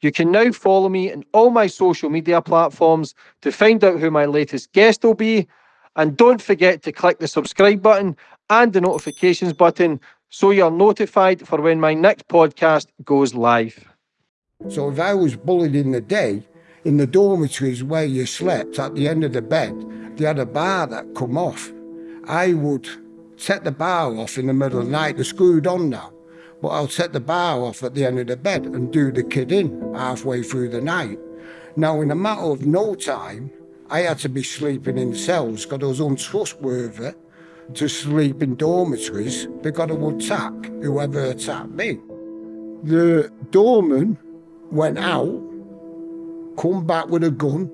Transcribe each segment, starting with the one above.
You can now follow me on all my social media platforms to find out who my latest guest will be. And don't forget to click the subscribe button and the notifications button so you're notified for when my next podcast goes live. So if I was bullied in the day, in the dormitories where you slept at the end of the bed, they had a bar that come off. I would set the bar off in the middle of the night, they're screwed on now, but I'll set the bar off at the end of the bed and do the kid in halfway through the night. Now, in a matter of no time, I had to be sleeping in cells because I was untrustworthy to sleep in dormitories because I would attack whoever attacked me. The doorman went out, come back with a gun,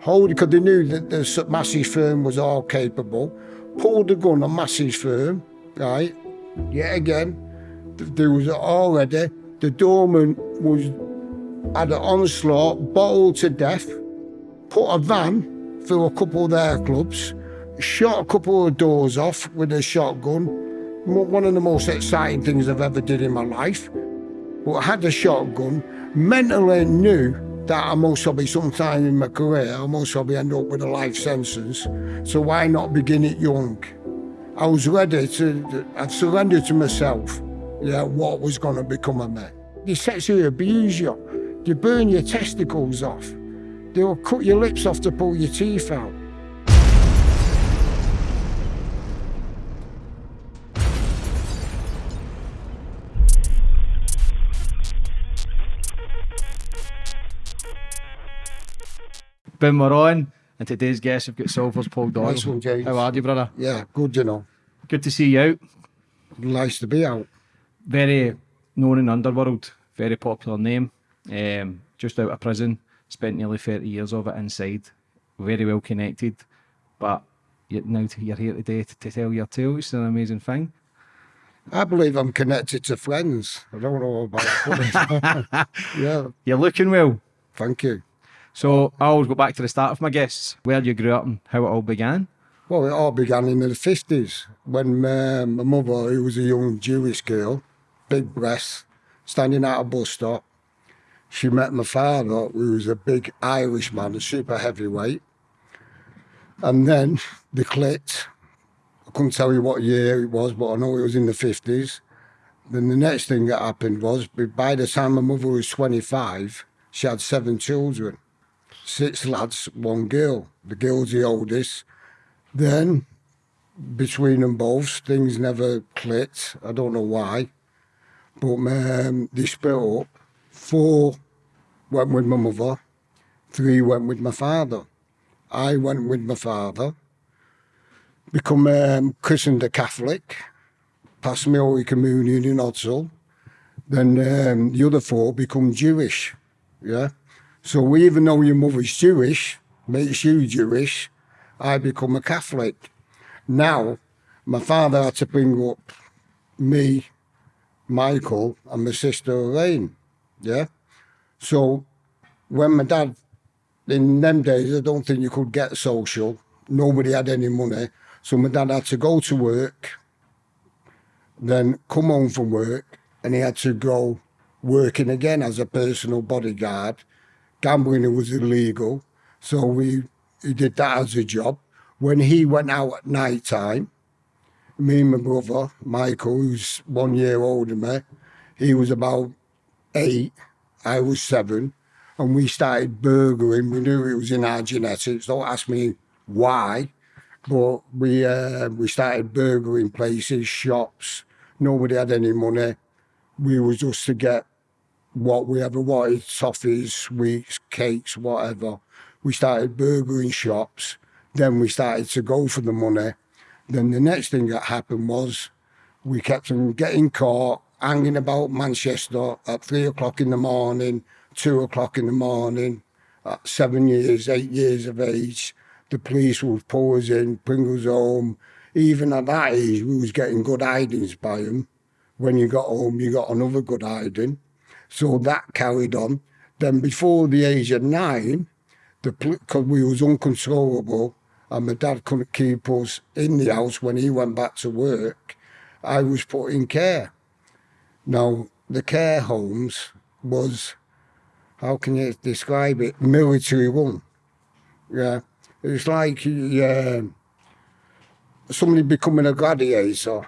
hold because they knew that the Massey's firm was all capable, pulled the gun on Massey's firm, right? Yet again, there was already, the doorman was had an onslaught, bottled to death, put a van through a couple of their clubs, shot a couple of doors off with a shotgun. One of the most exciting things I've ever did in my life. But I had a shotgun, mentally knew that I most probably sometime in my career, I most probably end up with a life sentence. So why not begin it young? I was ready to, I've surrendered to myself, yeah, what was going to become of me. They sexually abuse you. They burn your testicles off. They'll cut your lips off to pull your teeth out. Ben, we're on, and today's guest, we've got Salford's Paul Doyle. Nice one, James. How are you, brother? Yeah, good, you know. Good to see you out. Nice to be out. Very known in the underworld, very popular name. Um, just out of prison, spent nearly 30 years of it inside. Very well connected, but you, now you're here today to, to tell your tale. It's an amazing thing. I believe I'm connected to friends. I don't know about Yeah, You're looking well. thank you. So I always go back to the start of my guests, where you grew up and how it all began. Well, it all began in the 50s when uh, my mother, who was a young Jewish girl, big breasts, standing at a bus stop, she met my father, who was a big Irish man, a super heavyweight. And then they clicked. I couldn't tell you what year it was, but I know it was in the 50s. Then the next thing that happened was, by the time my mother was 25, she had seven children. Six lads, one girl. The girl's the oldest. Then, between them both, things never clicked. I don't know why. But um, they split up. Four went with my mother. Three went with my father. I went with my father. Become um, christened a Catholic. Passed me Holy Communion in Ordsall. Then um, the other four become Jewish. Yeah. So we even though your mother's Jewish, makes you Jewish, I become a Catholic. Now, my father had to bring up me, Michael, and my sister Elaine. Yeah. So when my dad, in them days, I don't think you could get social. Nobody had any money. So my dad had to go to work, then come home from work, and he had to go working again as a personal bodyguard. Gambling was illegal, so we he did that as a job. When he went out at night time, me and my brother, Michael, who's one year older than me, he was about eight, I was seven, and we started burgling. We knew it was in our genetics. Don't ask me why, but we uh, we started burgling places, shops. Nobody had any money. We was just to get what we ever wanted, toffees, sweets, cakes, whatever. We started burgling shops. Then we started to go for the money. Then the next thing that happened was we kept on getting caught, hanging about Manchester at three o'clock in the morning, two o'clock in the morning, at seven years, eight years of age. The police would pull us in, bring us home. Even at that age, we was getting good hidings by them. When you got home, you got another good hiding. So that carried on. Then before the age of nine, the because we was uncontrollable and my dad couldn't keep us in the house when he went back to work, I was put in care. Now, the care homes was how can you describe it? Military one. Yeah, it's like uh, somebody becoming a gladiator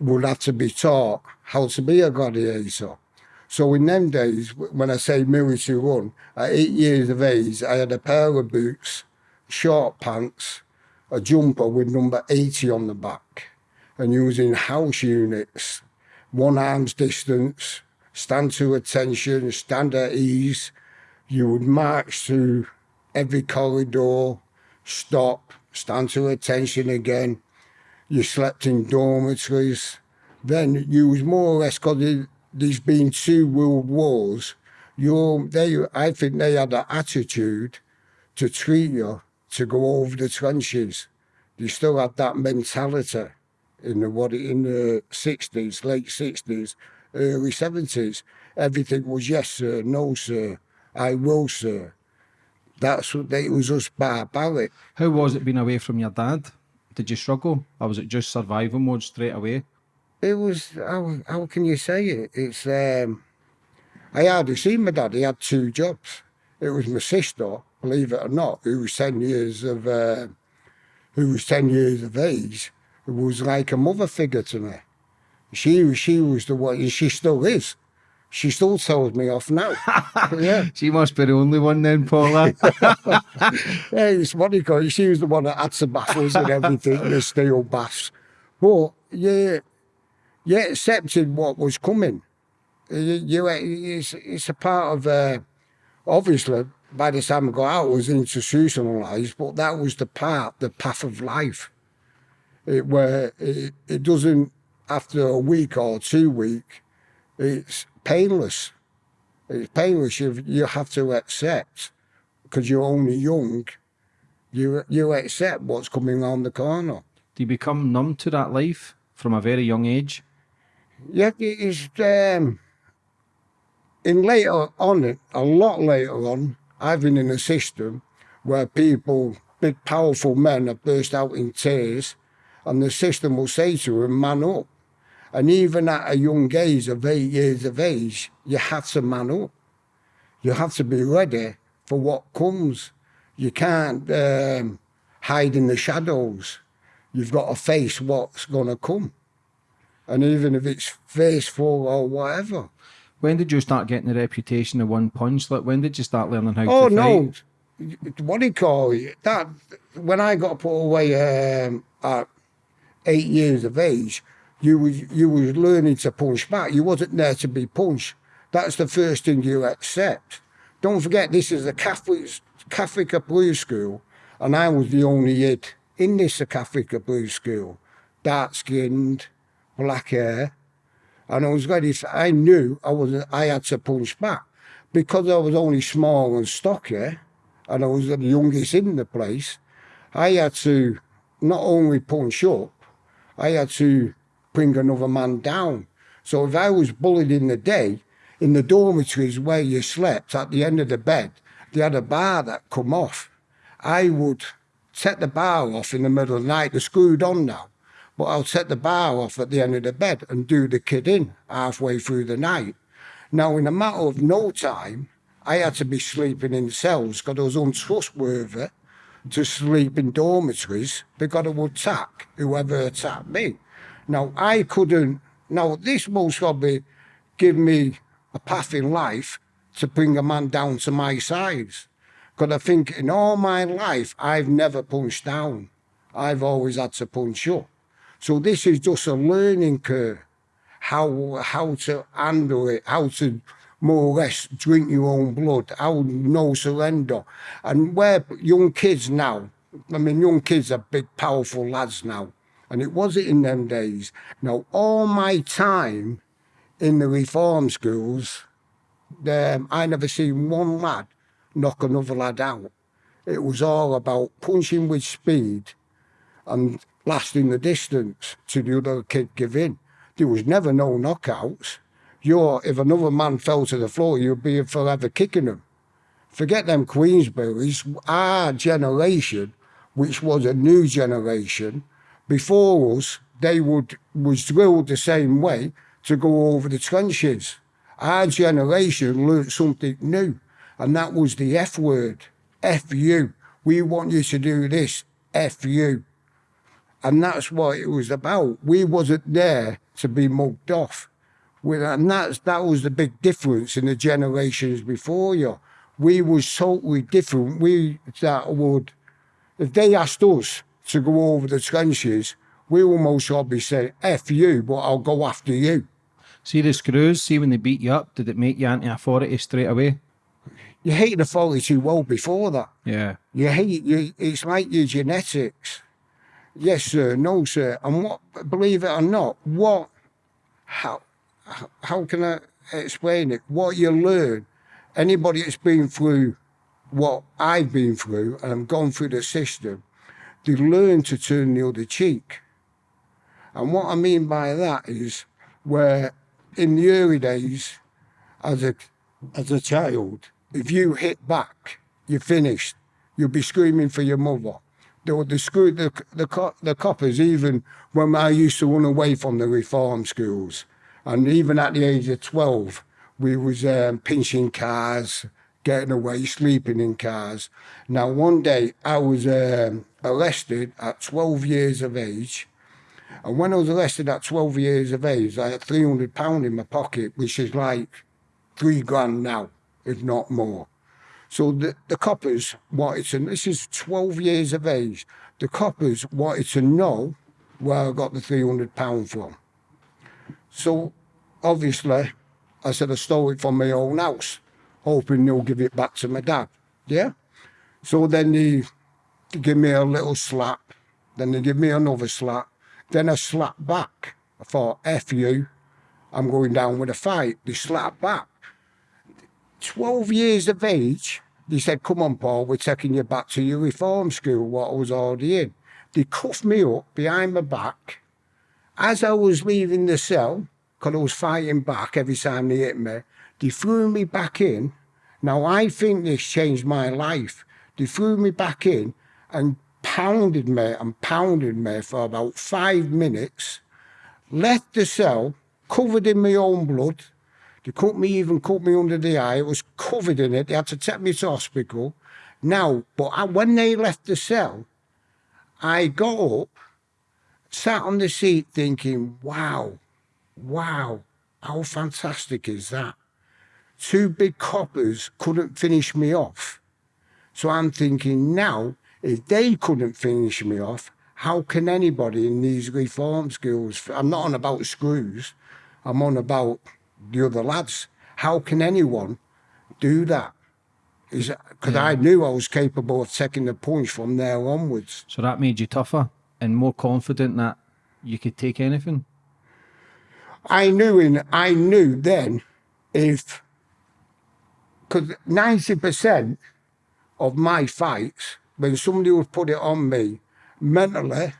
would have to be taught how to be a gladiator. So in them days, when I say military one, at eight years of age, I had a pair of boots, short pants, a jumper with number 80 on the back, and using house units, one arm's distance, stand to attention, stand at ease. You would march through every corridor, stop, stand to attention again. You slept in dormitories. Then you was more or less because there's been two world wars. You, they, I think they had an attitude to treat you to go over the trenches. They still had that mentality in the what in the sixties, late sixties, early seventies. Everything was yes sir, no sir, I will sir. That's what they, it was just barbaric. How was it being away from your dad? Did you struggle, or was it just survival mode straight away? It was how how can you say it? It's um I hardly seen my dad. He had two jobs. It was my sister, believe it or not, who was ten years of uh, who was ten years of age, who was like a mother figure to me. She she was the one, and she still is. She still tells me off now. yeah, She must be the only one then, Paula. yeah, it's funny because she was the one that had the baffles and everything, the steel baths. But yeah, you accepted what was coming. You, you it's, it's a part of, uh, obviously, by the time I got out, I was institutionalised, but that was the part, the path of life. It, where it, it doesn't, after a week or two week, it's painless. It's painless. You, you have to accept, because you're only young, you, you accept what's coming around the corner. Do you become numb to that life from a very young age? Yeah, it's um, in later on, a lot later on, I've been in a system where people, big powerful men, have burst out in tears, and the system will say to them, "Man up." And even at a young age of eight years of age, you have to man up. You have to be ready for what comes. You can't um, hide in the shadows. You've got to face what's going to come. And even if it's faceful or whatever. When did you start getting the reputation of one punch? Like when did you start learning how Oh to fight? Oh no, what do you call it? That when I got put away um, at eight years of age, you was you was learning to punch back. You wasn't there to be punched. That's the first thing you accept. Don't forget, this is a Catholic Catholic Blue School, and I was the only kid in this Catholic Blue School, dark skinned, black hair, and I was ready. For, I knew I was. I had to punch back because I was only small and stocky, and I was the youngest in the place. I had to not only punch up, I had to bring another man down. So if I was bullied in the day, in the dormitories where you slept at the end of the bed, they had a bar that come off. I would set the bar off in the middle of the night. They're screwed on now. But I'll set the bar off at the end of the bed and do the kid in halfway through the night. Now, in a matter of no time, I had to be sleeping in cells because I was untrustworthy to sleep in dormitories because I would attack whoever attacked me. Now, I couldn't, now this most probably give me a path in life to bring a man down to my size. Because I think in all my life, I've never punched down. I've always had to punch up. So this is just a learning curve, how how to handle it, how to more or less drink your own blood, how no surrender. And where young kids now, I mean, young kids are big, powerful lads now, and it wasn't in them days. Now, all my time in the reform schools, um, I never seen one lad knock another lad out. It was all about punching with speed and lasting the distance to the other kid give in. There was never no knockouts. You're, if another man fell to the floor, you'd be forever kicking him. Forget them Queensberries. Our generation, which was a new generation, before us, they would was drilled the same way to go over the trenches. Our generation learnt something new, and that was the F word. F you. We want you to do this. F you. And that's what it was about. We wasn't there to be mugged off. We- And that's, that was the big difference in the generations before you. We was totally different. We that would, if they asked us to go over the trenches, we will most probably say, F you, but I'll go after you. See the screws, see when they beat you up, did it make you anti authority straight away? You hate the authority too well before that. Yeah. You hate you. It's like your genetics. Yes, sir. No, sir. And what? Believe it or not, what? How? how- can I explain it? What you learn. Anybody that's been through what I've been through and gone through the system, they learn to turn the other cheek. And what I mean by that is where in the early days, as a as a child, if you hit back, you're finished. You'll be screaming for your mother. The the the the, co- the coppers even when I used to run away from the reform schools, and even at the age of twelve, we was um, pinching cars, getting away, sleeping in cars. Now one day I was um, arrested at twelve years of age. And when I was arrested at 12 years of age, I had 300 pound in my pocket, which is like three grand now, if not more. So the, the coppers wanted to, this is 12 years of age, the coppers wanted to know where I got the 300 pound from. So obviously, I said I stole it from my own house, hoping they'll give it back to my dad. Yeah? So then they, they give me a little slap, then they give me another slap, then a slap back. I thought, F you, I'm going down with a fight. They slap back. 12 years of age, they said, come on, Paul, we're taking you back to your reform school, what I was already in. They cuffed me up behind my back. As I was leaving the cell, because I was fighting back every time they hit me, they threw me back in. Now, I think this changed my life. They threw me back in and pounded me and pounded me for about five minutes, left the cell covered in my own blood. They caught me, even caught me under the eye. It was covered in it. They had to take me to hospital. Now, but I, when they left the cell, I got up, sat on the seat thinking, wow, wow, how fantastic is that? Two big coppers couldn't finish me off. So I'm thinking now, if they couldn't finish me off, how can anybody in these reform schools? I'm not on about screws, I'm on about the other lads. How can anyone do that? Is because I knew I was capable of taking the punch from there onwards. So that made you tougher and more confident that you could take anything. I knew in I knew then if because ninety percent of my fights when somebody would put it on me mentally,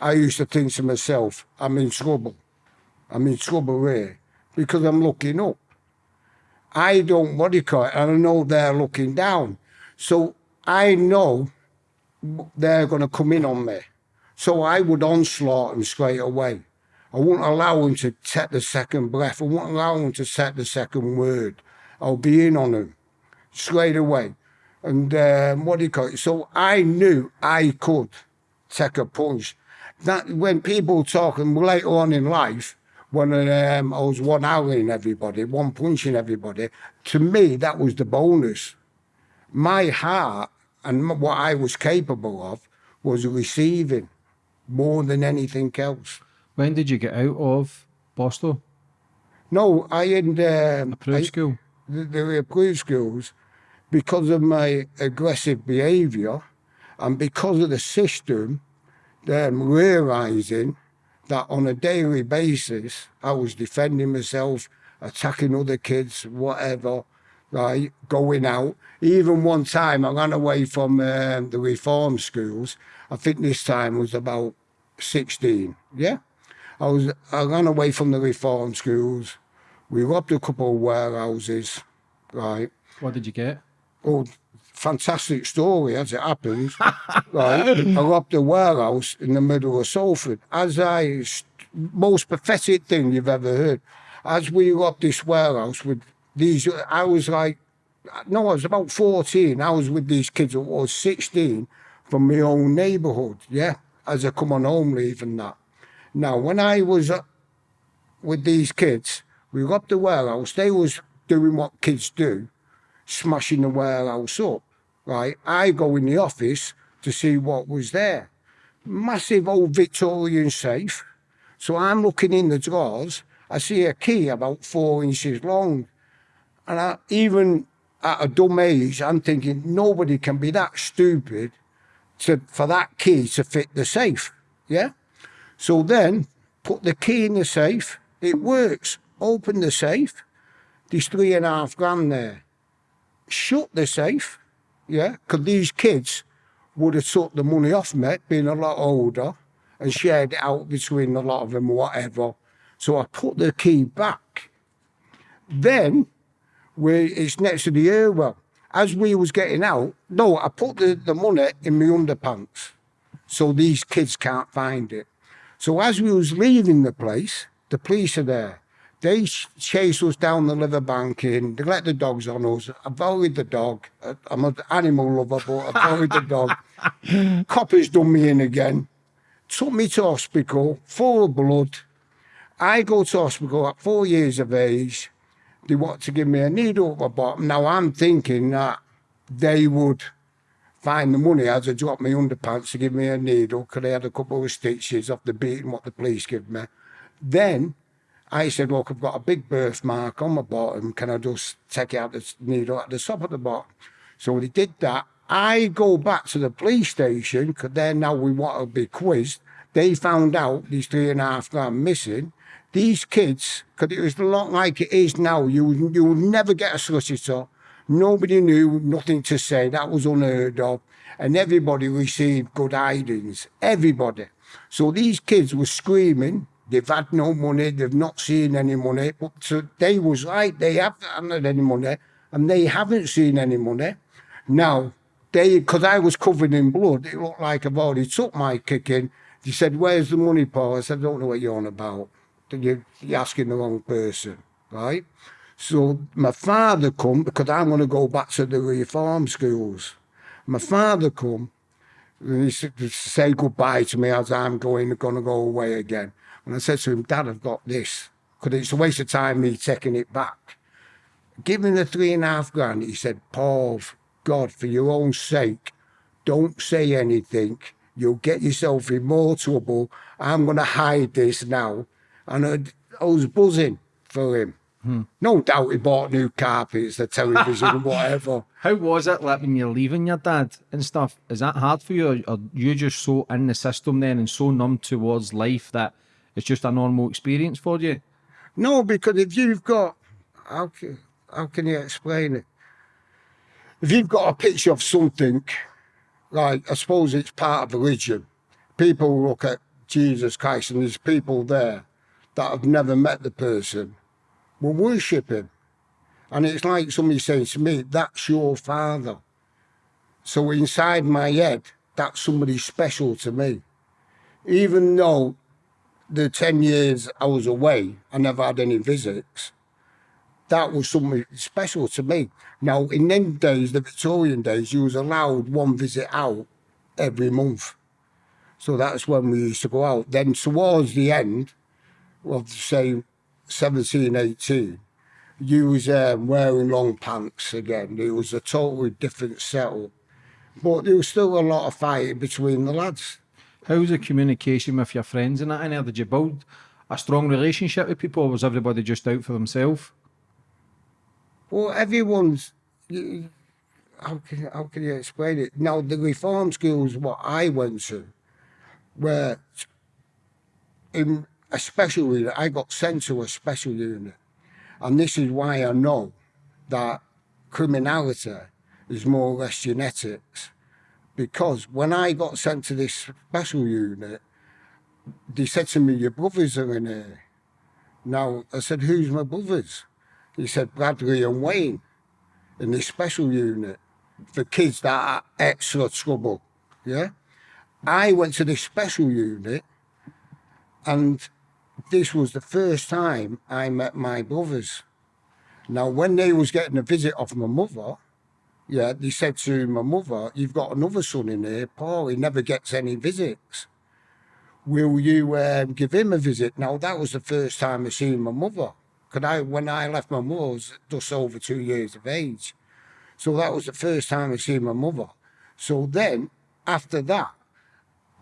I used to think to myself, I'm in trouble. I'm in trouble here because I'm looking up. I don't what do you call it, and I know they're looking down. So I know they're going to come in on me. So I would onslaught them straight away. I wouldn't allow him to take the second breath. I wouldn't allow him to take the second word. I'll be in on him straight away. And um, what do you call it? So I knew I could take a punch. That when people talking later on in life, when um, I was one howling everybody, one punching everybody, to me that was the bonus. My heart and what I was capable of was receiving more than anything else. When did you get out of Borstal? No, I had um, Approved I- school? the, the approved schools because of my aggressive behaviour and because of the system um, realising that on a daily basis I was defending myself, attacking other kids, whatever, right, going out. Even one time I ran away from um, the reform schools. I think this time was about 16, yeah? I was I ran away from the reform schools. We robbed a couple of warehouses, right? What did you get? Oh, fantastic story as it happens, right? I robbed a warehouse in the middle of Salford. As I, most pathetic thing you've ever heard. as we robbed this warehouse with these, I was like, no, I was about 14. I was with these kids who was 16 from my own neighbourhood, yeah, as I come on home leave and that. Now, when I was uh, with these kids, we robbed the warehouse, they was doing what kids do, smashing the warehouse up, right? I go in the office to see what was there. Massive old Victorian safe. So I'm looking in the drawers, I see a key about four inches long. And I, even at a dumb age, I'm thinking nobody can be that stupid to, for that key to fit the safe. Yeah. So then put the key in the safe. It works. Open the safe. There's three and a half grand there. Shut the safe. Yeah. Because these kids would have took the money off me, being a lot older, and shared it out between a lot of them, whatever. So I put the key back. Then where it's next to the air well. As we was getting out, no, I put the, the money in my underpants so these kids can't find it. So as we was leaving the place, the police are there. They chase us down the riverbank in, they let the dogs on us. I buried the dog. I'm an animal lover, but I buried the dog. Coppers done me in again. Took me to hospital, full of blood. I go to hospital at four years of age they want to give me a needle at the bottom. Now I'm thinking that they would find the money as I drop my underpants to give me a needle because they had a couple of stitches off the beating what the police give me. Then I said, look, I've got a big birthmark on my bottom. Can I just take out the needle at the top of the bottom? So they did that. I go back to the police station because then now we want to be quizzed. They found out these three and a half grand missing these kids, because it was a lot like it is now, you, you would never get a solicitor. Nobody knew, nothing to say. That was unheard of. And everybody received good tidings. Everybody. So these kids were screaming. They've had no money. They've not seen any money. But they was right. They haven't had any money. And they haven't seen any money. Now, they, because I was covered in blood, it looked like I've already took my kicking. They said, where's the money, Paul? I said, I don't know what you're on about you're, you're asking the wrong person, right? So my father come because I'm going to go back to the reform schools. My father come and he said, say goodbye to me as I'm going, going to go away again. And I said to him, Dad, I've got this. Because it's a waste of time me taking it back. Give him the three and a half grand. He said, Paul, God, for your own sake, don't say anything. You'll get yourself in more trouble. I'm going to hide this now and I, I was buzzing for him. Hmm. No doubt he bought new carpets, the television, whatever. How was it like when you're leaving your dad and stuff? Is that hard for you, or are you just so in the system then and so numb towards life that it's just a normal experience for you? No, because if you've got, how can, how can you explain it? If you've got a picture of something, like I suppose it's part of religion, people look at Jesus Christ and there's people there that have never met the person will worship him. And it's like somebody saying to me, that's your father. So inside my head, that's somebody special to me. Even though the 10 years I was away, I never had any visits, that was something special to me. Now, in them days, the Victorian days, you was allowed one visit out every month. So that's when we used to go out. Then towards the end, of say 17, 18, you was um, wearing long pants again. It was a totally different setup. But there was still a lot of fighting between the lads. How's the communication with your friends and that? And did you build a strong relationship with people, or was everybody just out for themselves? Well, everyone's. How can how can you explain it? Now the reform schools, what I went to, were in a special unit. I got sent to a special unit. And this is why I know that criminality is more or less genetics. Because when I got sent to this special unit, they said to me, your brothers are in here. Now, I said, who's my brothers? He said, Bradley and Wayne in this special unit for kids that are extra trouble. Yeah. I went to this special unit and this was the first time I met my brothers. Now, when they was getting a visit off my mother, yeah, they said to my mother, "You've got another son in here, Paul. He never gets any visits. Will you um, give him a visit?" Now, that was the first time I seen my mother. Cause I, when I left my mother, was just over two years of age. So that was the first time I seen my mother. So then, after that,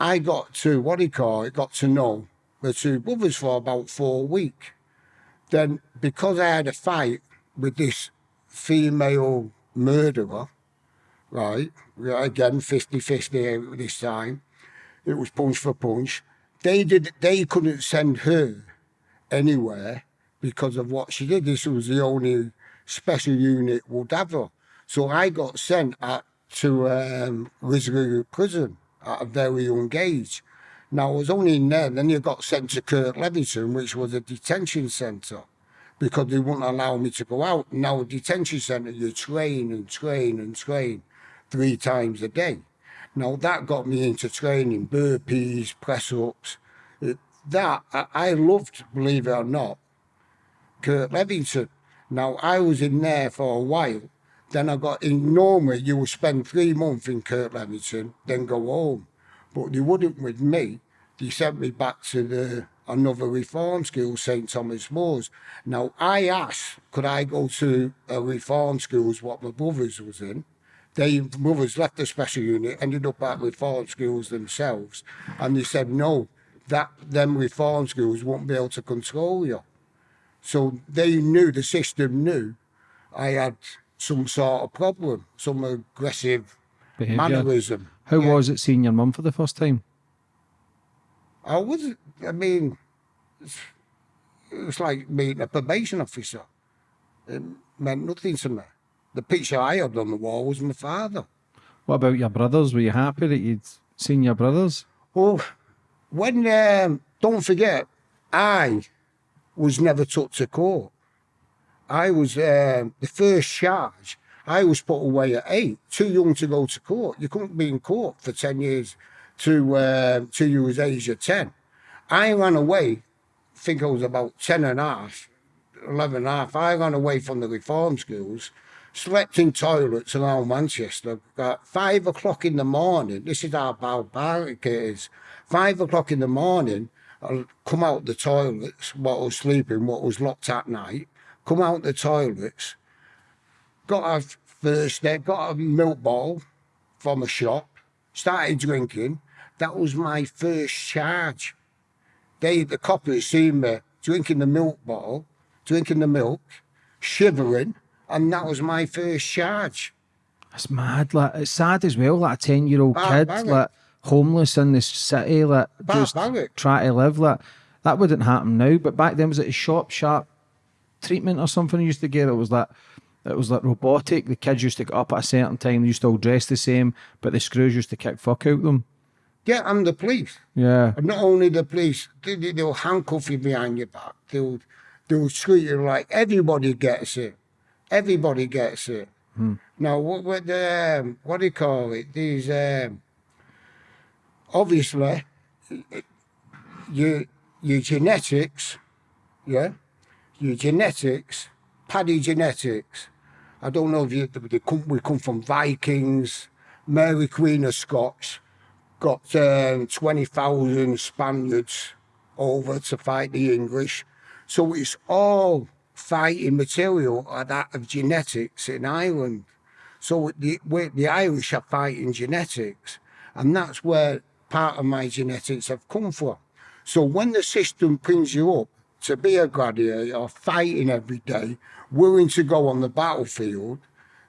I got to what do you call it? Got to know the two brothers for about four weeks. Then, because I had a fight with this female murderer, right? Again, 50 50 this time. It was punch for punch. They did. They couldn't send her anywhere because of what she did. This was the only special unit would have her. So I got sent at, to um, Prison at a very young age. Now I was only in there, then you got sent to Kirklevington, which was a detention centre, because they wouldn't allow me to go out. Now detention centre, you train and train and train three times a day. Now that got me into training burpees, press ups. Uh, that I, loved, believe it or not, Kirklevington. Now I was in there for a while. Then I got in. Normally you would spend three months in Kirklevington, then go home. But they wouldn't with me. They sent me back to the another reform school, St Thomas More's. Now I asked, could I go to a reform schools what my brothers was in? They brothers left the special unit, ended up at reform schools themselves, and they said no, that them reform schools won't be able to control you. So they knew the system knew I had some sort of problem, some aggressive Behaviour. mannerism. How Yeah. was it seeing your mum for the first time? I was, I mean, it was like meeting a probation officer. It meant nothing to me. The picture I had on the wall was my father. What about your brothers? Were you happy that you'd seen your brothers? Oh, when, um, don't forget, I was never took to court. I was, um, the first charge, I was put away at eight, too young to go to court. You couldn't be in court for 10 years to, uh, was age of 10. I ran away, I think I was about 10 and a half, 11 and a half. I ran away from the reform schools, slept in toilets around Manchester. At five o'clock in the morning, this is how barbaric it is. Five o'clock in the morning, I'll come out the toilets, what was sleeping, what was locked at night, come out the toilets, got a first aid, got a milk bottle from a shop, started drinking. That was my first charge. They, the coppers, seen me drinking the milk bottle, drinking the milk, shivering, and that was my first charge. That's mad. Like it's sad as well. Like a ten year old kid, like eh? homeless in this city, like just Barbaric. Eh? try to live. Like that wouldn't happen now. But back then, was it a shop sharp treatment or something? You used to get. It was like it was like robotic. The kids used to get up at a certain time. They used to all dress the same, but the screws used to kick fuck out them. Yeah, I'm the police. Yeah. And not only the police, they, they, they'll handcuff you behind your back. They'll, they'll treat you like everybody gets it. Everybody gets it. Now, what, what, the, um, what do you call it? These, um, obviously, your, your genetics, yeah, your genetics, paddy genetics. I don't know if you, they come, we come from Vikings, Mary Queen of Scots, got um, 20,000 Spaniards over to fight the English. So it's all fighting material are that of genetics in Ireland. So the, the Irish are fighting genetics, and that's where part of my genetics have come from. So when the system brings you up to be a gladiator, fighting every day, willing to go on the battlefield,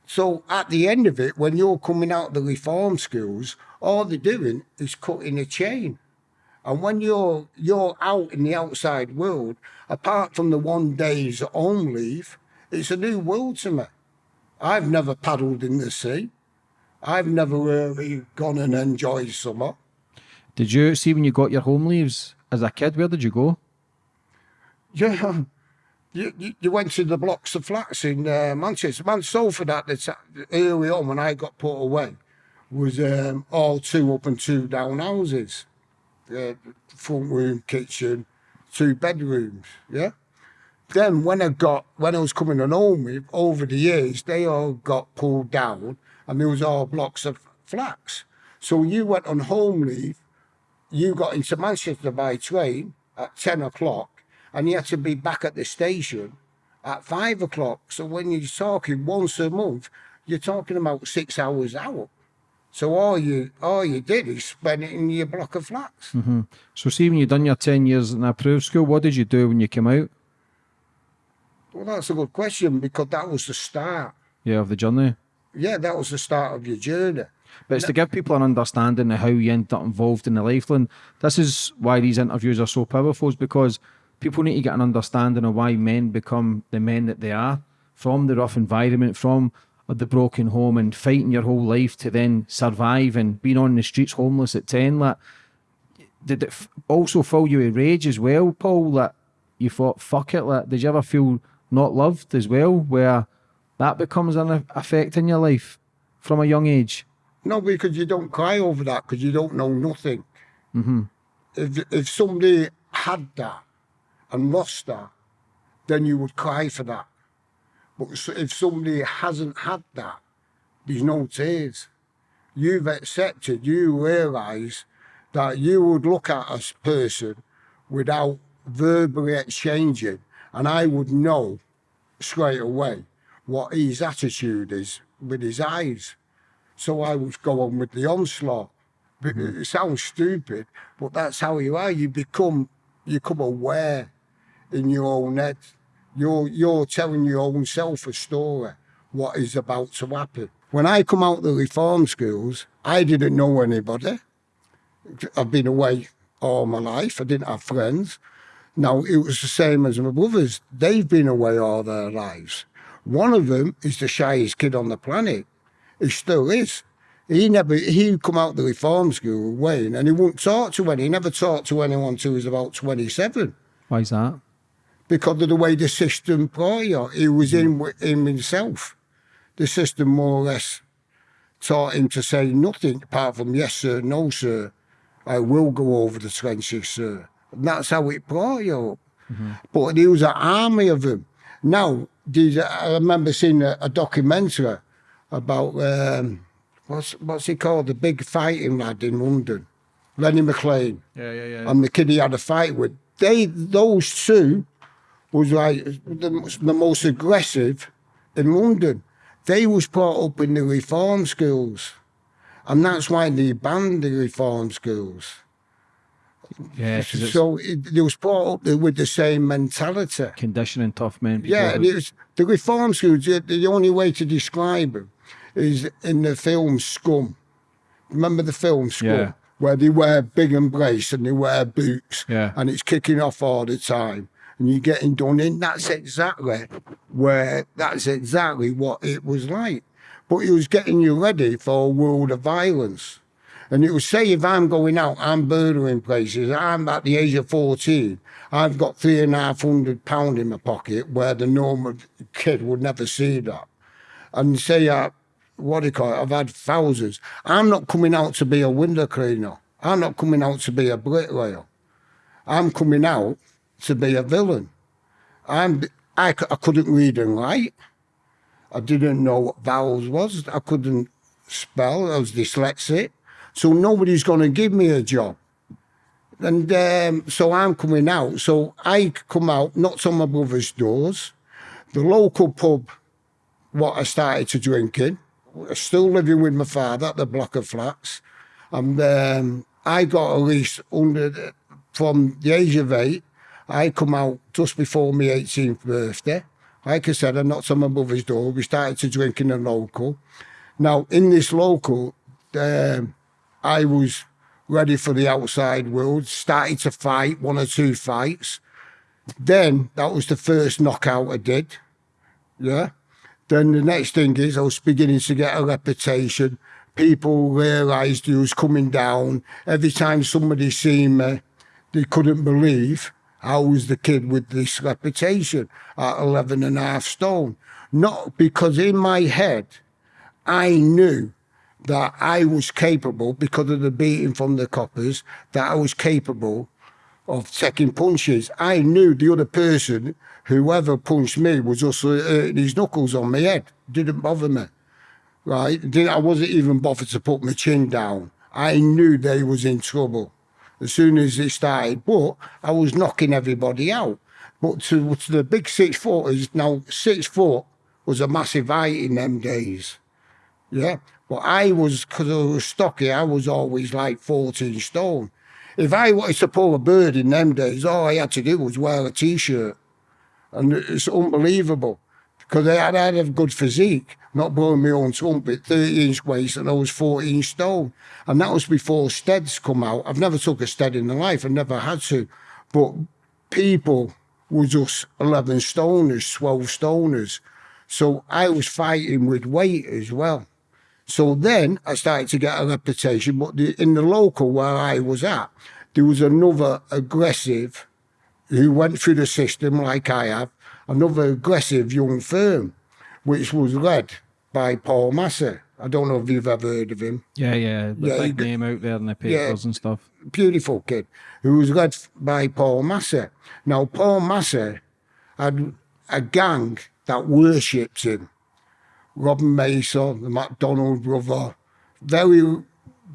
so at the end of it, when you're coming out of the reform schools, all they're doing is cutting a chain. And when you're you're out in the outside world, apart from the one day's home leave, it's a new world to me. I've never paddled in the sea. I've never really gone and enjoyed summer. Did you see when you got your home leaves as a kid? Where did you go? Yeah, you, you, went to the blocks of flats in uh, Manchester. Man, Salford at the ta- early on when I got put away was um, all two up and two down houses. Uh, front room, kitchen, two bedrooms, yeah? Then when I got, when I was coming on home over the years, they all got pulled down and there was all blocks of flats. So you went on home leave, you got into Manchester by train at 10 o'clock and you had to be back at the station at five o'clock. So when you're talking once a month, you're talking about six hours out. So all you all you did is spend it in your block of flats. Mm-hmm. So see when you done your ten years in approved school, what did you do when you came out? Well, that's a good question because that was the start. Yeah, of the journey. Yeah, that was the start of your journey. But it's to give people an understanding of how you end up involved in the lifeline. This is why these interviews are so powerful, is because people need to get an understanding of why men become the men that they are from the rough environment, from the broken home and fighting your whole life to then survive and being on the streets homeless at 10. Like, did it f- also fill you with rage as well, Paul? That you thought, fuck it, like, did you ever feel not loved as well, where that becomes an effect in your life from a young age? No, because you don't cry over that because you don't know nothing. Mm-hmm. If if somebody had that and lost that, then you would cry for that. But if somebody hasn't had that, there's no tears. You've accepted. You realise that you would look at a person without verbally exchanging, and I would know straight away what his attitude is with his eyes. So I would go on with the onslaught. But It sounds stupid, but that's how you are. You become you become aware in your own head. You're you're telling your own self a story, what is about to happen. When I come out of the reform schools, I didn't know anybody. I've been away all my life. I didn't have friends. Now it was the same as my brothers. They've been away all their lives. One of them is the shyest kid on the planet. He still is. He never he come out the reform school, Wayne, and he wouldn't talk to anyone. He never talked to anyone till he was about twenty seven Why is that? Because of the way the system brought you. He was in with him himself. The system more or less taught him to say nothing apart from yes sir, no sir. I will go over the trenches, sir. And that's how it brought you up. But there was an army of them. Now, these, I remember seeing a, a documentary about um, what's what's he called, the big fighting lad in London, Lenny McLean Yeah, yeah, yeah. and the kid he had a fight with. They, those two, was like the, the most aggressive in London. They was brought up in the reform schools, and that's why they banned the reform schools. yeah, So it, they was brought up with the same mentality. conditioning tough men. Yeah, and it was, the reform schools. The, the only way to describe them is in the film Scum. Remember the film Scum, Yeah. where they wear big embrace and they wear boots, Yeah. and it's kicking off all the time, and you're getting done in. That's exactly where. That's exactly what it was like. But it was getting you ready for a world of violence. And it would say if I'm going out, I'm burglaring places, I'm at the age of 14, I've got three and a half hundred pound in my pocket where the normal kid would never see that. And say, uh, what do you call it, I've had thousands. I'm not coming out to be a window cleaner. I'm not coming out to be a bricklayer. I'm coming out to be a villain. I'm, I, I couldn't read and write. I didn't know what vowels was. I couldn't spell. I was dyslexic. So nobody's going to give me a job. And um, so I'm coming out. So I come out, knocked on my brother's doors. The local pub, what I started to drink in, still living with my father at the block of flats. And um, I got a lease under the, from the age of eight. I come out just before my 18th birthday. Like I said, I knocked on my mother's door. We started to drink in a local. Now, in this local, um, I was ready for the outside world, started to fight one or two fights. Then that was the first knockout I did. Yeah. Then the next thing is I was beginning to get a reputation. People realised he was coming down. Every time somebody seen me, they couldn't believe I was the kid with this reputation at 11 and a half stone. Not because in my head, I knew that I was capable, because of the beating from the coppers, that I was capable of taking punches. I knew the other person, whoever punched me, was just hurting his knuckles on my head. Didn't bother me. Right? I wasn't even bothered to put my chin down. I knew they was in trouble as soon as it started, but I was knocking everybody out. But to, to the big six footers, now six foot was a massive height in them days. Yeah. But I was, because I was stocky, I was always like 14 stone. If I wanted to pull a bird in them days, all I had to do was wear a t-shirt. And it's unbelievable because I had, had a good physique, not blowing my own trumpet, 30 inch waist and I was 14 stone. And that was before steads come out. I've never took a stead in my life, I never had to. But people were just 11 stoners, 12 stoners. So I was fighting with weight as well. So then I started to get a reputation, but the, in the local where I was at, there was another aggressive who went through the system like I have, another aggressive young firm, which was led by Paul Massey. I don't know if you've ever heard of him. Yeah, yeah. The Yeah, big name out there in the papers and stuff. Beautiful kid, who was led by Paul Massey. Now, Paul Massey had a gang that worshipped him. Robin Mason, the MacDonald brother, very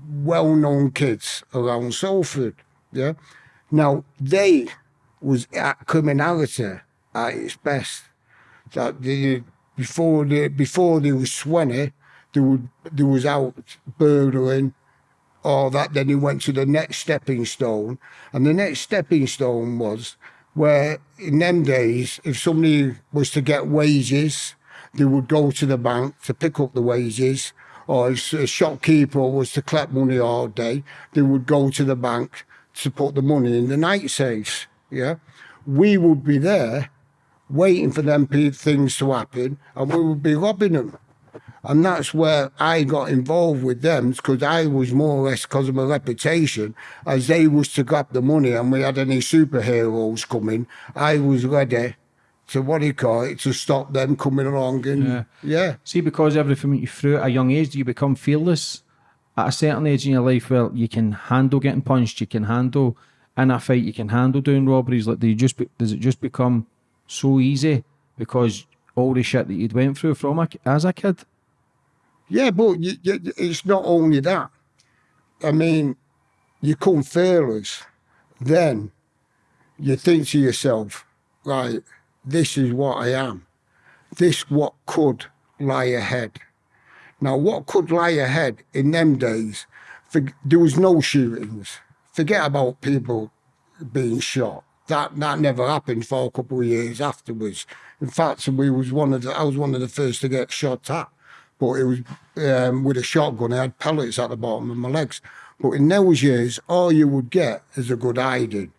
well-known kids around Salford. Yeah. Now they was at criminality at its best. That they, before they before they was twenty, they would they was out burgling, all that. Then he went to the next stepping stone, and the next stepping stone was where in them days, if somebody was to get wages, they would go to the bank to pick up the wages, or if a shopkeeper was to collect money all day, they would go to the bank to put the money in the night safes. Yeah, we would be there waiting for them things to happen, and we would be robbing them. And that's where I got involved with them because I was more or less because of my reputation, as they was to grab the money and we had any superheroes coming, I was ready to what do you call it, to stop them coming along and Yeah. yeah. See, because everything you through at a young age, do you become fearless at a certain age in your life where you can handle getting punched, you can handle in a fight, you can handle doing robberies? Like, do you just be, does it just become so easy because all the shit that you'd went through from a, as a kid? Yeah, but you, you, it's not only that. I mean, you come fearless, then you think to yourself, right, this is what I am. This what could lie ahead. Now, what could lie ahead in them days, for, there was no shootings. Forget about people being shot. That that never happened for a couple of years afterwards. In fact, we was one of the, I was one of the first to get shot at, but it was um, with a shotgun. I had pellets at the bottom of my legs. But in those years, all you would get is a good hiding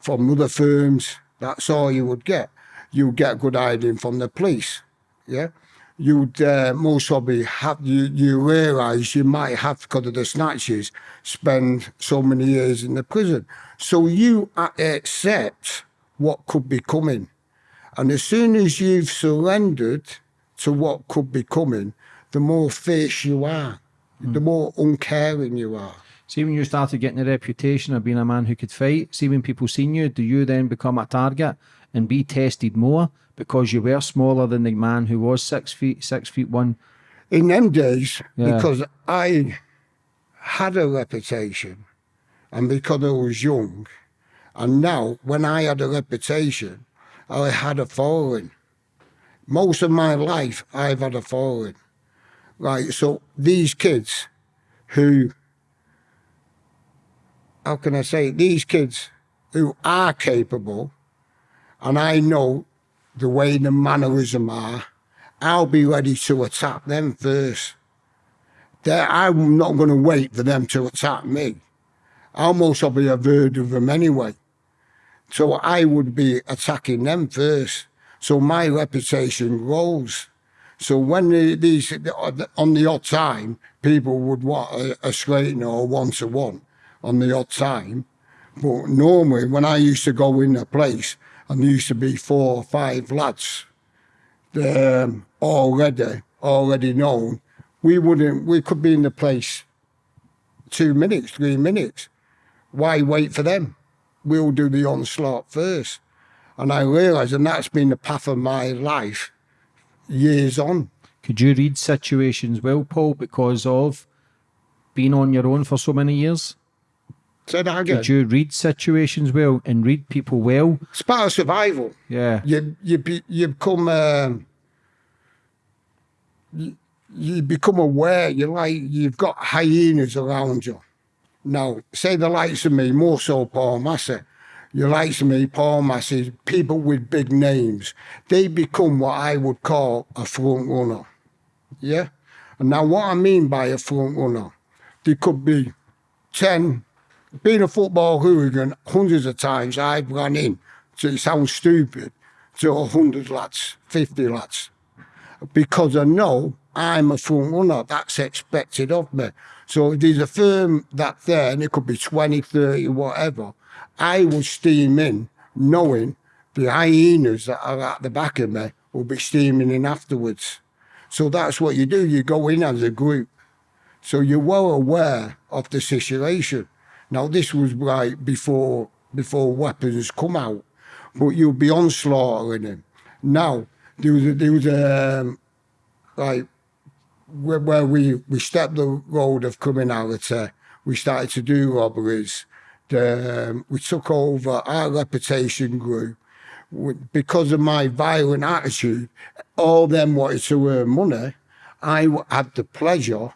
from other firms. That's all you would get. You would get good hiding from the police. Yeah. You'd uh, most probably have, you, you realise you might have, because of the snatches, spend so many years in the prison. So you accept what could be coming. And as soon as you've surrendered to what could be coming, the more fierce you are, the more uncaring you are. See, when you started getting a reputation of being a man who could fight, see, when people seen you, do you then become a target and be tested more because you were smaller than the man who was six feet, six feet one? in them days Yeah. because I had a reputation and because I was young. And now, when I had a reputation, I had a following. Most of my life, I've had a following. Right, so these kids who, how can I say, these kids who are capable, and I know the way the mannerism are, I'll be ready to attack them first. They're, I'm not going to wait for them to attack me. I'll most probably have heard of them anyway. So I would be attacking them first. So my reputation grows. So when the, these, on the odd time, people would want a, a straightener or one to one on the odd time. But normally, when I used to go in a place, and there used to be four or five lads um, already already known, we wouldn't. We could be in the place two minutes, three minutes. Why wait for them? we'll do the onslaught first. And I realised, and that's been the path of my life years on. Could you read situations well, Paul, because of being on your own for so many years? Say that again. Could you read situations well and read people well? It's part of survival. Yeah. You you be, you become um, you, you become aware. You like you've got hyenas around you. Now, say the likes of me, more so Paul Massey. You likes of me, Paul Massey, people with big names. They become what I would call a front runner. Yeah. And now, what I mean by a front runner, they could be ten. Being a football hooligan, hundreds of times I've run in. So it sounds stupid to a hundred lads, fifty lads because I know I'm a front runner. That's expected of me. So if there's a firm that's there, and it could be 20, 30, whatever, I will steam in knowing the hyenas that are at the back of me will be steaming in afterwards. So that's what you do. You go in as a group. So you're well aware of the situation. Now this was right before before weapons come out, but you'll be onslaughtering him. Now there was a, there was a um, like where, where we we stepped the road of criminality. We started to do robberies. The, um, we took over. Our reputation grew because of my violent attitude. All them wanted to earn money. I had the pleasure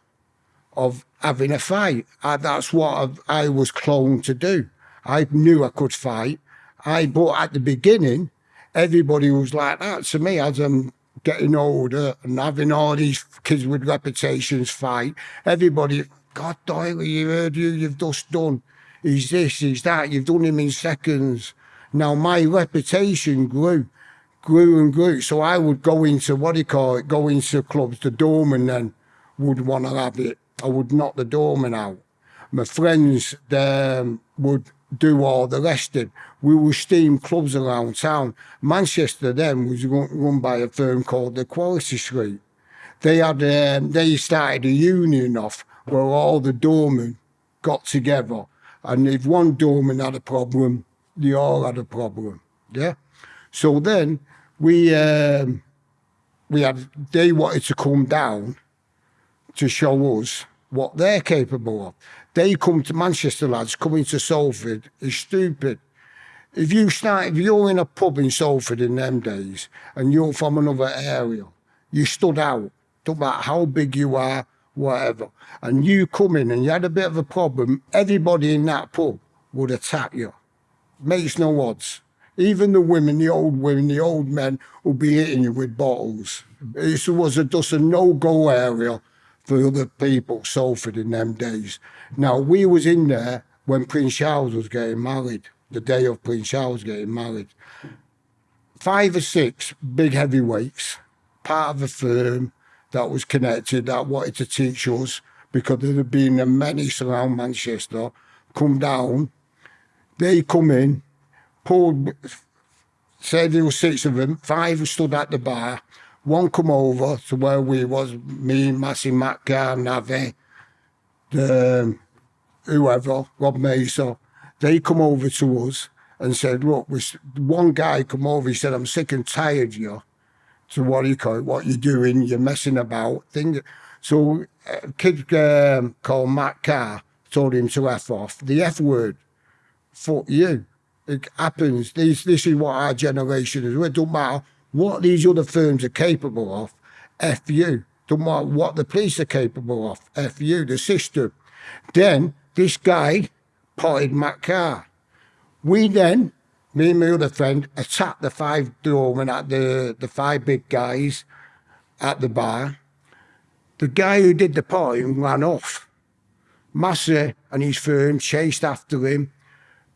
of having a fight. I, that's what I've, I was cloned to do. I knew I could fight. I but at the beginning, everybody was like that to me as I'm getting older and having all these kids with reputations fight. Everybody, God, Doyle, you heard you, you've just done. He's this, he's that. You've done him in seconds. Now my reputation grew, grew and grew. So I would go into what do you call it? Go into clubs. The doorman then would want to have it. I would knock the doorman out. My friends um, would do all the resting. We would steam clubs around town. Manchester then was run, run by a firm called the Quality Street. They had um, they started a union off where all the doormen got together, and if one doorman had a problem, they all had a problem. Yeah. So then we um, we had they wanted to come down to show us what they're capable of. They come to Manchester lads, coming to Salford is stupid. If you start, if you're in a pub in Salford in them days and you're from another area, you stood out. Don't matter how big you are, whatever. And you come in and you had a bit of a problem, everybody in that pub would attack you. Makes no odds. Even the women, the old women, the old men will be hitting you with bottles. It was a, just a no-go area for other people, Salford in them days. Now, we was in there when Prince Charles was getting married, the day of Prince Charles getting married. Five or six big heavyweights, part of a firm that was connected, that wanted to teach us, because there had been a menace around Manchester, come down, they come in, pulled, said there were six of them, five stood at the bar, one come over to where we was, me, Massey, Matt Carr, Navi, the, um, whoever, Rob Mesa, they come over to us and said, look, we, one guy come over, he said, I'm sick and tired of you. So what you call it? What you're doing? You're messing about. Thing. So a kid um, called Matt Carr told him to F off. The F word, fuck you. It happens. This, this is what our generation is. It don't matter what these other firms are capable of. F you. Don't matter what the police are capable of. F you, the system. Then this guy potted Matt Carr. We then, me and my other friend, attacked the five doormen at the, the five big guys at the bar. The guy who did the potting ran off. Massey and his firm chased after him,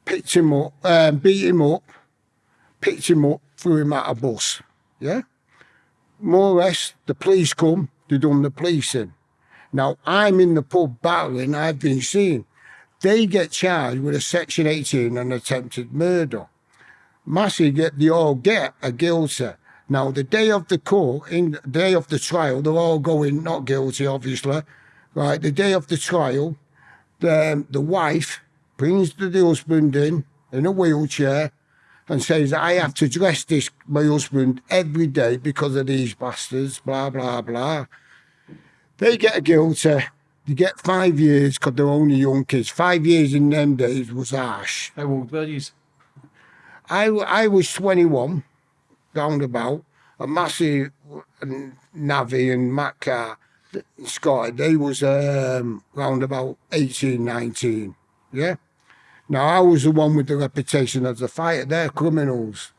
picked him up, um, beat him up, picked him up, threw him at a bus. Yeah? More or less, the police come, they done the policing. Now, I'm in the pub battling, I've been seen. They get charged with a Section 18 and attempted murder. Massey get they all get a guilty. Now the day of the court, in the day of the trial, they're all going not guilty, obviously. Right, the day of the trial, the the wife brings the husband in, in a wheelchair and says, I have to dress this, my husband, every day because of these bastards, blah, blah, blah. They get a guilty. They get five years because they're only young kids. Five years in them days was harsh. How old were you? I, I was 21, roundabout. A massive Navi and Matt Carr, Scotty, they was um, round about 18, 19. Yeah? Now, I was the one with the reputation as a fighter. They're criminals.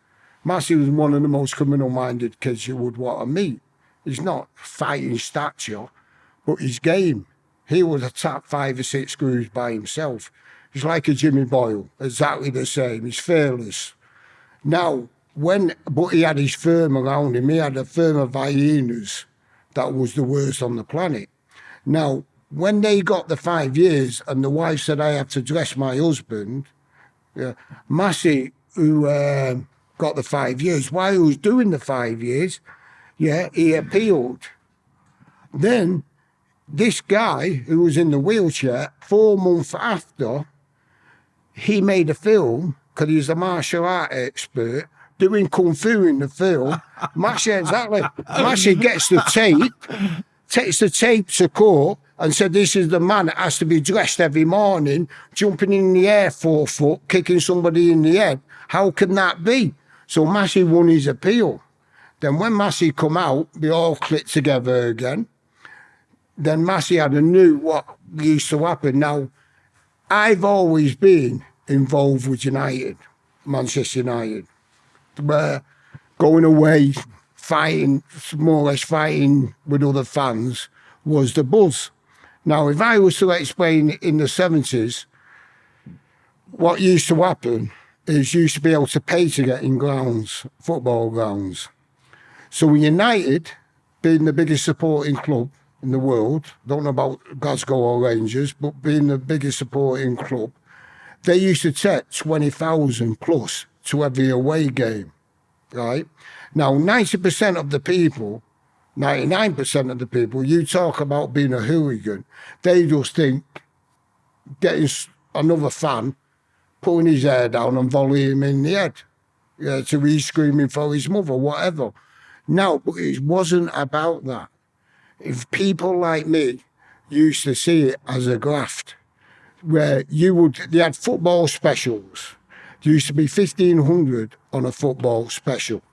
Massey was one of the most criminal-minded kids you would want to meet. He's not fighting stature, but his game. He would attack five or six screws by himself. He's like a Jimmy Boyle, exactly the same. He's fearless. Now, when, but he had his firm around him. He had a firm of hyenas that was the worst on the planet. Now, when they got the five years and the wife said, I have to dress my husband, yeah, Massey, who uh, got the five years, while he was doing the five years, yeah, he appealed. Then this guy who was in the wheelchair, four months after, he made a film because he's a martial art expert doing kung fu in the film. Massey, exactly. Massey gets the tape, takes the tape to court and said, this is the man that has to be dressed every morning, jumping in the air four foot, kicking somebody in the head. How can that be? So Massey won his appeal. Then when Massey come out, they all clicked together again. Then Massey had a new what used to happen. Now, I've always been involved with United, Manchester United where going away, fighting, more or less fighting with other fans was the buzz. Now, if I was to explain in the 70s, what used to happen is you used to be able to pay to get in grounds, football grounds. So United, being the biggest supporting club in the world, don't know about Glasgow or Rangers, but being the biggest supporting club, they used to take 20,000 plus to every away game, right? Now, 90% of the people, 99% of the people, you talk about being a hooligan, they just think getting another fan, putting his hair down and volleying him in the head. Yeah, to he's screaming for his mother, whatever. No, but it wasn't about that. If people like me used to see it as a graft, where you would, they had football specials, there used to be 1500 on a football special,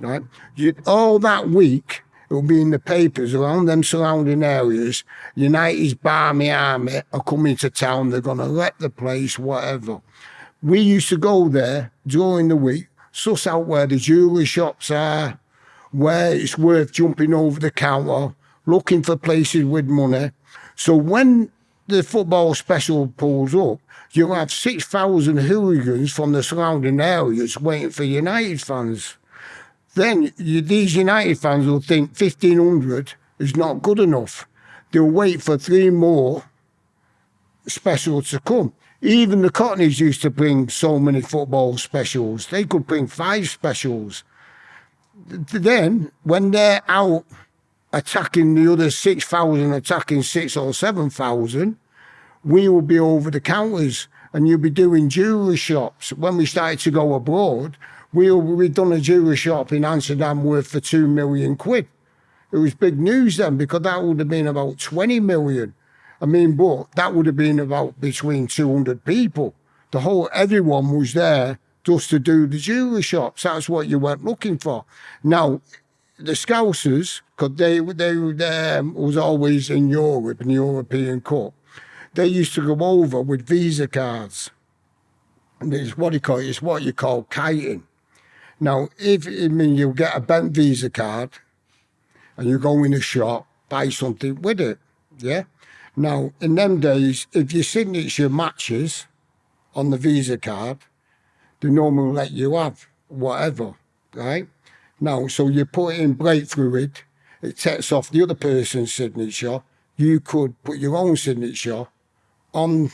right? You, all that week, it will be in the papers around them surrounding areas. United's Barmy Army are coming to town. They're going to wreck the place, whatever. We used to go there during the week, suss out where the jewellery shops are, where it's worth jumping over the counter, looking for places with money. So when the football special pulls up, you'll have 6,000 hooligans from the surrounding areas waiting for United fans. Then you, these United fans will think 1,500 is not good enough. They'll wait for three more specials to come. Even the Cockneys used to bring so many football specials. They could bring five specials. Then, when they're out attacking the other 6,000, attacking six or 7,000, we will be over the counters and you'll be doing jewellery shops. When we started to go abroad, we we'd done a jewellery shop in Amsterdam worth for two million quid. It was big news then because that would have been about 20 million. I mean, but that would have been about between 200 people. The whole, everyone was there just to do the jewellery shops. That's what you weren't looking for. Now, the Scousers, because they, they, they um, was always in Europe, in the European Cup, they used to go over with Visa cards. And it's what you call it, it's what you call kiting. Now, if I mean you get a bent Visa card and you go in a shop, buy something with it, yeah? Now, in them days, if your signature matches on the Visa card, they normally let you have whatever, right? Now, so you put in brake fluid, it takes off the other person's signature. You could put your own signature on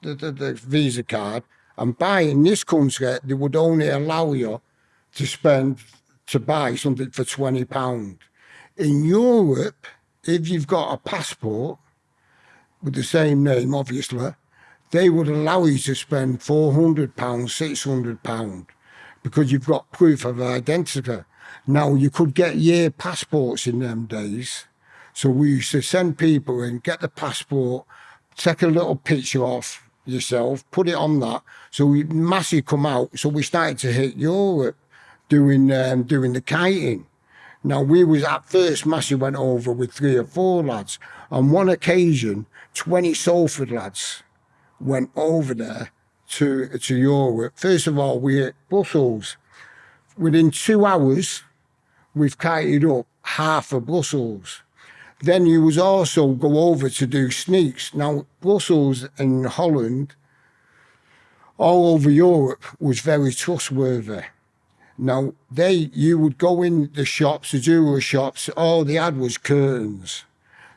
the, the, the Visa card and buy in this country, they would only allow you to spend, to buy something for £20. In Europe, if you've got a passport with the same name, obviously, they would allow you to spend four hundred pounds, six hundred pound, because you've got proof of identity. Now you could get year passports in them days, so we used to send people in, get the passport, take a little picture off yourself, put it on that. So we massive come out. So we started to hit Europe doing um, doing the kiting. Now we was at first Massey went over with three or four lads. On one occasion, 20 Salford lads went over there to to Europe. First of all, we hit Brussels. Within two hours, we've kited up half of Brussels. Then you was also go over to do sneaks. Now Brussels and Holland, all over Europe, was very trustworthy. Now they, you would go in the shops, the jewelry shops. All they had was curtains.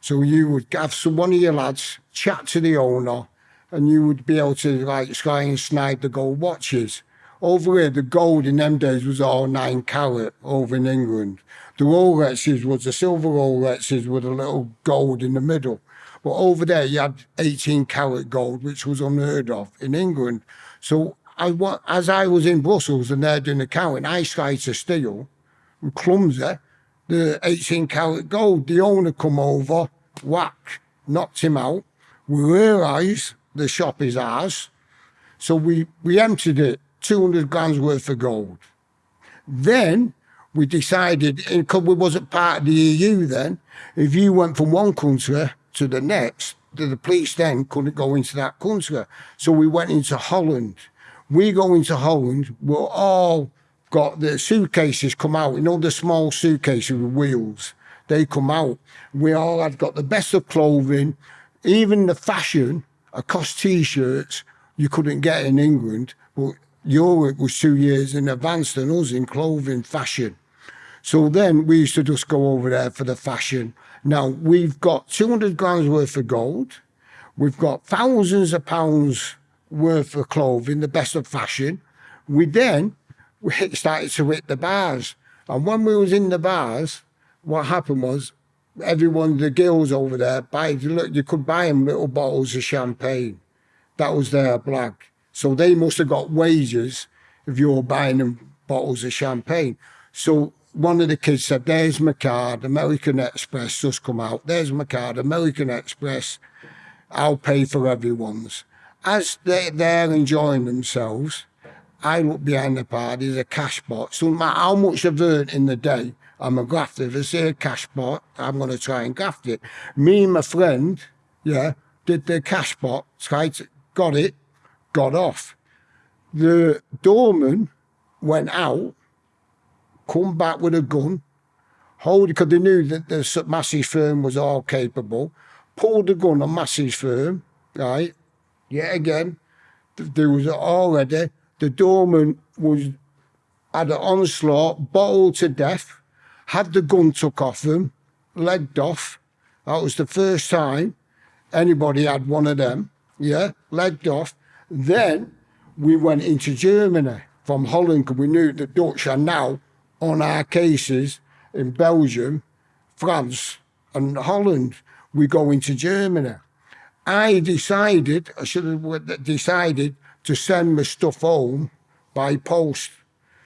So you would have some one of your lads chat to the owner, and you would be able to like try and snipe the gold watches. Over here, the gold in them days was all nine carat over in England. The Rolexes was the silver Rolexes with a little gold in the middle. But over there, you had 18 carat gold, which was unheard of in England. So I, as I was in Brussels and they're doing the counting, I tried to steal and clumsy the 18 carat gold. The owner come over, whack, knocked him out. We realised the shop is ours. So we, we emptied it, 200 grams worth of gold. Then we decided, because we wasn't part of the EU then, if you went from one country to the next, the the police then couldn't go into that country. So we went into Holland. We go into Holland, we're all got the suitcases come out, you know, the small suitcases with wheels. They come out. We all had got the best of clothing, even the fashion, across t-shirts you couldn't get in England, but Europe was two years in advance than us in clothing fashion. So then we used to just go over there for the fashion. Now we've got 200 grams worth of gold. We've got thousands of pounds worth of clothing, the best of fashion. We then we hit- started to hit the bars. And when we was in the bars, what happened was everyone, the girls over there, buy, look, you could buy them little bottles of champagne. That was their blag. So they must have got wages if you were buying them bottles of champagne. So one of the kids said, There's my card, American Express just come out. There's my card, American Express. I'll pay for everyone's. As they, they're enjoying themselves, I look behind the bar, there's a cash box. So no matter how much I've earned in the day, I'm a grafter. If I see a cash box, I'm going to try and graft it. Me and my friend, yeah, did the cash box, tried to, got it, got off. The doorman went out, come back with a gun, hold because they knew that the Massey firm was all capable, pulled the gun on Massey's firm, right? Yet again, there was already the doorman was had an onslaught, bottled to death, had the gun took off him, legged off. That was the first time anybody had one of them. Yeah, legged off. Then we went into Germany from Holland because we knew the Dutch are now on our cases in Belgium, France, and Holland. We go into Germany. I decided, I should have decided to send my stuff home by post.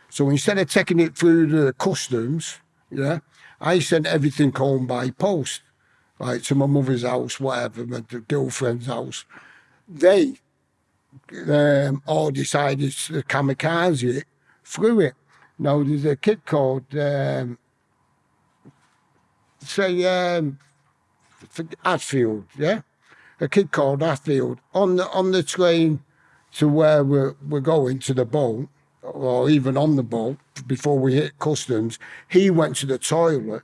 So instead of taking it through the customs, yeah, I sent everything home by post, like to my mother's house, whatever, my girlfriend's house. They um, all decided to kamikaze it through it. Now there's a kid called, um, say, um, Hatfield, yeah, a kid called Hatfield on the on the train to where we're we're going to the boat, or even on the boat before we hit customs. He went to the toilet.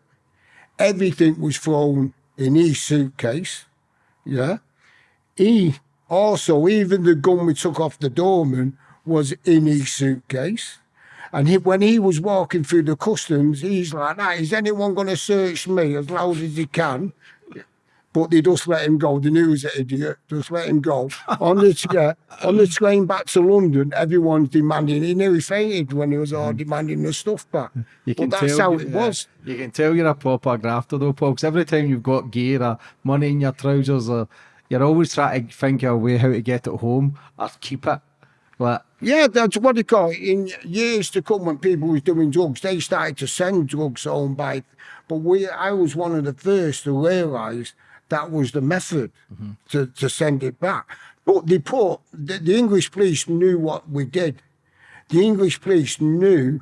Everything was thrown in his suitcase. Yeah. He also, even the gun we took off the doorman was in his suitcase. And he, when he was walking through the customs, he's like, "Nah, is anyone going to search me as loud as he can?" But they just let him go. The news idiot just let him go. on the tra- on the train back to London, everyone's demanding. He nearly fainted when he was all mm. demanding the stuff back. You But that's how it yeah, was. You can tell you're a proper grafter though, Paul, 'cause every time you've got gear or money in your trousers or you're always trying to think of a way how to get it home or keep it. Like, Yeah, that's what they call it. In years to come, when people was doing drugs, they started to send drugs home by. But we, I was one of the first to realise that was the method to, to send it back. But they put the, the English police knew what we did. The English police knew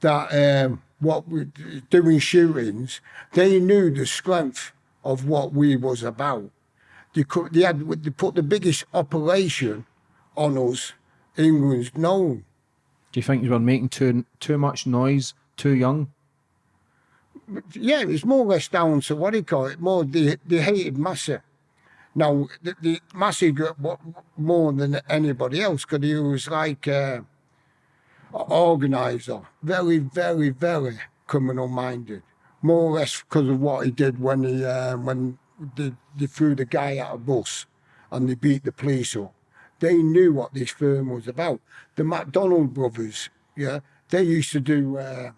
that um, what we doing shootings. They knew the strength of what we was about. They could, they had they put the biggest operation on us England's known. do you think you were making too too much noise too young? Yeah, it's more or less down to what do you call it? More they they hated Massey. Now the, the what, more than anybody else because he was like an organizer, very, very, very criminal minded. More or less because of what he did when he uh, when they, they threw the guy out of bus and they beat the police up. They knew what this firm was about. The McDonald brothers, yeah, they used to do. Uh,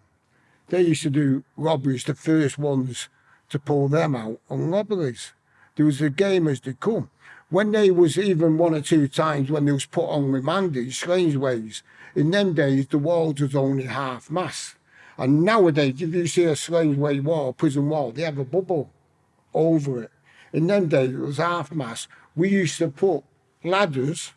they used to do robberies, the first ones to pull them out on robberies. There was a game as they come. When they was even one or two times when they was put on remand in Strangeways, in them days the walls was only half mass. And nowadays, if you see a strange way wall, prison wall, they have a bubble over it. In them days it was half mass. We used to put ladders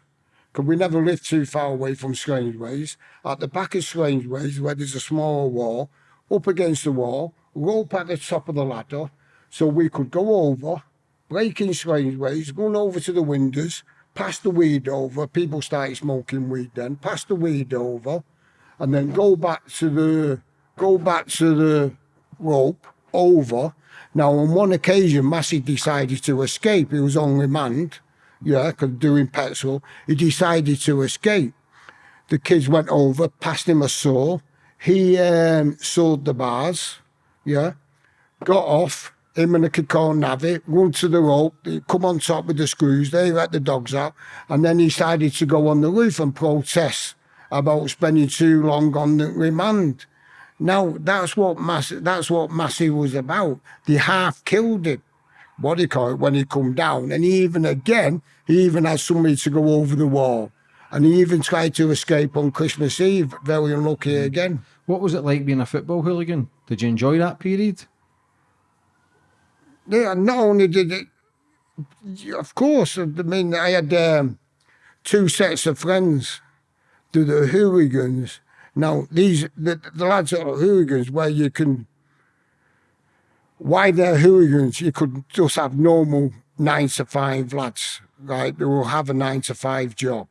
because we never lived too far away from Strangeways. At the back of Strangeways, where there's a small wall, up against the wall, rope at the top of the ladder, so we could go over, break in Strangeways, run over to the windows, pass the weed over. People started smoking weed then. Pass the weed over, and then go back to the go back to the rope over. Now, on one occasion, Massey decided to escape. He was on remand, yeah, 'cause doing petrol. He decided to escape. The kids went over, passed him a saw. He um, sawed the bars, yeah, got off. Him and the Kikor Navy run to the rope, come on top with the screws, they let the dogs out, and then he decided to go on the roof and protest about spending too long on the remand. Now that's what Massey, that's what Massey was about. They half killed him. What do you call it when he come down? And he even again, he even had somebody to go over the wall. And he even tried to escape on Christmas Eve. Very unlucky again. What was it like being a football hooligan? Did you enjoy that period? Yeah, not only did it, of course, I mean, I had um, two sets of friends, the, the hooligans. Now, these, the, the lads that are hooligans, where you can, why they're hooligans, you could just have normal nine to five lads, right? They will have a nine to five job.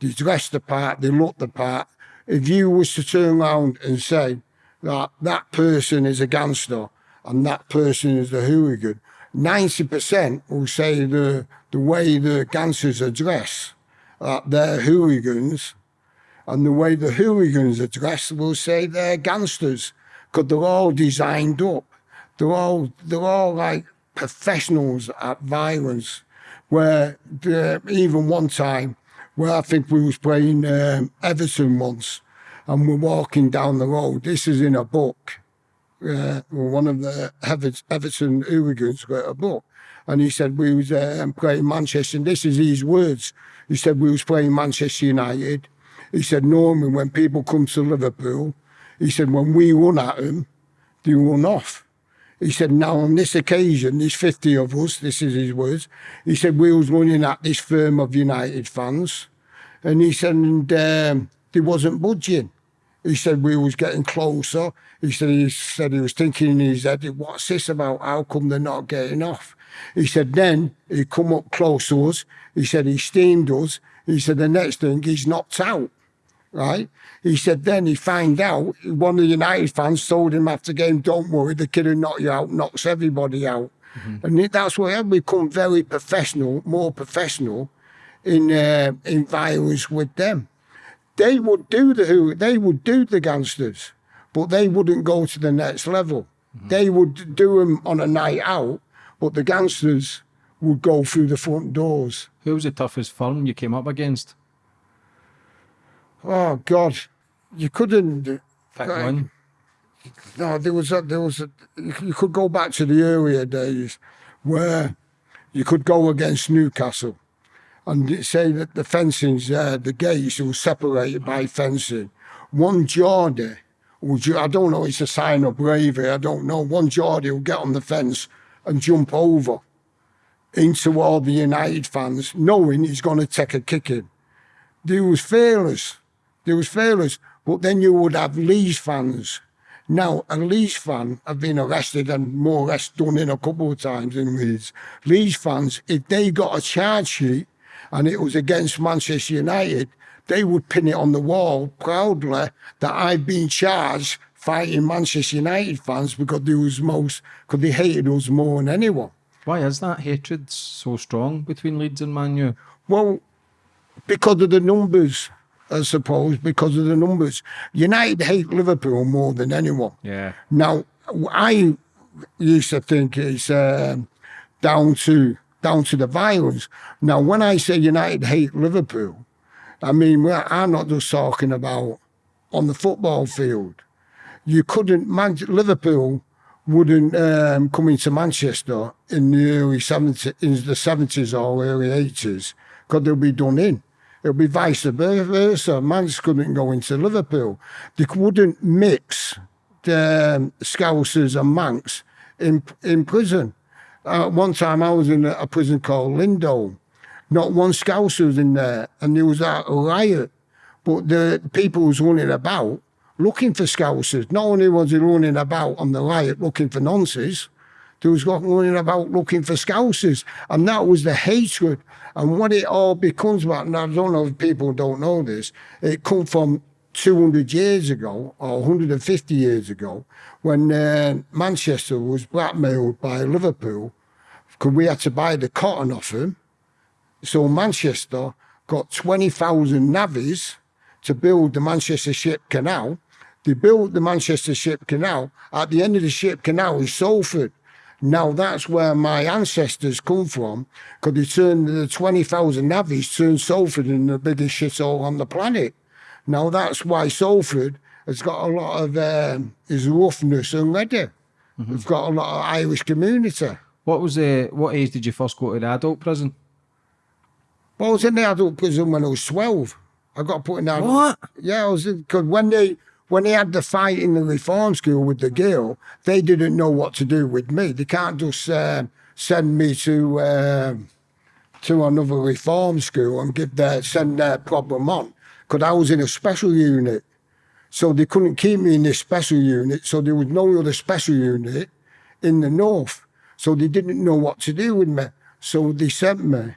They dress the part, they look the part. If you was to turn around and say that that person is a gangster and that person is a hooligan, 90% will say the, the way the gangsters are dressed, that they're hooligans, and the way the hooligans are dressed will say they're gangsters, because they're all designed up. They're all, they're all like professionals at violence, where uh, even one time, where I think we was playing um, Everton once, and we're walking down the road. This is in a book. Uh, one of the Ever- Everton hooligans got a book, and he said we was um, playing Manchester. And this is his words. He said we was playing Manchester United. He said normally when people come to Liverpool, he said when we run at them, they run off. He said, now on this occasion, there's 50 of us, this is his words. He said, we was running at this firm of United fans. And he said, and um, they wasn't budging. He said, we was getting closer. He said, he said he was thinking in his head, what's this about? How come they're not getting off? He said, then he come up close to us. He said, he steamed us. He said, the next thing, he's knocked out right? He said then he found out one of the United fans told him after the game, "Don't worry, the kid who knocked you out knocks everybody out," and that's why I've become very professional, more professional in uh, in violence with them. They would do the who they would do the gangsters, but they wouldn't go to the next level. They would do them on a night out, but the gangsters would go through the front doors. Who was the toughest firm you came up against? Oh God, you couldn't. Pick Right. one. No, there was a, there was a, you you could go back to the earlier days where you could go against Newcastle and say that the fencing's uh, the gates were separated by fencing. One Geordie, would you, I don't know, it's a sign of bravery, I don't know. One Geordie will get on the fence and jump over into all the United fans, knowing he's going to take a kicking. There was fearless. There was failures, But then you would have Leeds fans. Now, a Leeds fan have been arrested and more or less done in a couple of times in Leeds. Leeds fans, if they got a charge sheet and it was against Manchester United, they would pin it on the wall proudly that I've been charged fighting Manchester United fans because they was most because they hated us more than anyone. Why is that hatred so strong between Leeds and Man U? Well, because of the numbers, I suppose, because of the numbers. United hate Liverpool more than anyone. Yeah. Now, I used to think it's um, down to down to the violence. Now, when I say United hate Liverpool, I mean well, I'm not just talking about on the football field. You couldn't, Man- Liverpool wouldn't um, come into Manchester in the early 70s, in the 70s or early 80s because they'll be done in. It'll be vice versa. Mans couldn't go into Liverpool. They wouldn't mix the um, Scousers and Mancs in, in prison. Uh, one time I was in a, prison called Lindholme. Not one Scouser was in there, and there was a riot. But the people was running about looking for Scousers. Not only was he running about on the riot looking for nonces, there was running about looking for Scousers. And that was the hatred. And what it all becomes about, and I don't know if people don't know this, it come from 200 years ago or 150 years ago when uh, Manchester was blackmailed by Liverpool because we had to buy the cotton off them. So Manchester got 20,000 navvies to build the Manchester Ship Canal. They built the Manchester Ship Canal. At the end of the Ship Canal is Salford. Now that's where my ancestors come from, because they turned the 20,000 navvies turned Salford in the biggest shithole on the planet. Now that's why Salford has got a lot of um, his roughness already. It's got a lot of Irish community. What was the what age did you first go to the adult prison? Well, I was in the adult prison when I was 12. I got put in that. What? Yeah, I was because when they when they had the fight in the reform school with the girl, they didn't know what to do with me. They can't just um send me to um to another reform school and give their send their problem on because I was in a special unit. So they couldn't keep me in this special unit. So there was no other special unit in the north. So they didn't know what to do with me. So they sent me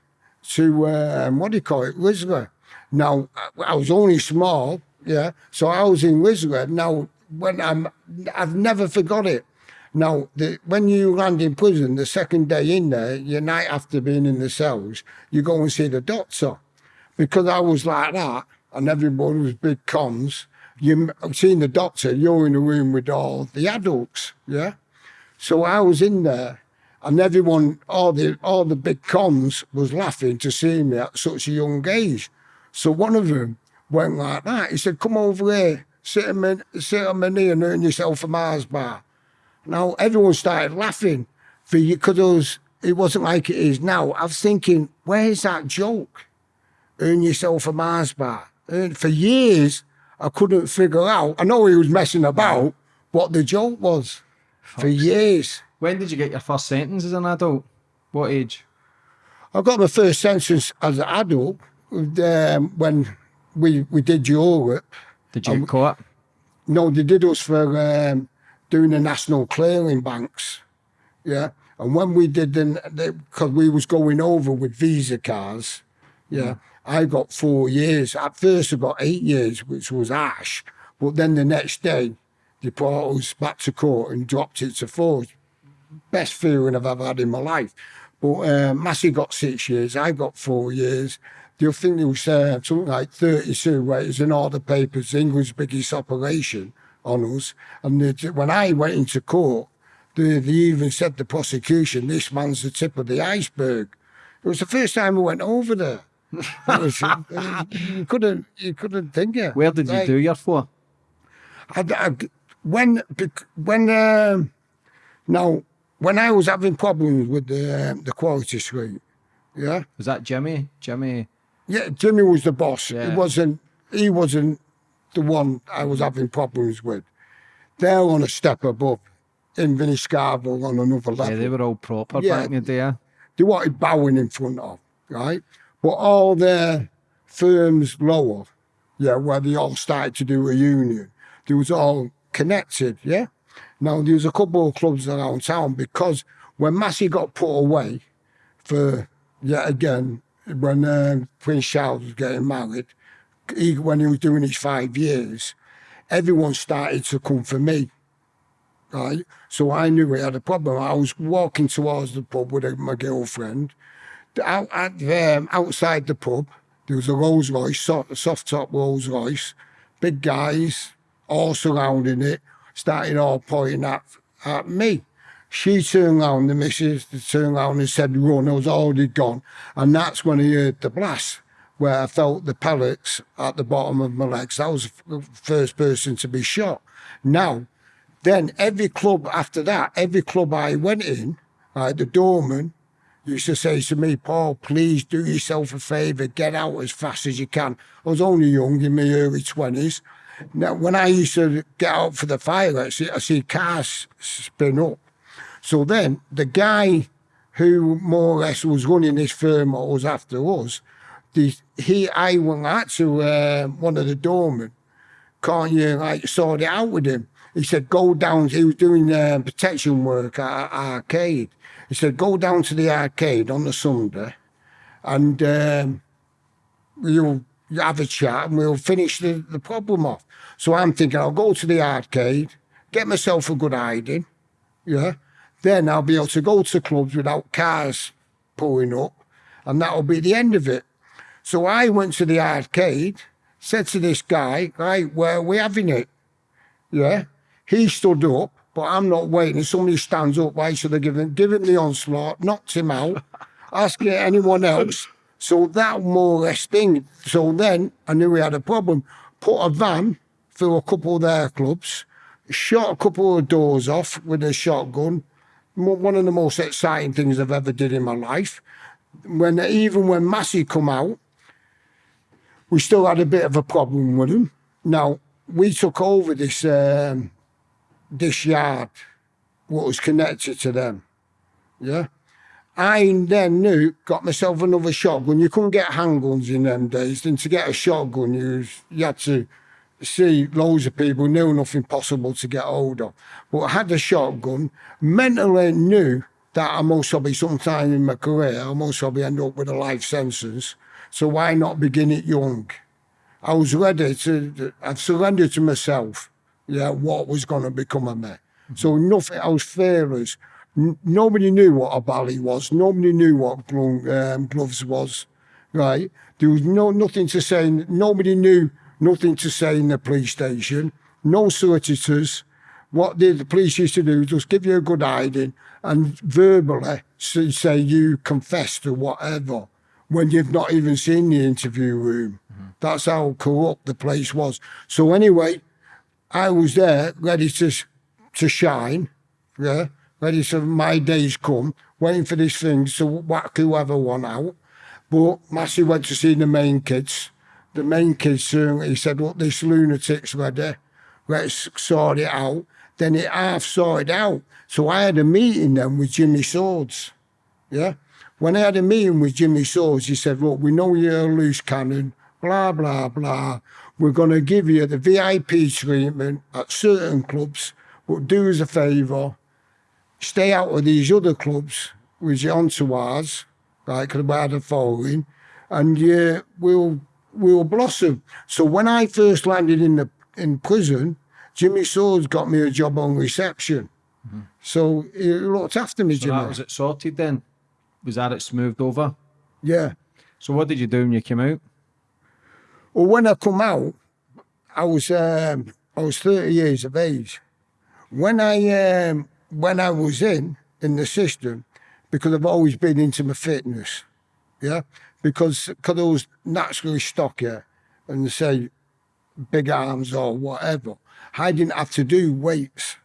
to um, what do you call it, Whistler. Now I was only small, yeah. So I was in Whistler. Now when I'm, I've never forgot it. Now the, when you land in prison, the second day in there, your night after being in the cells, you go and see the doctor, because I was like that, and everybody was big cons. You m- seen the doctor, you're in the room with all the adults, yeah. So I was in there, and everyone, all the all the big cons, was laughing to see me at such a young age. So one of them went like that. He said, "Come over here, sit on my, sit on my knee, and earn yourself a Mars bar." Now everyone started laughing for you because it, was, it wasn't like it is now. I was thinking, where's that joke? Earn yourself a Mars bar. And for years, I couldn't figure out. I know he was messing about what the joke was for years. When did you get your first sentence as an adult? What age? I got my first sentence as an adult um, when we we did Europe. Did you get caught? No, they did us for um, doing the national clearing banks. Yeah. And when we did then, because we was going over with visa cars, yeah, I got four years. At first, I got eight years, which was ash. But then the next day, they brought us back to court and dropped it to four. Best feeling I've ever had in my life. But uh, Massey got six years. I got four years. Do you think was uh, something like 32 where in all the papers, England's biggest operation on us? And the, when I went into court, they, they even said the prosecution, this man's the tip of the iceberg. It was the first time I went over there. Was, uh, you couldn't, you couldn't think it. Where did you do your four? I, I, when when um, now when I was having problems with the um, the quality street, yeah, Was that Jimmy? Jimmy. Yeah, Jimmy was the boss. Yeah. He wasn't. He wasn't the one I was having problems with. They're on a step above. In Vinnie Scarborough on another level. Yeah, they were all proper Yeah. back in the day. they wanted bowing in front of, right? But all their firms lower, yeah, where they all started to do a union, they was all connected, yeah? Now, there was a couple of clubs around town because when Massey got put away for, yet again, when uh, Prince Charles was getting married, he, when he was doing his five years, everyone started to come for me right? So I knew we had a problem. I was walking towards the pub with my girlfriend. Out at um, outside the pub, there was a Rolls Royce, soft, soft top Rolls Royce, big guys all surrounding it, starting all pointing at at me. She turned round, the missus turned round and said, run, I was already gone. And that's when I heard the blast, where I felt the pellets at the bottom of my legs. I was the first person to be shot. Now, then every club after that, every club I went in, like the doorman, used to say to me, Paul, please do yourself a favour, get out as fast as you can. I was only young, in my early 20s. Now, when I used to get out for the fire exit, I see cars spin up. So then the guy who more or less was running this firm or was after us, the, he, I went out to uh, one of the doormen can't you like sort it out with him? He said, go down. He was doing uh, protection work at arcade. He said, go down to the arcade on the Sunday, and um, you'll have a chat, and we'll finish the, the problem off. So I'm thinking, I'll go to the arcade, get myself a good hiding, yeah. Then I'll be able to go to clubs without cars pulling up, and that'll be the end of it. So I went to the arcade, said to this guy, right, where are we having it? Yeah. He stood up, but I'm not waiting. Somebody stands up, why should I give him, give him the onslaught, knocked him out, asking anyone else. So that more or less thing. So then I knew we had a problem. Put a van through a couple of their clubs, shot a couple of doors off with a shotgun. One of the most exciting things I've ever did in my life. When even when Massey come out, we still had a bit of a problem with him. Now we took over this um, this yard, what was connected to them. Yeah, I then knew got myself another shotgun. You couldn't get handguns in them days. And to get a shotgun, you you had to see loads of people knew nothing possible to get hold of. But I had a shotgun. Mentally knew that I most probably sometime in my career, I most probably end up with a life sentence. So why not begin it young? I was ready to, I've surrendered to myself, yeah, what was going to become of me. So nothing, I was fearless. N- nobody knew what a bally was. Nobody knew what glo- um, gloves was, right? There was no nothing to say. Nobody knew nothing to say in the police station. No solicitors. What did the police used to do was just give you a good hiding and verbally say, you confess to whatever when you've not even seen the interview room. Mm-hmm. That's how corrupt the place was. So anyway, I was there ready to to shine, yeah, ready for my days come, waiting for these things to whack whoever won out. But Massey went to see the main kids. The main kids, uh, he said, look, this lunatic's ready. Let's sort it out. Then it half sorted out. So I had a meeting then with Jimmy Swords. Yeah. When I had a meeting with Jimmy Swords, he said, Look, we know you're a loose cannon, blah, blah, blah. We're going to give you the VIP treatment at certain clubs, but do us a favour, stay out of these other clubs with your entourage, right, because we had a following, and yeah, we'll, we'll blossom. So when I first landed in the in prison, Jimmy Swords got me a job on reception. So he looked after me, So Jimmy. that was it sorted then? Was that it smoothed over? yeah. So what did you do when you came out? Well, when I come out, I was um, I was thirty years of age. When I um, when I was in in the system, because I've always been into my fitness, yeah, because was naturally stocky and say big arms or whatever, I didn't have to do weights.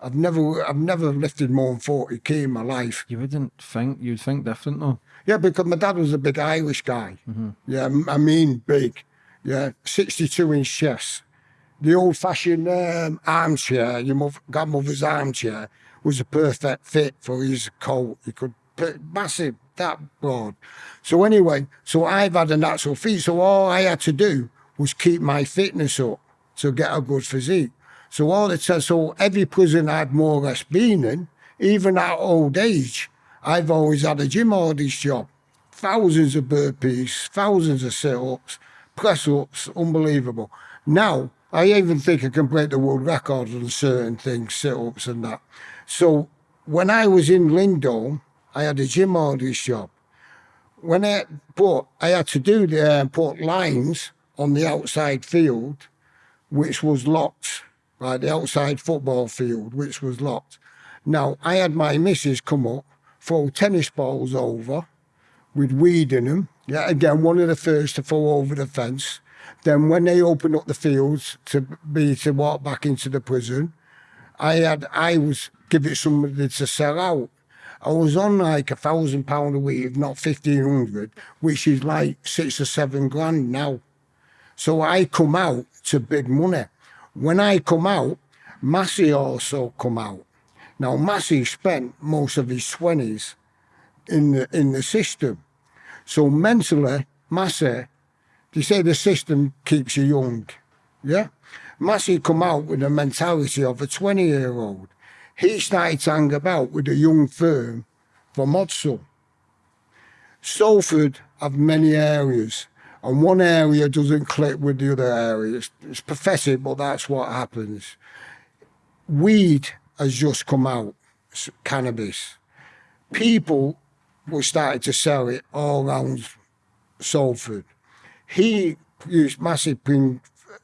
I've never, I've never lifted more than 40 k in my life. You wouldn't think you'd think different though. Yeah, because my dad was a big Irish guy. Yeah, I mean big. Yeah, 62 inch chest. The old fashioned um, armchair, your mother, grandmother's armchair, was a perfect fit for his coat. He could put massive, that broad. So anyway, so I've had a natural feet. So all I had to do was keep my fitness up to get a good physique. So all it says, so every prison I've more or less been in, even at old age, I've always had a gym audit job. Thousands of burpees, thousands of sit-ups, press-ups, unbelievable. Now, I even think I can break the world record on certain things, sit-ups and that. So when I was in Lindholme, I had a gym audit job. When I, but I had to do the, uh, put lines on the outside field, which was locked, right, the outside football field, which was locked. Now, I had my missus come up, throw tennis balls over with weed in them. Yeah, again, one of the first to fall over the fence. Then when they opened up the fields to be to walk back into the prison, I had I was giving somebody to sell out. I was on like a thousand pound a week, if not fifteen hundred, which is like six or seven grand now. So I come out to big money. When I come out, Massey also come out. Now Massey spent most of his twenties in the in the system. So mentally, Massey, they say the system keeps you young. Yeah? Massey come out with the mentality of a 20 year old. He started to hang about with a young firm from Ordsall. Salford have many areas, and one area doesn't click with the other area. It's, it's pathetic, but that's what happens. Weed has just come out, cannabis. People were starting to sell it all around Salford. He used massive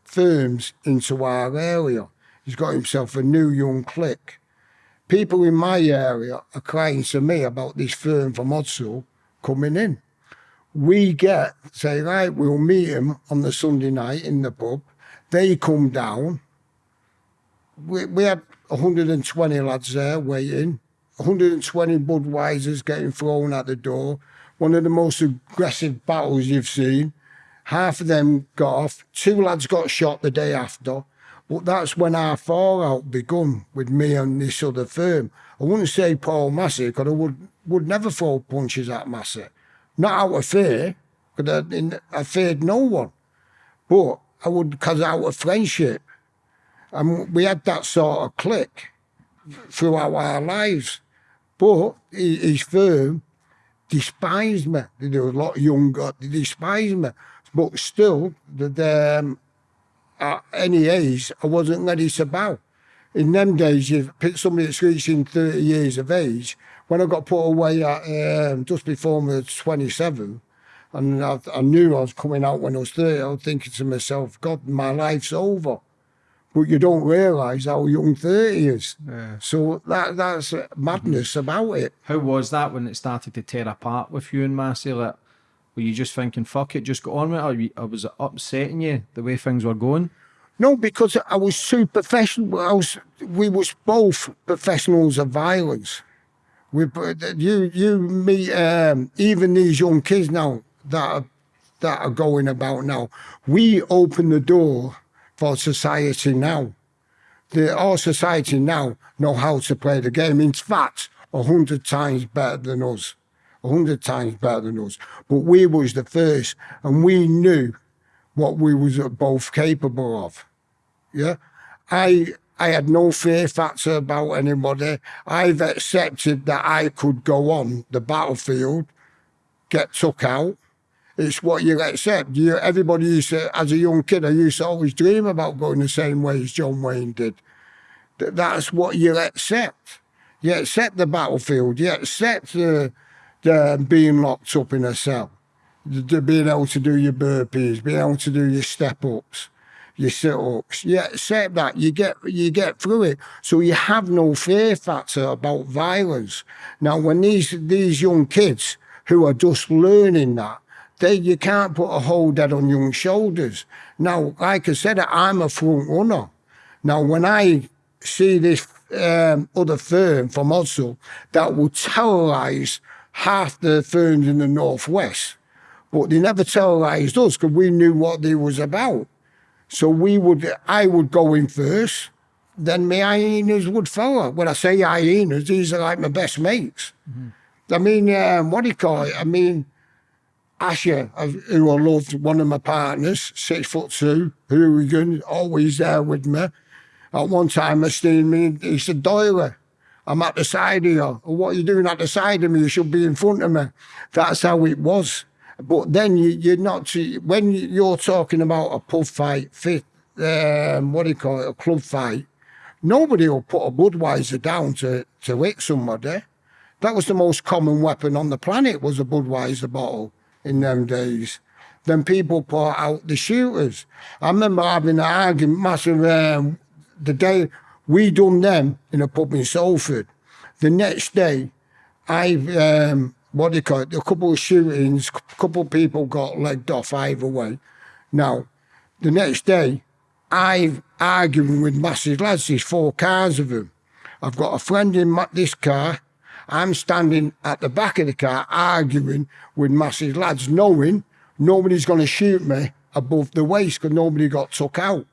firms into our area. He's got himself a new young clique. People in my area are crying to me about this firm from Ordsall coming in. We get, say, right, we'll meet him on the Sunday night in the pub. They come down. We, we had 120 lads there waiting. 120 Budweisers getting thrown at the door. One of the most aggressive battles you've seen. Half of them got off. Two lads got shot the day after. But that's when our fallout begun with me and this other firm. I wouldn't say Paul Massey, because I would, would never throw punches at Massey. Not out of fear, because I, I feared no one. But I would, because out of friendship. And we had that sort of click throughout our lives. But his firm despised me. There were a lot younger, they despised me. But still, the, the, um, at any age, I wasn't ready to bow. In them days, you pick somebody that's reaching 30 years of age. When I got put away at um, just before my 27, and I, I knew I was coming out when I was 30, I was thinking to myself, God, my life's over. But you don't realise how young 30 is. So that that's madness about it. How was that when it started to tear apart with you and Massey? Like, were you just thinking, fuck it, just go on with it? Or, was it upsetting you the way things were going? No, because I was too professional. I was, we was both professionals of violence. We, you, you meet um, even these young kids now that are, that are going about now. We open the door for society now. The, our society now know how to play the game. In fact, a hundred times better than us. A hundred times better than us. But we was the first, and we knew what we was both capable of. Yeah, I I had no fear factor about anybody. I've accepted that I could go on the battlefield, get took out. It's what you accept. You, everybody used to, as a young kid, I used to always dream about going the same way as John Wayne did. Th- That's what you accept. You accept the battlefield. You accept the, the being locked up in a cell, being able to do your burpees, being able to do your step ups, your sit ups. You accept that. You get you get through it. So you have no fear factor about violence. Now, when these these young kids who are just learning that, they you can't put a whole dead on young shoulders. Now, like I said, I'm a front runner. Now, when I see this um, other firm from Ordsall that will terrorise half the firms in the northwest, but they never terrorised us because we knew what they was about. So we would, I would go in first, then my hyenas would follow. When I say hyenas, these are like my best mates. I mean, um, what do you call it? I mean, Asher, who I loved, one of my partners, six foot two, hooligan, always there with me. At one time, I seen me, he said, Doyle, I'm at the side of you. What are you doing at the side of me? You should be in front of me. That's how it was. But then you, you're not, when you're talking about a pub fight, um, what do you call it, a club fight, nobody will put a Budweiser down to, to hit somebody. That was the most common weapon on the planet was a Budweiser bottle in them days. Then people put out the shooters. I remember having an argument, massive, um, the day we done them in a pub in Salford. The next day, I, um, what do you call it, a couple of shootings, a couple of people got legged off either way. Now, the next day, I've arguing with massive lads, there's four cars of them. I've got a friend in this car, I'm standing at the back of the car arguing with massive lads, knowing nobody's going to shoot me above the waist because nobody got took out.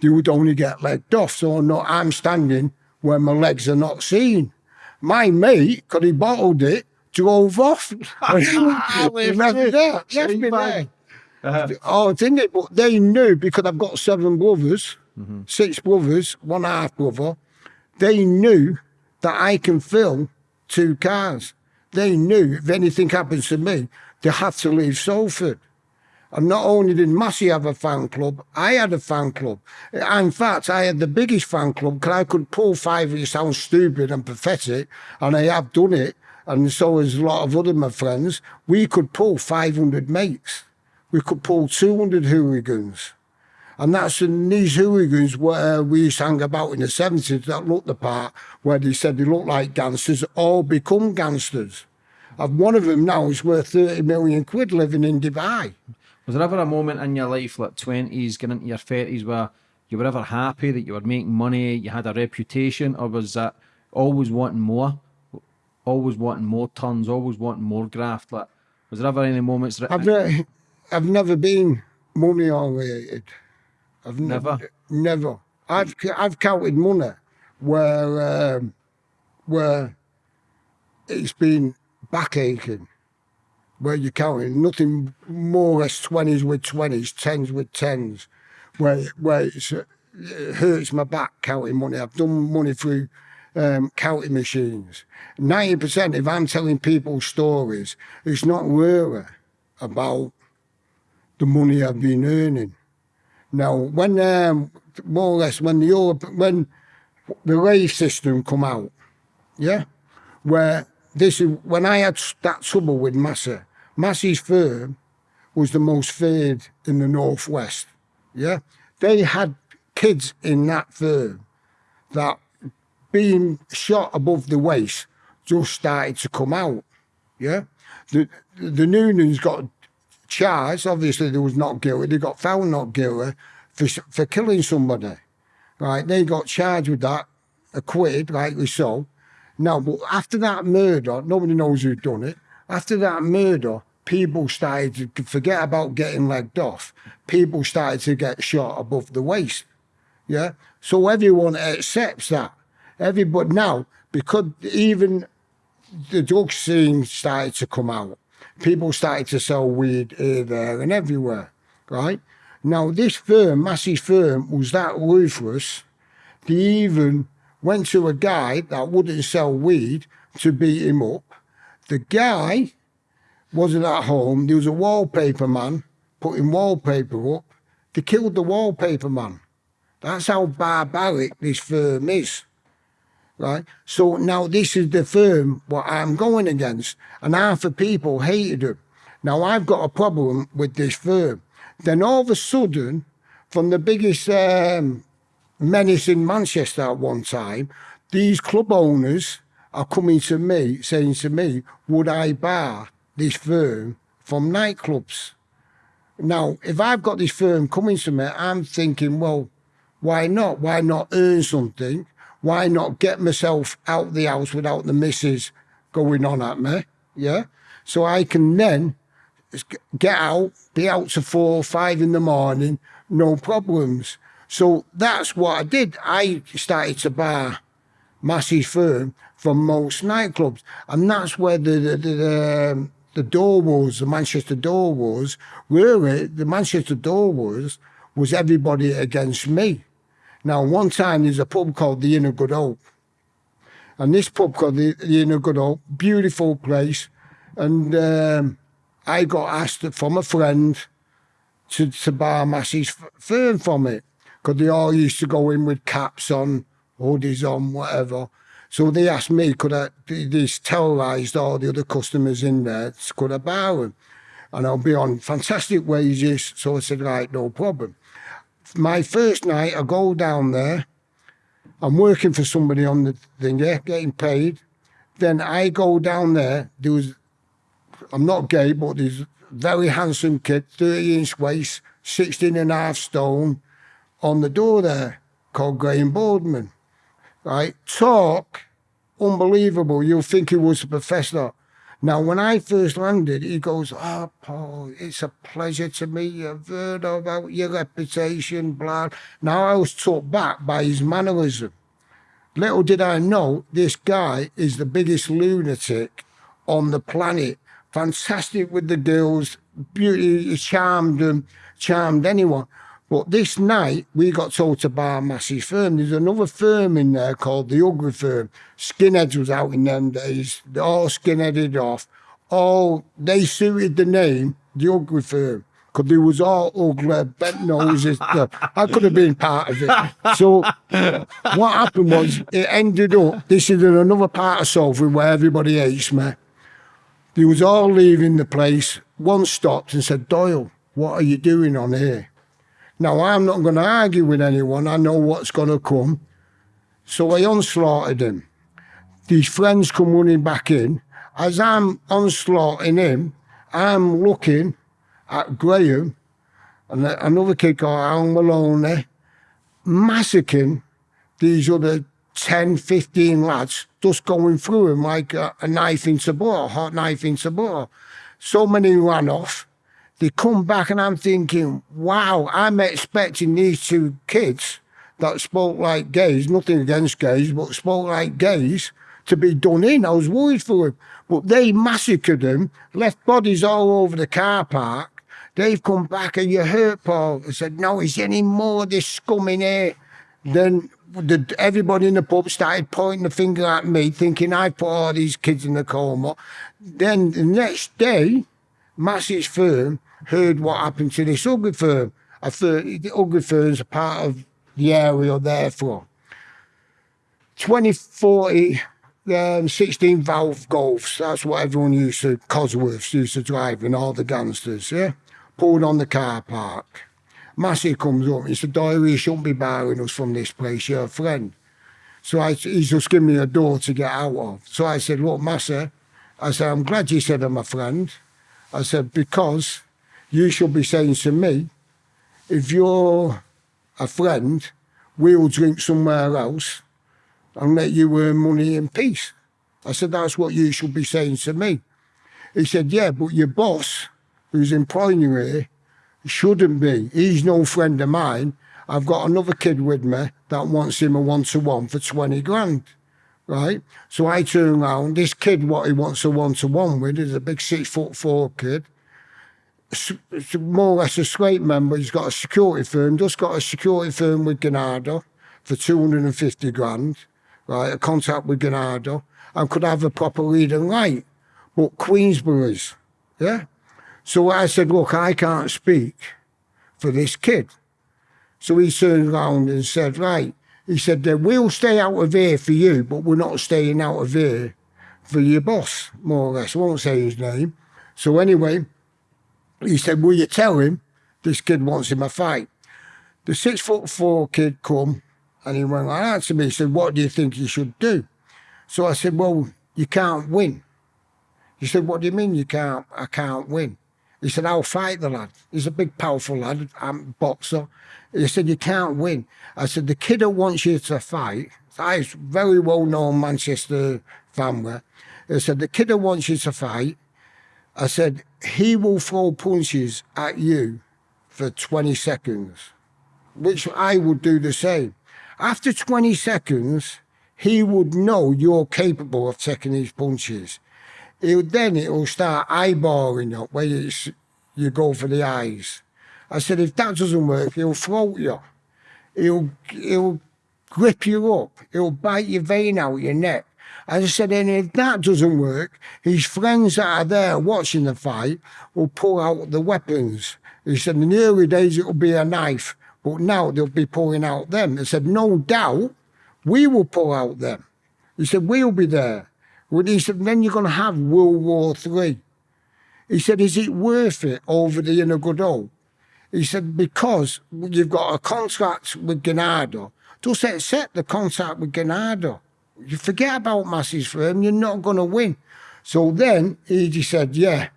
They would only get legged off. So no, I'm standing where my legs are not seen. My mate, because he bottled it, drove off. left me there. Left me there. Uh-huh. Oh, didn't it? But they knew because I've got seven brothers, mm-hmm. six brothers, one half brother. They knew that I can fill two cars. They knew if anything happens to me, they have to leave Salford. And not only did Massey have a fan club, I had a fan club. In fact, I had the biggest fan club because I could pull five, it sounds stupid and pathetic, and I have done it, and so has a lot of other my friends. We could pull 500 mates. We could pull 200 hooligans. And that's in these hooligans where we hang about in the 70s that looked the part, where they said they looked like gangsters, all become gangsters. And one of them now is worth 30 million quid living in Dubai. Was there ever a moment in your life, like 20s, getting into your 30s, where you were ever happy that you were making money, you had a reputation, or was that always wanting more? Always wanting more tons, always wanting more graft? Like, was there ever any moments that... I've, uh, I've never been money oriented. I've never, never. I've I've counted money where um, where it's been back aching, where you're counting nothing more or less twenties with twenties, tens with tens, where where it hurts my back counting money. I've done money through um, counting machines. Ninety percent, if I'm telling people stories, it's not really about the money I've been earning. Now, when um, more or less when the Europe, when the rave system come out, yeah, where this is when I had that trouble with Massey. Massey's firm was the most feared in the northwest. Yeah, they had kids in that firm that being shot above the waist just started to come out. Yeah, the the Noonans got charged. Obviously, they was not guilty. They got found not guilty for, for killing somebody. Right? They got charged with that, acquitted, rightly so. Now, but after that murder, nobody knows who done it. After that murder, people started to forget about getting legged off. People started to get shot above the waist. Yeah. So everyone accepts that. Everybody now, because even the drug scene started to come out, people started to sell weed here, there, and everywhere, right? Now, this firm, Massey's firm, was that ruthless. They even went to a guy that wouldn't sell weed to beat him up. The guy wasn't at home. There was a wallpaper man putting wallpaper up. They killed the wallpaper man. That's how barbaric this firm is right? So now this is the firm what I'm going against, and half the people hated them. Now I've got a problem with this firm. Then all of a sudden, from the biggest um, menace in Manchester at one time, these club owners are coming to me saying to me, would I bar this firm from nightclubs? Now, if I've got this firm coming to me, I'm thinking, well, why not? Why not earn something? Why not get myself out the house without the missus going on at me? Yeah. So I can then get out, be out to four, five in the morning, no problems. So that's what I did. I started to bar Massey's firm from most nightclubs, and that's where the the, the, um, the door was, the Manchester door was. Really, the Manchester door was was everybody against me. Now, one time there's a pub called the Inn of Good Hope, and this pub called the, the Inn of Good Hope, beautiful place, and um, I got asked from a friend to, to bar Massey's firm from it because they all used to go in with caps on, hoodies on, whatever. So they asked me, could I, they terrorised all the other customers in there, could I bar them? And I'll be on fantastic wages. So I said, right, no problem. My first night, I go down there. I'm working for somebody on the thing, yeah, getting paid. Then I go down there. There was, I'm not gay, but there's very handsome kid, 30 inch waist, 16 and a half stone, on the door there, called Graham Boardman right? Talk, unbelievable. You'll think he was a professor. Now, when I first landed, he goes, Oh, Paul, it's a pleasure to meet you. I've heard about your reputation, blah. Now, I was taught back by his mannerism. Little did I know, this guy is the biggest lunatic on the planet. Fantastic with the girls, beauty, charmed them, charmed anyone. But this night, we got told to bar a massive firm. There's another firm in there called the Ugly Firm. Skinheads was out in them days. They all skinheaded off. All, they suited the name, the Ugly Firm. Because they was all ugly, bent noses. I could have been part of it. So what happened was, it ended up, this is in another part of Salford where everybody hates me. They was all leaving the place. One stopped and said, Doyle, what are you doing on here? Now, I'm not going to argue with anyone. I know what's going to come. So I onslaughted him. These friends come running back in. As I'm onslaughting him, I'm looking at Graham and another kid called Al Maloney massacring these other 10, 15 lads, just going through him like a, a knife into butter, a hot knife into butter. So many ran off they come back and I'm thinking, wow, I'm expecting these two kids that spoke like gays, nothing against gays, but spoke like gays, to be done in. I was worried for them. But they massacred them, left bodies all over the car park. They've come back and you hurt Paul. I said, no, is any more of this scum in here? Then the, everybody in the pub started pointing the finger at me, thinking I put all these kids in the coma. Then the next day, Massey's firm heard what happened to this ugly firm. I thought the ugly firm's a part of the area they're from. 2040 um, 16 valve golfs, that's what everyone used to, Cosworths used to drive and all the gangsters, yeah? Pulled on the car park. Massey comes up, he said, Doyle, you shouldn't be barring us from this place, you're a friend. So I, he's just given me a door to get out of. So I said, look, Massey, I said, I'm glad you said I'm a friend. I said, because you should be saying to me, if you're a friend, we'll drink somewhere else and let you earn money in peace. I said, that's what you should be saying to me. He said, yeah, but your boss, who's employing you here, shouldn't be. He's no friend of mine. I've got another kid with me that wants him a one-to-one -one for 20 grand, right? So I turn around, this kid, what he wants a one-to-one -one with is a big six foot four kid more or less a straight member. He's got a security firm, just got a security firm with Ganado for 250 grand, right? A contract with Ganado and could have a proper reading light. But Queensborough's, yeah? So I said, look, I can't speak for this kid. So he turned around and said, right, he said, we'll stay out of here for you, but we're not staying out of here for your boss, more or less. I won't say his name. So anyway, he said, will you tell him this kid wants him a fight? The six foot four kid come and he went like that to me. He said, what do you think you should do? So I said, well, you can't win. He said, what do you mean you can't, I can't win? He said, I'll fight the lad. He's a big, powerful lad, I'm boxer. He said, you can't win. I said, the kid that wants you to fight, It's very well known Manchester family. He said, the kid that wants you to fight, I said, he will throw punches at you for 20 seconds, which I would do the same. After 20 seconds, he would know you're capable of taking these punches. Then it'll start eyeballing you where it's, you go for the eyes. I said, if that doesn't work, he'll throat you. He'll, he'll grip you up. He'll bite your vein out your neck. I said, and if that doesn't work, his friends that are there watching the fight will pull out the weapons. He said, in the early days, it'll be a knife, but now they'll be pulling out them. He said, no doubt, we will pull out them. He said, we'll be there. He said, then you're going to have World War Three. He said, is it worth it over the inner Godot? He said, because you've got a contract with Gennaro, just accept the contract with Gennaro. You forget about masses for him, you're not going to win. So then he just said, yeah,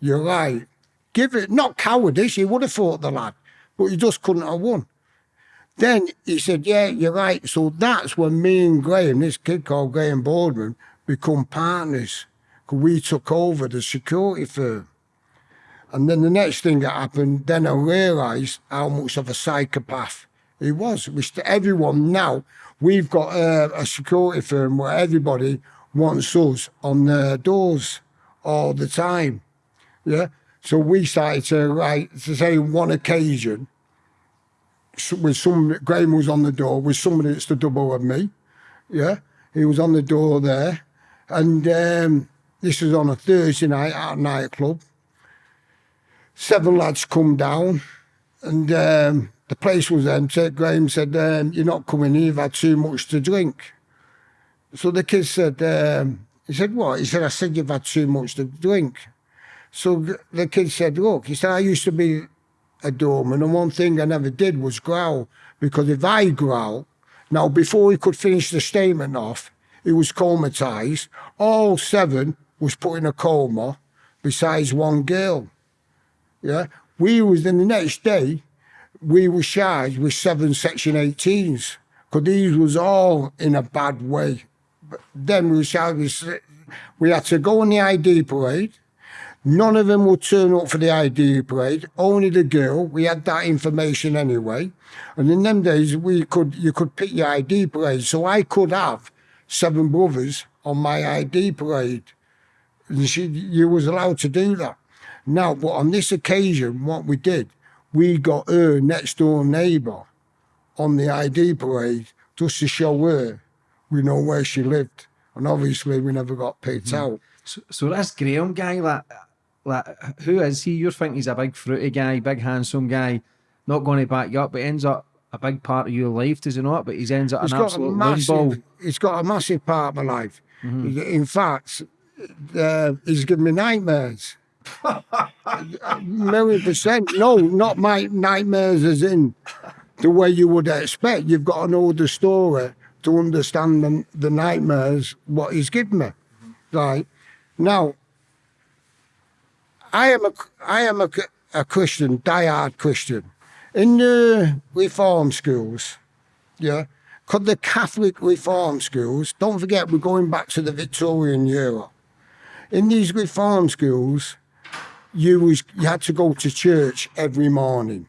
you're right. Give it, not cowardice, he would have fought the lad, but he just couldn't have won. Then he said, yeah, you're right. So that's when me and Graham, this kid called Graham Boardman, become partners. Because we took over the security firm. And then the next thing that happened, then I realised how much of a psychopath he was. Which to everyone now, we've got a, a security firm where everybody wants us on their doors all the time. Yeah. So we started to write to say one occasion with some Graham was on the door with somebody that's the double of me. Yeah. He was on the door there. And um, this was on a Thursday night at a nightclub. Seven lads come down and um, the place was empty. Graham said, um, you're not coming in, you've had too much to drink. So the kid said, um, he said, what? He said, I said you've had too much to drink. So the kid said, look, he said, I used to be a doorman and one thing I never did was growl because if I growl, now before he could finish the statement off, he was comatized. All seven was put in a coma besides one girl. Yeah. We was then the next day, we were charged with seven section 18s because these was all in a bad way. But then we were charged with, we had to go on the ID parade. None of them would turn up for the ID parade, only the girl. We had that information anyway. And in them days, we could you could pick your ID parade. So I could have seven brothers on my ID parade. And she, you was allowed to do that. Now, but on this occasion, what we did, we got her next door neighbour on the ID parade just to show her we know where she lived. And obviously we never got picked Hmm. out. So, so this Graham guy, like, like, who is he? You're thinking he's a big fruity guy, big handsome guy, not going to back you up, but ends up a big part of your life, does he not? But he's ends up It's an got a absolute massive, it's got a massive part of my life. Mm-hmm. In fact, uh, he's given me nightmares. A million percent. No, not my nightmares as in the way you would expect. You've got to know the story to understand the, the nightmares, what he's given me. Right. Now, I am a, I am a, a Christian, diehard Christian. In the reform schools, yeah, because the Catholic reform schools, don't forget we're going back to the Victorian era. In these reform schools, you was you had to go to church every morning.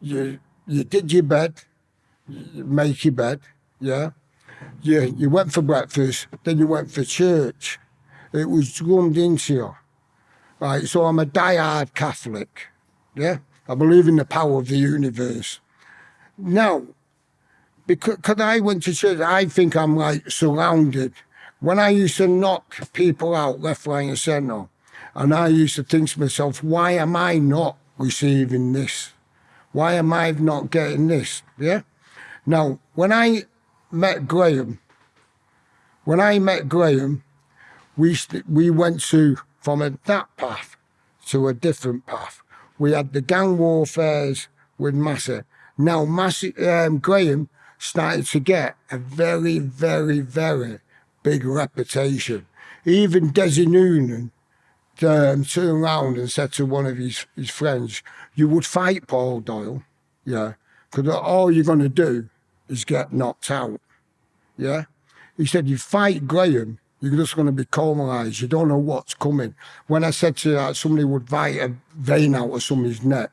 You you did your bed, you make your bed, yeah. You you went for breakfast, then you went for church. It was drummed into you. Right, so I'm a diehard Catholic. Yeah. I believe in the power of the universe. Now, because, because I went to church, I think I'm like surrounded. When I used to knock people out left, right, and centre, and I used to think to myself, why am I not receiving this? Why am I not getting this? Yeah. Now, when I met Graham, when I met Graham, we we went to from a, that path to a different path. We had the gang warfares with Massey. Now, Massey, um, Graham started to get a very, very, very big reputation. Even Desi Noonan um, turned around and said to one of his, his friends, You would fight Paul Doyle, yeah, because all you're going to do is get knocked out. Yeah. He said, you fight Graham, you're just going to be cauterized. You don't know what's coming. When I said to that somebody would bite a vein out of somebody's neck,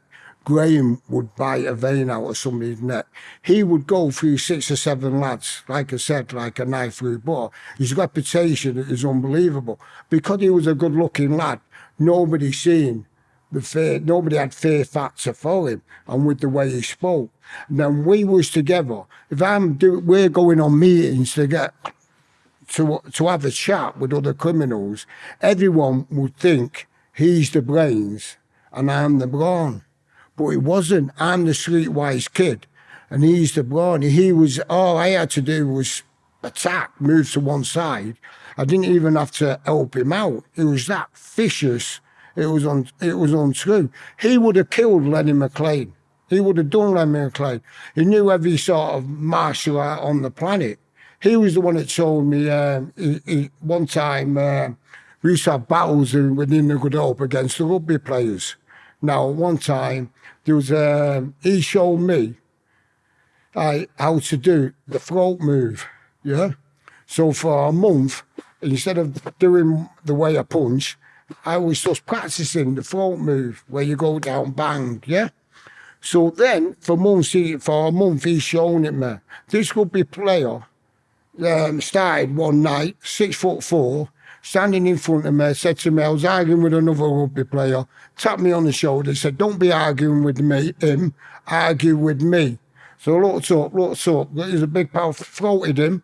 Graham would bite a vein out of somebody's neck. He would go through six or seven lads, like I said, like a knife through butter. His reputation is unbelievable. Because he was a good looking lad, nobody seen the fear, nobody had fear factor for him and with the way he spoke. And then we was together. If I'm do, we're going on meetings to get to to have a chat with other criminals, everyone would think he's the brains and I'm the brawn. But it wasn't. I'm the streetwise kid and he's the brawn. He was all I had to do was attack, move to one side. I didn't even have to help him out. It was that vicious. It was on it was untrue. He would have killed Lenny McLean. He would have done Lenny McLean. He knew every sort of martial art on the planet. He was the one that told me um, he, he, one time uh, we used to have battles within the Good Hope against the rugby players. Now, one time there was um, he showed me uh, how to do the throat move. Yeah. So for a month, instead of doing the way I punch, I was just practicing the throat move where you go down bang. Yeah. So then for months, he, for a month, he's shown it me. This rugby player um, started one night, six foot four, standing in front of me, said to me, I was arguing with another rugby player, tapped me on the shoulder, said, Don't be arguing with me, him, argue with me. So I looked up, looked up, there's a big pal, throated him,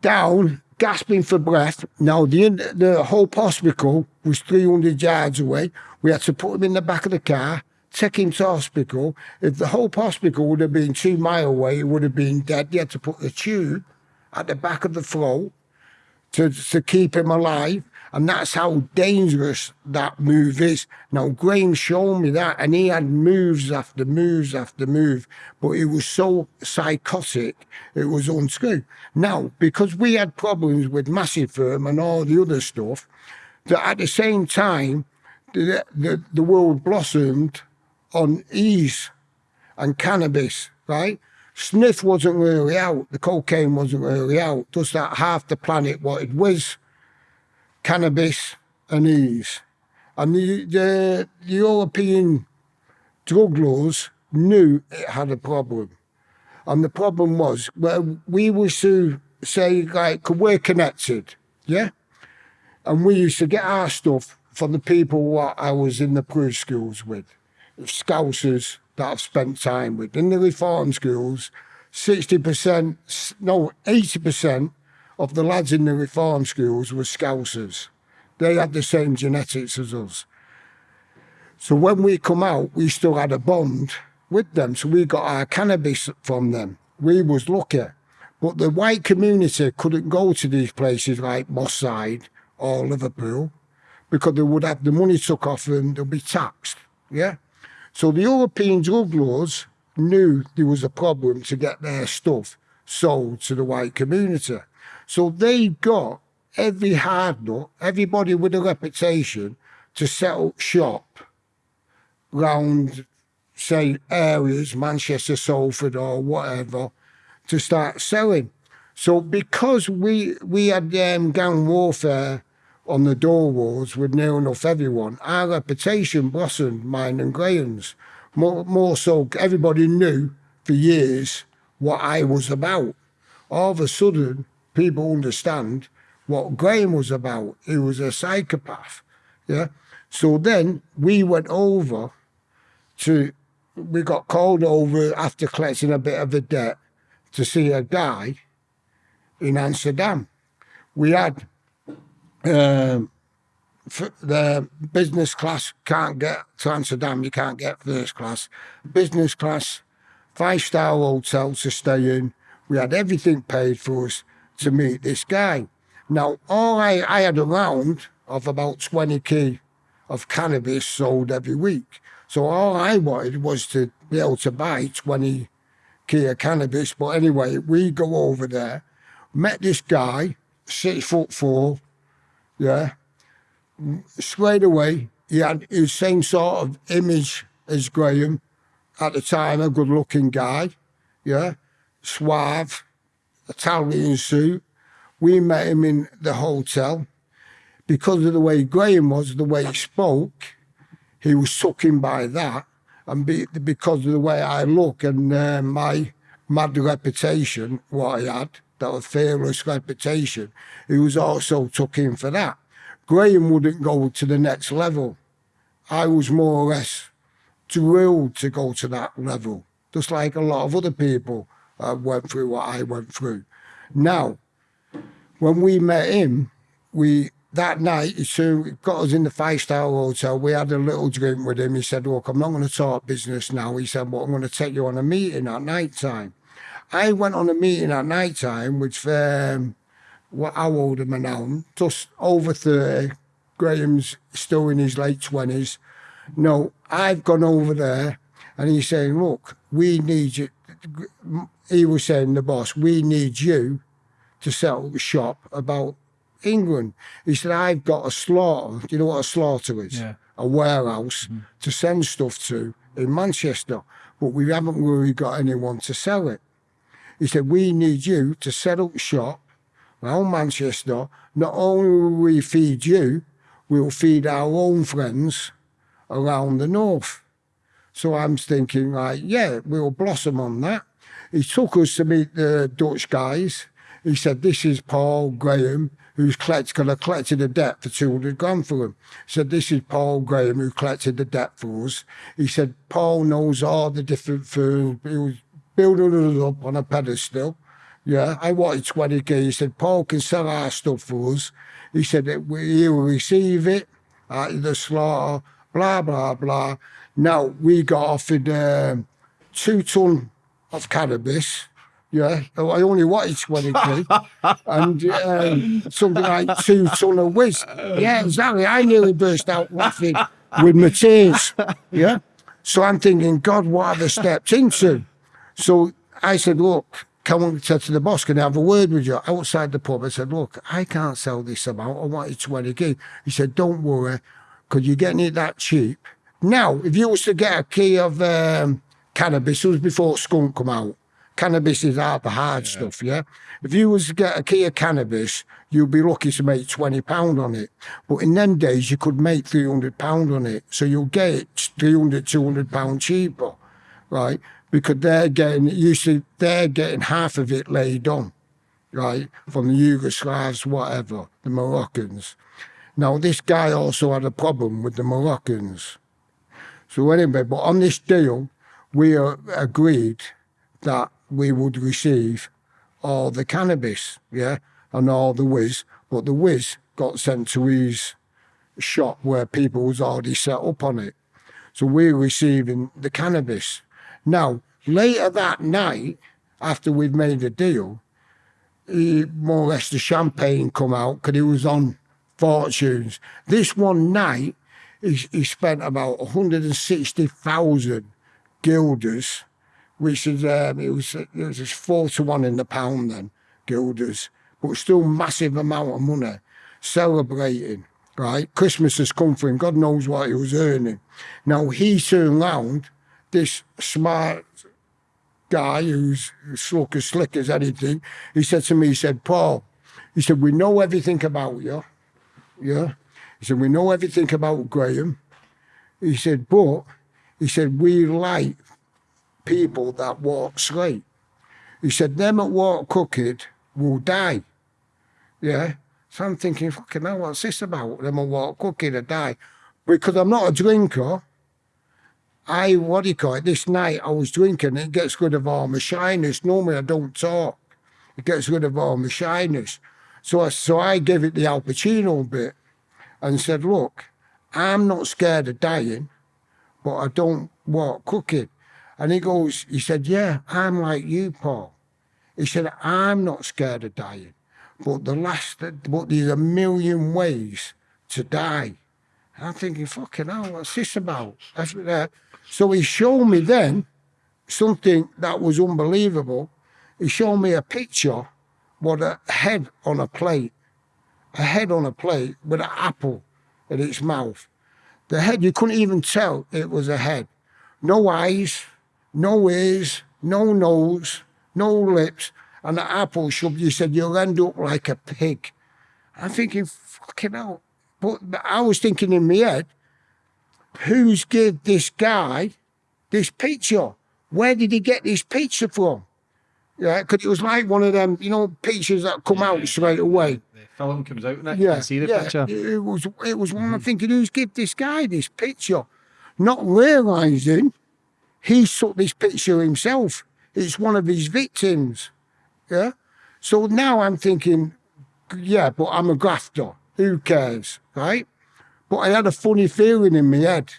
down, gasping for breath. Now, the, the whole hospital was 300 yards away. We had to put him in the back of the car, take him to hospital. If the whole hospital would have been two mile away, he would have been dead. You had to put the tube at the back of the throat to, to keep him alive. And that's how dangerous that move is. Now, Graham showed me that, and he had moves after moves after move, but it was so psychotic, it was untrue. Now, because we had problems with Massey's Firm and all the other stuff, that at the same time, the, the, the world blossomed on ease and cannabis, right? Sniff wasn't really out, the cocaine wasn't really out, just that half the planet it was cannabis and ease. And the, the, the European drug laws knew it had a problem. And the problem was, well, we used to say, like, we're connected, yeah? And we used to get our stuff from the people what I was in the pre schools with, Scousers that I've spent time with. In the reform schools, 60%, no, 80% of the lads in the reform schools were Scousers. They had the same genetics as us. So when we come out, we still had a bond with them. So we got our cannabis from them. We was lucky. But the white community couldn't go to these places like Moss Side or Liverpool because they would have the money took off them, they'll be taxed. Yeah? So the European drug laws knew there was a problem to get their stuff sold to the white community. So they got every hard nut, everybody with a reputation to set up shop round, say, areas, Manchester, Salford or whatever, to start selling. So because we we had um, gang warfare on the door walls with near enough everyone, our reputation blossomed, mine and Graham's. More, more so, everybody knew for years what I was about. All of a sudden, people understand what Graham was about. He was a psychopath. Yeah. So then we went over to, we got called over after collecting a bit of a debt to see a guy in Amsterdam. We had um, the business class can't get to Amsterdam, you can't get first class. Business class, five star hotel to stay in. We had everything paid for us to meet this guy. Now, all I, I had a round of about 20k of cannabis sold every week. So all I wanted was to be able to buy 20k of cannabis. But anyway, we go over there, met this guy, six foot four, yeah. Straight away, he had his same sort of image as Graham. At the time, a good looking guy, yeah, suave, Italian suit. We met him in the hotel. Because of the way Graham was, the way he spoke, he was in by that. And be, because of the way I look and uh, my mad reputation, what I had, that was fearless reputation, he was also took in for that. Graham wouldn't go to the next level. I was more or less drilled to go to that level, just like a lot of other people uh, went through what I went through. Now, when we met him, we that night he soon got us in the five star hotel. We had a little drink with him. He said, "Look, I'm not going to talk business now." He said, "But I'm going to take you on a meeting at night time." I went on a meeting at night time, which um, what how old am I now? Just over thirty. Graham's still in his late twenties. No, I've gone over there, and he's saying, "Look, we need you." He was saying, "The boss, we need you to set up a shop about England." He said, "I've got a slaughter. Do you know what a slaughter is? Yeah. A warehouse to send stuff to in Manchester, but we haven't really got anyone to sell it." He said, "We need you to set up shop around Manchester. Not only will we feed you, we'll feed our own friends." around the north. So I'm thinking, like, yeah, we'll blossom on that. He took us to meet the Dutch guys. He said, this is Paul Graham, who's collect, gonna collected a debt for 200 grand for him. He said, this is Paul Graham, who collected the debt for us. He said, Paul knows all the different firms. He building us up on a pedestal. Yeah, I wanted 20k. He said, Paul can sell our stuff for us. He said, we- he'll receive it at the slaughter blah blah blah. Now we got offered um, two ton of cannabis. Yeah, I only wanted twenty quid, and um, something like two ton of whiz. Yeah, exactly. I nearly burst out laughing with my tears. Yeah, so I'm thinking, God, what have I stepped into? So I said, look, come on, said to the boss, can I have a word with you outside the pub? I said, look, I can't sell this amount. I wanted 20 quid. He said, don't worry because you're getting it that cheap. Now, if you was to get a key of um, cannabis, it was before skunk come out. Cannabis is out the hard stuff, yeah? If you was to get a key of cannabis, you'd be lucky to make £20 on it. But in them days, you could make £300 on it. So you'll get it 300 £200 cheaper, right? Because they're getting, usually they're getting half of it laid on, right? From the Yugoslavs, whatever, the Moroccans. Now, this guy also had a problem with the Moroccans. So anyway, but on this deal, we uh, agreed that we would receive all the cannabis, yeah, and all the whiz. But the whiz got sent to his shop where people was already set up on it. So we're receiving the cannabis. Now, later that night, after we'd made a deal, he, more or less the champagne come out because he was on fortunes. This one night, he, he spent about 160,000 guilders, which is, um, it was, it was four to one in the pound then, guilders, but still massive amount of money, celebrating, right? Christmas has come for him, God knows what he was earning. Now he turned round, this smart guy who's slick as slick as anything, he said to me, he said, Paul, he said, we know everything about you. Yeah. He said, we know everything about Graham. He said, but he said, we like people that walk straight. He said, them that walk crooked will die. Yeah. So I'm thinking, fucking hell, what's this about? Them that walk crooked will die. Because I'm not a drinker. I, what do you call it? This night I was drinking, it gets rid of all my shyness. Normally I don't talk. It gets rid of all my shyness. So I, so I gave it the Al Pacino bit and said, look, I'm not scared of dying, but I don't walk crooked. And he goes, he said, yeah, I'm like you, Paul. He said, I'm not scared of dying, but the last, but there's a million ways to die. And I'm thinking, fucking hell, what's this about? Uh, So he showed me then something that was unbelievable. He showed me a picture with a head on a plate, a head on a plate with an apple in its mouth. The head, you couldn't even tell it was a head. No eyes, no ears, no nose, no lips. and the apple you said you'll end up like a pig. I'm thinking, fucking hell. But I was thinking in my head, who's give this guy this picture? Where did he get this picture from? Yeah, because it was like one of them, you know, pictures that come out straight away. The film comes out and can see the yeah, picture. It was it was one I'm mm. thinking, who's give this guy this picture? Not realising he took this picture himself. It's one of his victims. Yeah. So now I'm thinking, yeah, but I'm a grafter. Who cares? Right? But I had a funny feeling in my head.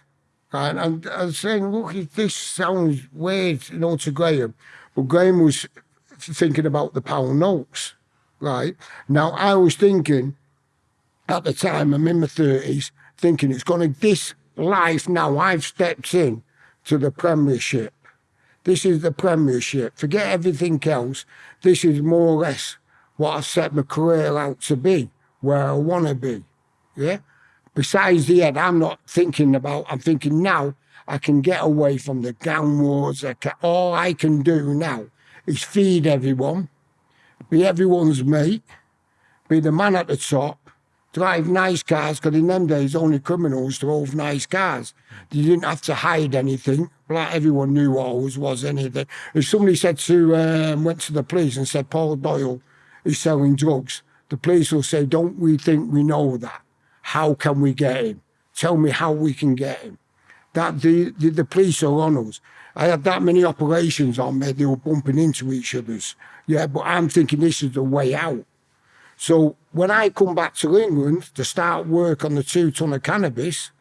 And I was saying, look, this sounds weird, you know, to Graham. But Graham was thinking about the pound notes. Right? Now I was thinking at the time, I'm in my thirties, thinking it's gonna this life now I've stepped in to the premiership. This is the premiership. Forget everything else. This is more or less what I set my career out to be, where I wanna be. Yeah? Besides the head, I'm not thinking about, I'm thinking now I can get away from the wars. I can, all I can do now is feed everyone, be everyone's mate, be the man at the top, drive nice cars, because in them days only criminals drove nice cars. You didn't have to hide anything. Like everyone knew what always was anything. If somebody said to, um, went to the police and said, Paul Doyle is selling drugs, the police will say, don't we think we know that? How can we get him? Tell me how we can get him. That the, the, the police are on us. I had that many operations on me, they were bumping into each other's. Yeah, but I'm thinking this is the way out. So when I come back to England to start work on the two ton of cannabis,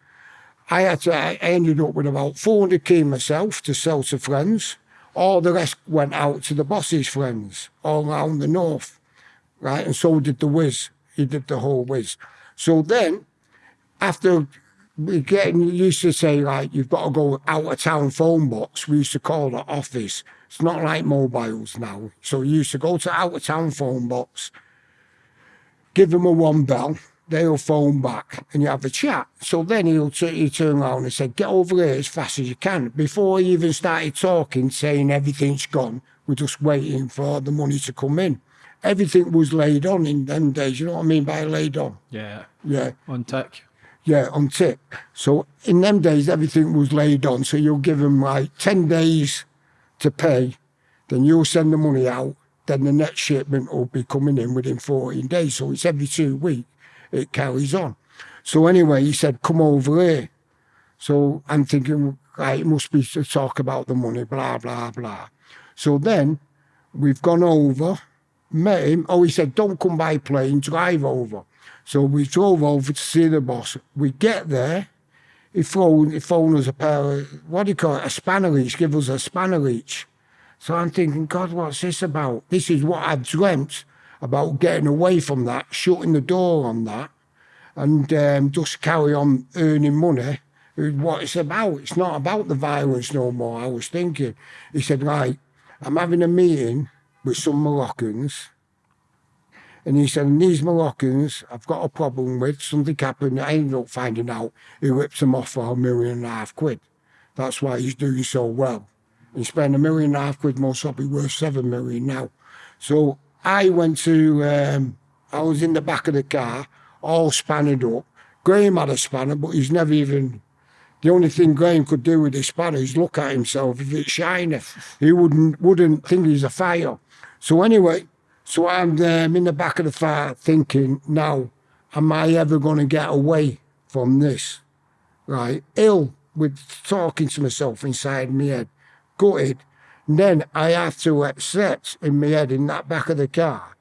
I had to, I ended up with about 400k myself to sell to friends. All the rest went out to the boss's friends all around the north, right? And so did the whiz. He did the whole whiz. So then, after we getting used to say like you've got to go out of town phone box, we used to call it office. It's not like mobiles now. So we used to go to out of town phone box, give them a one bell, they'll phone back and you have a chat. So then he'll he turn around and say, get over here as fast as you can. Before he even started talking, saying everything's gone, we're just waiting for the money to come in. Everything was laid on in them days. You know what I mean by laid on? Yeah, Yeah, on tick. yeah, on tip. So in them days, everything was laid on. So you'll give them like 10 days to pay. Then you'll send the money out. Then the next shipment will be coming in within 14 days. So it's every two weeks. It carries on. So anyway, he said, come over here. So I'm thinking, right, it must be to talk about the money, blah, blah, blah. So then we've gone over, met him. Oh, he said, don't come by plane, drive over. So we drove over to see the boss. We get there, he phoned, he phoned us a pair of, what do you call it, a spanner each, give us a spanner each. So I'm thinking, God, what's this about? This is what I've dreamt about getting away from that, shutting the door on that, and um, just carry on earning money. What it's about. It's not about the violence no more. I was thinking. He said, right, I'm having a meeting with some Moroccans. And he said, and these Moroccans, I've got a problem with. Something happened. I ended up finding out he ripped them off for a million and a half quid. That's why he's doing so well. He spent a million and a half quid, most probably worth seven million now. So I went to, um, I was in the back of the car, all spannered up. Graham had a spanner, but he's never even, the only thing Graham could do with his spanner is look at himself. If it's shiny, he wouldn't, wouldn't think he's a fire. So anyway, so I'm um, in the back of the car thinking, now, am I ever going to get away from this? Right? Ill with talking to myself inside my head, gutted. And then I have to accept in my head, in that back of the car,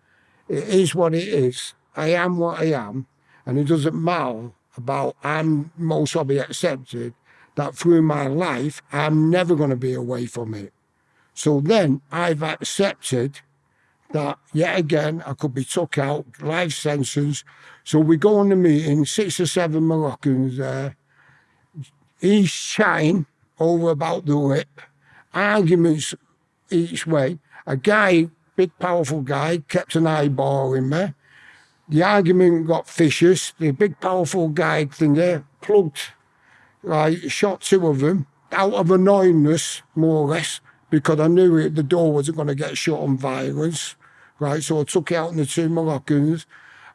it is what it is. I am what I am. And it doesn't matter about, I'm most probably accepted that through my life, I'm never going to be away from it. So then I've accepted that yet again I could be took out, life sentence. So we go on the meeting, six or seven Moroccans there. He's chatting over about the whip, arguments each way. A guy, big powerful guy, kept an eyeballing me. The argument got vicious. The big powerful guy thing there plugged, right, shot two of them out of annoyingness, more or less, because I knew it, the door wasn't going to get shut on violence. Right? So I took out the two Moroccans.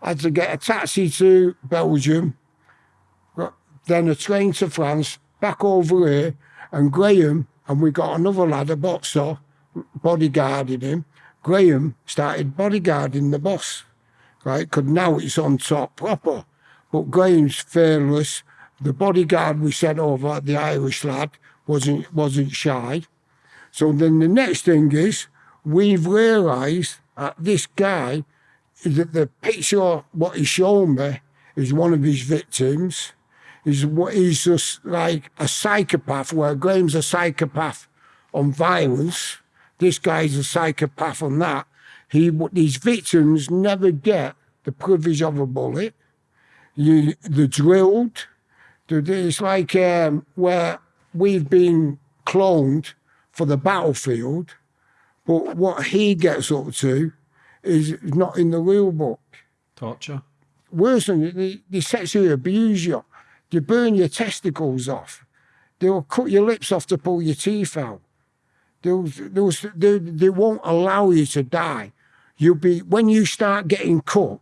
Had to get a taxi to Belgium, then a train to France, back over here, and Graham, and we got another lad, a boxer, bodyguarding him. Graham started bodyguarding the boss, right? Because now it's on top proper. But Graham's fearless. The bodyguard we sent over, the Irish lad, wasn't wasn't shy. So then the next thing is we've realised that this guy, that the picture what he showed me is one of his victims. Is what he's just like a psychopath, where Graham's a psychopath on violence. This guy's a psychopath on that. He these victims never get the privilege of a bullet. You they're drilled. It's like um, where we've been cloned for the battlefield, but what he gets up to is not in the rule book. Torture. Worse than that, they, they sexually abuse you. They burn your testicles off. They'll cut your lips off to pull your teeth out. They'll, they'll, they, they won't allow you to die. You'll be when you start getting cut,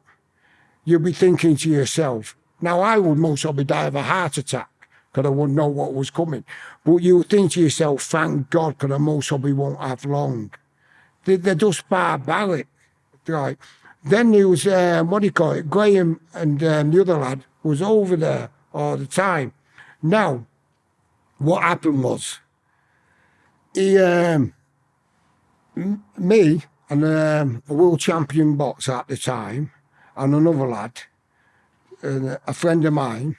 you'll be thinking to yourself, now I would most probably die of a heart attack because I wouldn't know what was coming. But you will think to yourself, thank God, because I most probably won't have long. They, they're just barbaric. Right. Then there was, um, what do you call it, Graham and um, the other lad was over there all the time. Now, what happened was, he, um, me and um, a world champion boxer at the time, and another lad, a friend of mine,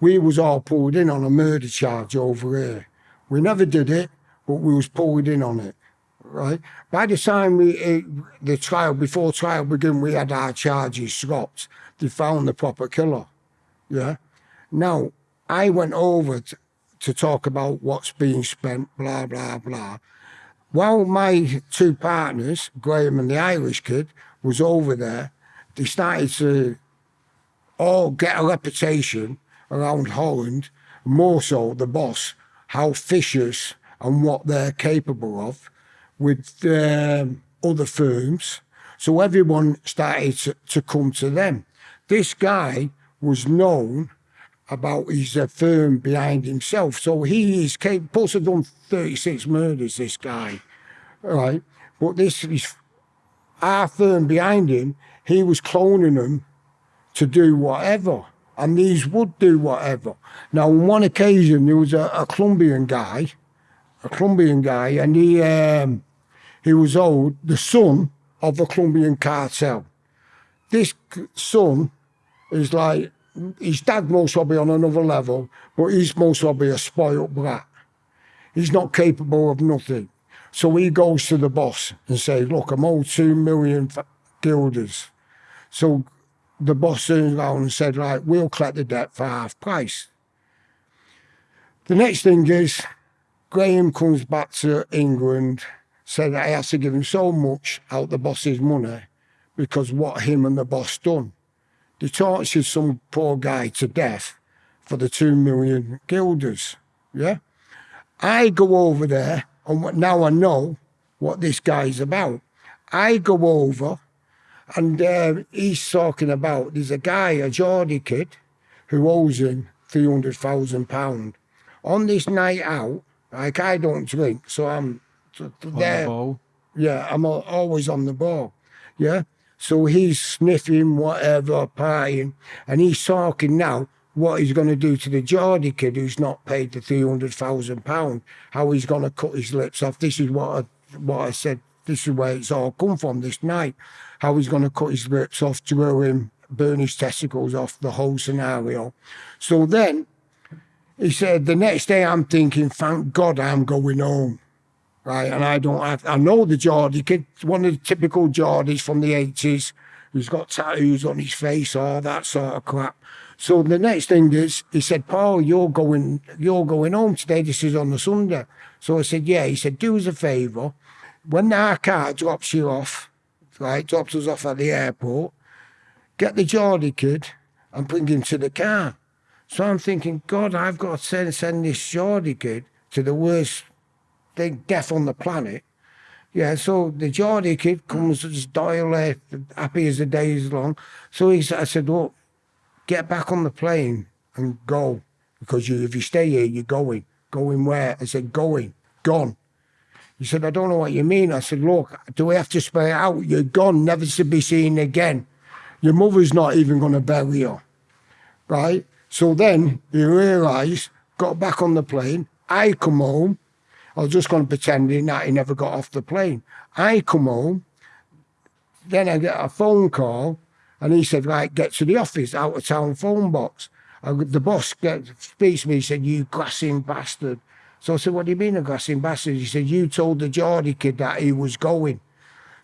we was all pulled in on a murder charge over here. We never did it, but we was pulled in on it, right? By the time we uh, the trial before trial began, we had our charges dropped. They found the proper killer, yeah. Now I went over to, to talk about what's being spent, blah blah blah. While my two partners, Graham and the Irish kid, was over there, they started to all get a reputation around Holland, more so the boss, how vicious and what they're capable of with um, other firms. So everyone started to, to come to them. This guy was known about his uh, firm behind himself. So he is capable, have done 36 murders, this guy, right? But this is our firm behind him, he was cloning them to do whatever. And these would do whatever. Now, on one occasion, there was a, a Colombian guy, a Colombian guy, and he um, he was old, the son of a Colombian cartel. This son is like his dad most probably on another level, but he's most probably a spoiled brat. He's not capable of nothing. So he goes to the boss and says, "Look, I'm owed two million guilders." So the boss turned around and said, right, we'll collect the debt for half price. The next thing is, Graham comes back to England, said that I had to give him so much out the boss's money because what him and the boss done. They tortured some poor guy to death for the two million guilders. Yeah? I go over there, and what- now I know what this guy's about. I go over and uh, he's talking about there's a guy, a Geordie kid, who owes him three hundred thousand pound. On this night out, like I don't drink, so I'm t- t- On there. the ball. Yeah, I'm always on the ball. Yeah. So he's sniffing whatever, partying, and he's talking now what he's going to do to the Geordie kid who's not paid the three hundred thousand pound. How he's going to cut his lips off. This is what I, what I said. This is where it's all come from this night. How he's going to cut his lips off, drill him, burn his testicles off. The whole scenario. So then he said the next day I'm thinking, thank God I'm going home right? And I don't have, I know the Geordie kid, one of the typical Geordies from the 80s, who's got tattoos on his face, all that sort of crap. So the next thing is, he said, Paul, you're going, you're going home today. This is on the Sunday. So I said, yeah. He said, do us a favour. When our car drops you off, right, drops us off at the airport, get the Geordie kid and bring him to the car. So I'm thinking, God, I've got to send, send this Geordie kid to the worst thing, death on the planet Yeah, so the Geordie kid comes Doyle, uh, happy as the day is long. So he, I said, look, get back on the plane and go. Because you, if you stay here, you're going. Going where? I said, going. Gone. He said, I don't know what you mean. I said, look, do we have to spell it out? You're gone, never to be seen again. Your mother's not even going to bury you. Right? So then he realised, got back on the plane. I come home. I was just going to pretend that he never got off the plane. I come home. Then I get a phone call and he said, right, get to the office, out of town phone box. I, the boss speaks to me, he said, you grassing bastard. So I said, what do you mean a grassing bastard? He said, you told the Geordie kid that he was going.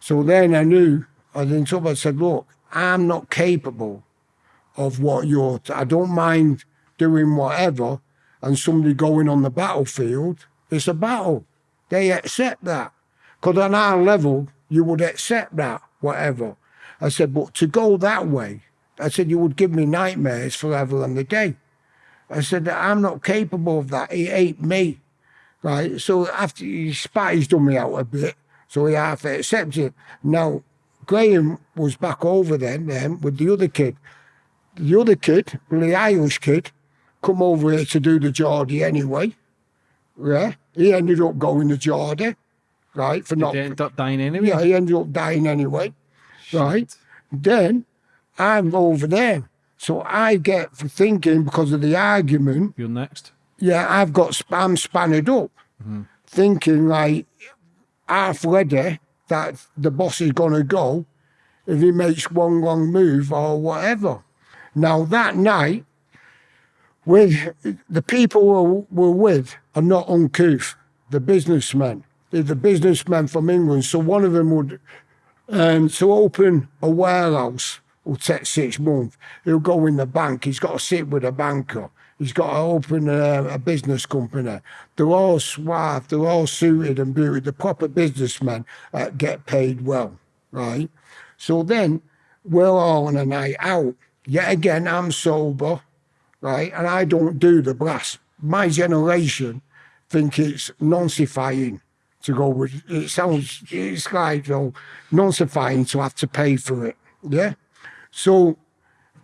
So then I knew, I then told him, I said, look, I'm not capable of what you're, I don't mind doing whatever and somebody going on the battlefield. It's a battle. They accept that. Because on our level, you would accept that, whatever. I said, but to go that way, I said, you would give me nightmares forever and a day. I said, I'm not capable of that. He ate me. Right. So after he spat his dummy out a bit, so he half accepted. Now, Graham was back over then, then with the other kid. The other kid, the Irish kid, come over here to do the Geordie anyway. Yeah. He ended up going to Geordie, right, for Did not they end up dying anyway? yeah, he ended up dying anyway. Right. Then I'm over there. So I get for thinking because of the argument, You're next. yeah, I've got I'm spanned up, mm-hmm. thinking like half ready that the boss is gonna go if he makes one wrong move or whatever. Now that night, with the people we're, we're with are not uncouth, the businessmen. They're the businessmen from England. So one of them would um, to open a warehouse will take six months. He'll go in the bank. He's got to sit with a banker. He's got to open a, a business company. They're all suave. They're all suited and booted. The proper businessmen uh, get paid well, right? So then we're all on a night out. Yet again, I'm sober, right? And I don't do the brass. My generation think it's nonsifying to go with it sounds it's like you know, nonsifying to have to pay for it. Yeah. So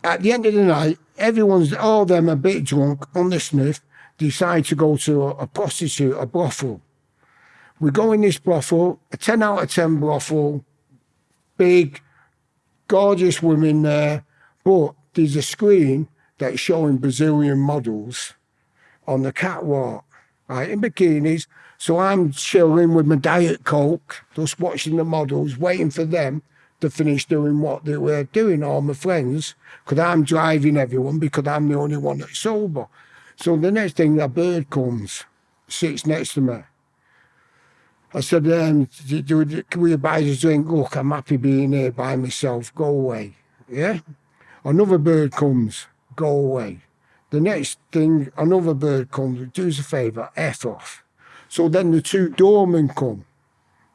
at the end of the night, everyone's all them a bit drunk on the sniff, decide to go to a, a prostitute, a brothel. We go in this brothel, a 10 out of 10 brothel, big, gorgeous women there, but there's a screen that's showing Brazilian models on the catwalk, right, in bikinis. So I'm chilling with my Diet Coke, just watching the models, waiting for them to finish doing what they were doing, all my friends, because I'm driving everyone because I'm the only one that's sober. So the next thing, a bird comes, sits next to me. I said, um, can we buy a drink? Look, I'm happy being here by myself. Go away. Yeah? Another bird comes. Go away. The next thing, another bird comes. Do us a favour. F off. So then the two doormen come.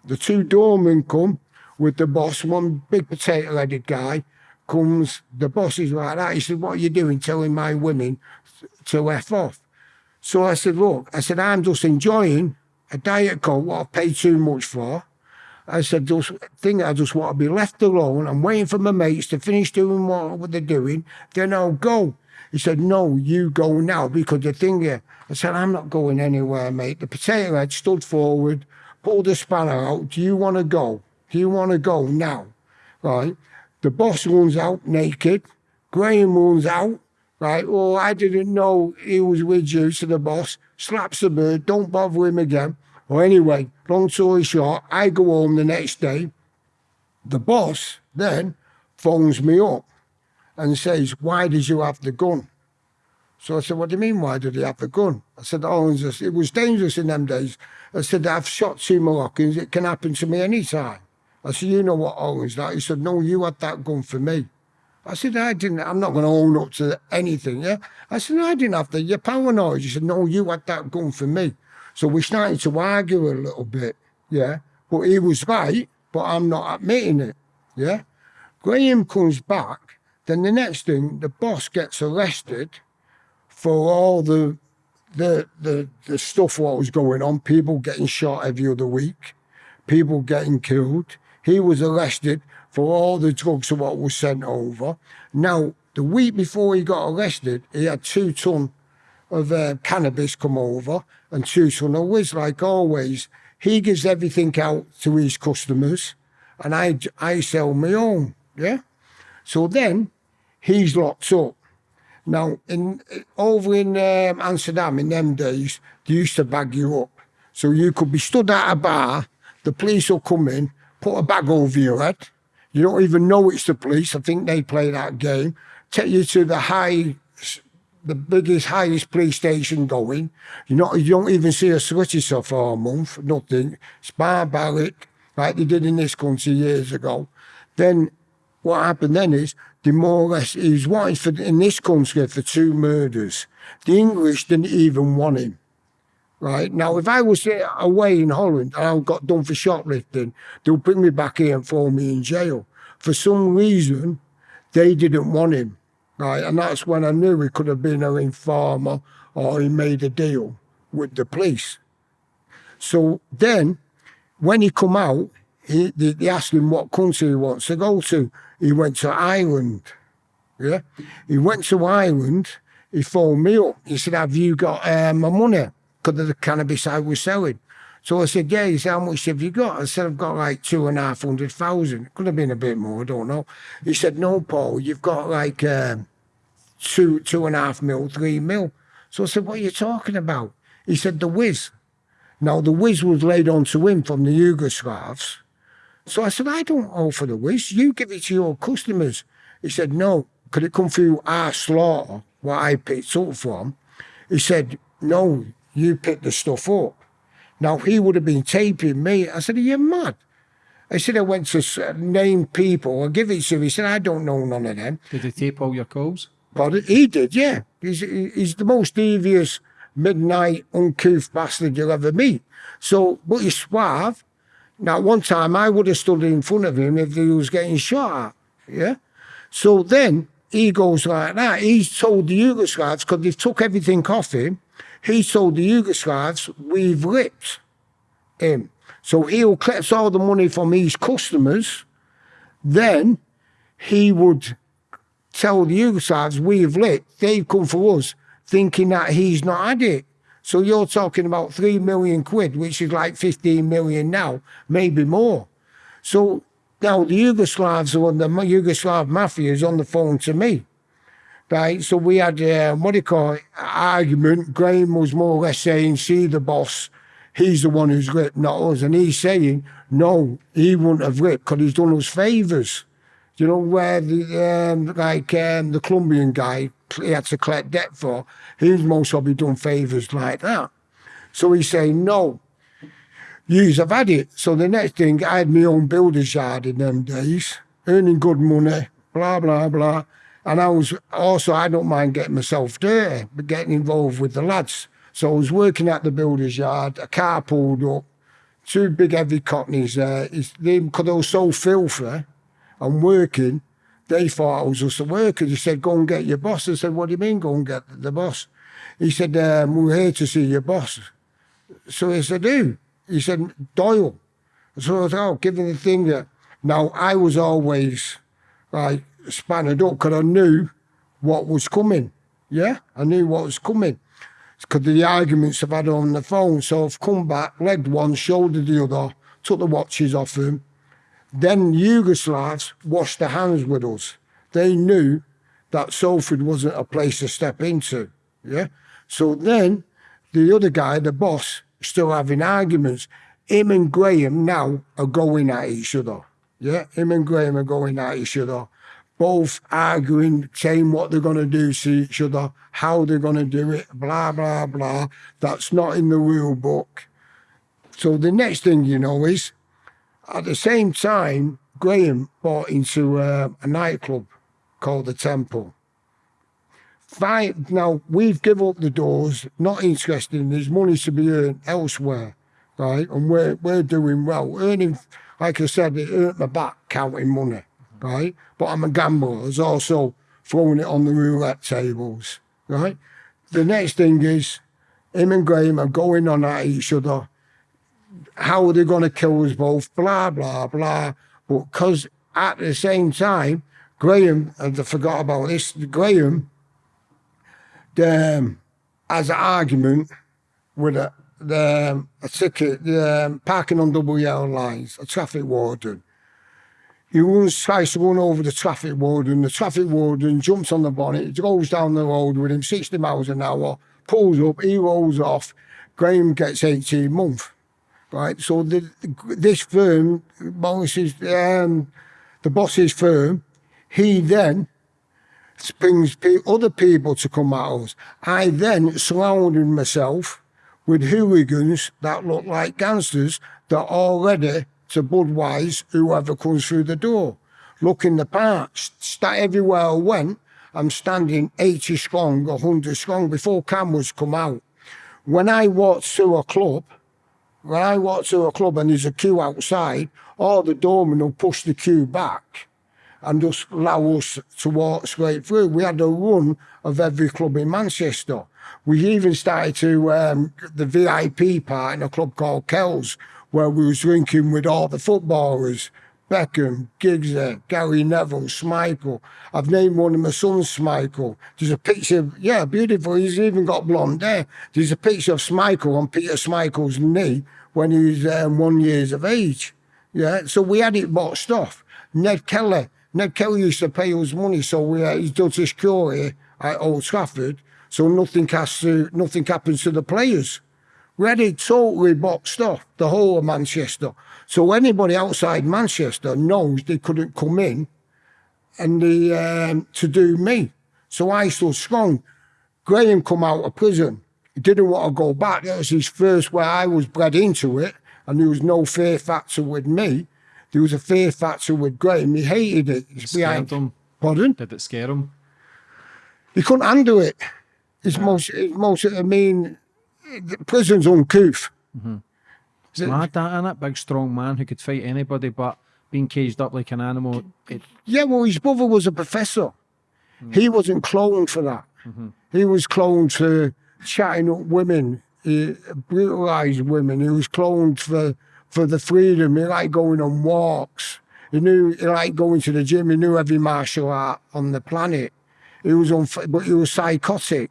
The two doormen come with the boss. One big potato-headed guy comes. The boss is like that. He said, what are you doing telling my women to F off? So I said, look, I said, I'm just enjoying a diet coke what I've paid too much for. I said, just think I just want to be left alone. I'm waiting for my mates to finish doing what they're doing. Then I'll go. He said, no, you go now because the thing here. I said, I'm not going anywhere, mate. The potato head stood forward, pulled the spanner out. Do you want to go? Do you want to go now? Right. The boss runs out naked. Graham runs out. Right. Well, I didn't know he was with you, so the boss. Slaps the bird. Don't bother him again. Well, anyway, long story short, I go home the next day. The boss then phones me up and says, Why did you have the gun? So I said, What do you mean, why did he have the gun? I said, Oh, it was dangerous in them days. I said, I've shot two Moroccans, it can happen to me anytime. I said, You know what Owen's that? He said, No, you had that gun for me. I said, I didn't, I'm not going to own up to anything, yeah? I said, I didn't have the, you're paranoid. He said, No, you had that gun for me. So we started to argue a little bit, yeah? But he was right, but I'm not admitting it, yeah? Graham comes back, then the next thing, the boss gets arrested for all the the the, the stuff what was going on, people getting shot every other week, people getting killed. He was arrested for all the drugs of what was sent over. Now, the week before he got arrested, he had two ton of uh, cannabis come over and of whiz, like always. He gives everything out to his customers, and I I sell my own. Yeah. So then he's locked up. Now, in over in um, Amsterdam in them days, they used to bag you up. So you could be stood at a bar, the police will come in, put a bag over your head. You don't even know it's the police. I think they play that game. Take you to the high, the biggest, highest police station going. You not, you don't even see a solicitor for a month, nothing. It's barbaric, like they did in this country years ago. Then what happened then is the more or less he's wanted for in this country for two murders. The English didn't even want him. Right now, if I was uh, away in Holland and I got done for shoplifting, they'll bring me back here and throw me in jail. For some reason, they didn't want him. Right, and that's when I knew he could have been an informer or he made a deal with the police. So then, when he come out, he, they, they asked him what country he wants to go to. He went to Ireland. Yeah. He went to Ireland. He phoned me up. He said, Have you got uh, my money? Because of the cannabis I was selling. So I said, Yeah. He said, How much have you got? I said, I've got like two and a half hundred thousand. Could have been a bit more, I don't know. He said, No, Paul, you've got like um, two, two and a half mil, three mil. So I said, What are you talking about? He said, The whiz. Now, the whiz was laid onto him from the Yugoslavs. So I said, I don't owe for the whiz. You give it to your customers. He said, no. Could it come through our slaughter, what I picked up from? He said, no, you picked the stuff up. Now, he would have been taping me. I said, are you mad? I said, I went to name people. I give it to him. He said, I don't know none of them. Did he tape all your calls? But he did, yeah. He's, he's the most devious, midnight, uncouth bastard you'll ever meet. So, but he's suave. Now, one time I would have stood in front of him if he was getting shot at. Yeah. So then he goes like that. He's told the Yugoslavs, because they took everything off him, he told the Yugoslavs, we've ripped him. So he'll collect all the money from his customers. Then he would tell the Yugoslavs, we've lit. They've come for us, thinking that he's not had it. So you're talking about three million quid, which is like 15 million now, maybe more. So now the Yugoslavs or the Yugoslav mafia is on the phone to me. Right, so we had uh, what do you call it? Argument. Graham was more or less saying, "See the boss, he's the one who's ripped, not us." And he's saying, "No, he wouldn't have ripped because he's done us favours." You know where the um, like um, the Colombian guy he had to collect debt for. He's most probably done favours like that. So he's saying, no, yous have had it. So the next thing, I had my own builder's yard in them days, earning good money, blah, blah, blah. And I was also, I don't mind getting myself dirty, but getting involved with the lads. So I was working at the builder's yard, a car pulled up, two big heavy cockneys there. Because they were so filthy and working, they thought I was just a worker. He said, go and get your boss. I said, what do you mean go and get the boss? He said, um, we're here to see your boss. So I said, who? He said, Doyle. So I thought, oh, given the thing that, now I was always like spanned up because I knew what was coming. Yeah, I knew what was coming because the arguments I've had on the phone. So I've come back, legged one, shouldered the other, took the watches off him, then Yugoslavs washed their hands with us. They knew that Salford wasn't a place to step into. Yeah. So then the other guy, the boss, still having arguments. Him and Graham now are going at each other. Yeah. Him and Graham are going at each other. Both arguing, saying what they're going to do to each other, how they're going to do it, blah, blah, blah. That's not in the rule book. So the next thing you know is at the same time, Graham bought into uh, a nightclub called the Temple. Five, now, we've given up the doors, not interested, in there's money to be earned elsewhere, right? And we're, we're doing well. Earning, like I said, it hurt my back counting money, right? But I'm a gambler. Was also throwing it on the roulette tables, right? The next thing is, him and Graham are going on at each other how are they going to kill us both? Blah blah blah. But because at the same time, Graham, and I forgot about this. Graham, um, has an argument with a the a ticket, the um, parking on double yellow lines, a traffic warden. He runs, tries to run over the traffic warden. The traffic warden jumps on the bonnet, goes down the road with him 60 miles an hour, pulls up, he rolls off. Graham gets 18 months. Right, so the, this firm, Morris's, um, the boss's firm, he then brings other people to come at us. I then surrounded myself with hooligans that look like gangsters that are ready to Budwise whoever comes through the door. Look in the park, st- everywhere I went, I'm standing 80 strong, 100 strong before cameras come out. When I walk through a club, when I walk to a club and there's a queue outside, all the doorman will push the queue back and just allow us to walk straight through. We had a run of every club in Manchester. We even started to um, the VIP part in a club called Kells, where we was drinking with all the footballers. Beckham, Giggs, Gary Neville, Schmeichel. I've named one of my sons Schmeichel. There's a picture, yeah, beautiful. He's even got blonde hair. There's a picture of Schmeichel on Peter Schmeichel's knee when he was um, one years of age. Yeah, so we had it boxed off. Ned Kelly, Ned Kelly used to pay us money, so we, uh, he's done security at Old Trafford, so nothing has to, nothing happens to the players. It totally boxed off, the whole of Manchester. So anybody outside Manchester knows they couldn't come in and they, um, to do me. So I stood strong. Graham come out of prison. He didn't want to go back. That was his first where I was bred into it, and there was no fear factor with me. There was a fear factor with Graham. He hated it. It's Scared him. Pardon? Did it scare him? He couldn't handle it. It's most, it's most, I mean, the prison's uncouth. It's mad that, innit? Big strong man who could fight anybody, but being caged up like an animal, it, Yeah, well, his brother was a professor. He wasn't cloned for that. He was cloned for chatting up women, uh, brutalised women. He was cloned for, for the freedom. He liked going on walks. He knew he liked going to the gym. He knew every martial art on the planet. He was on, but he was psychotic.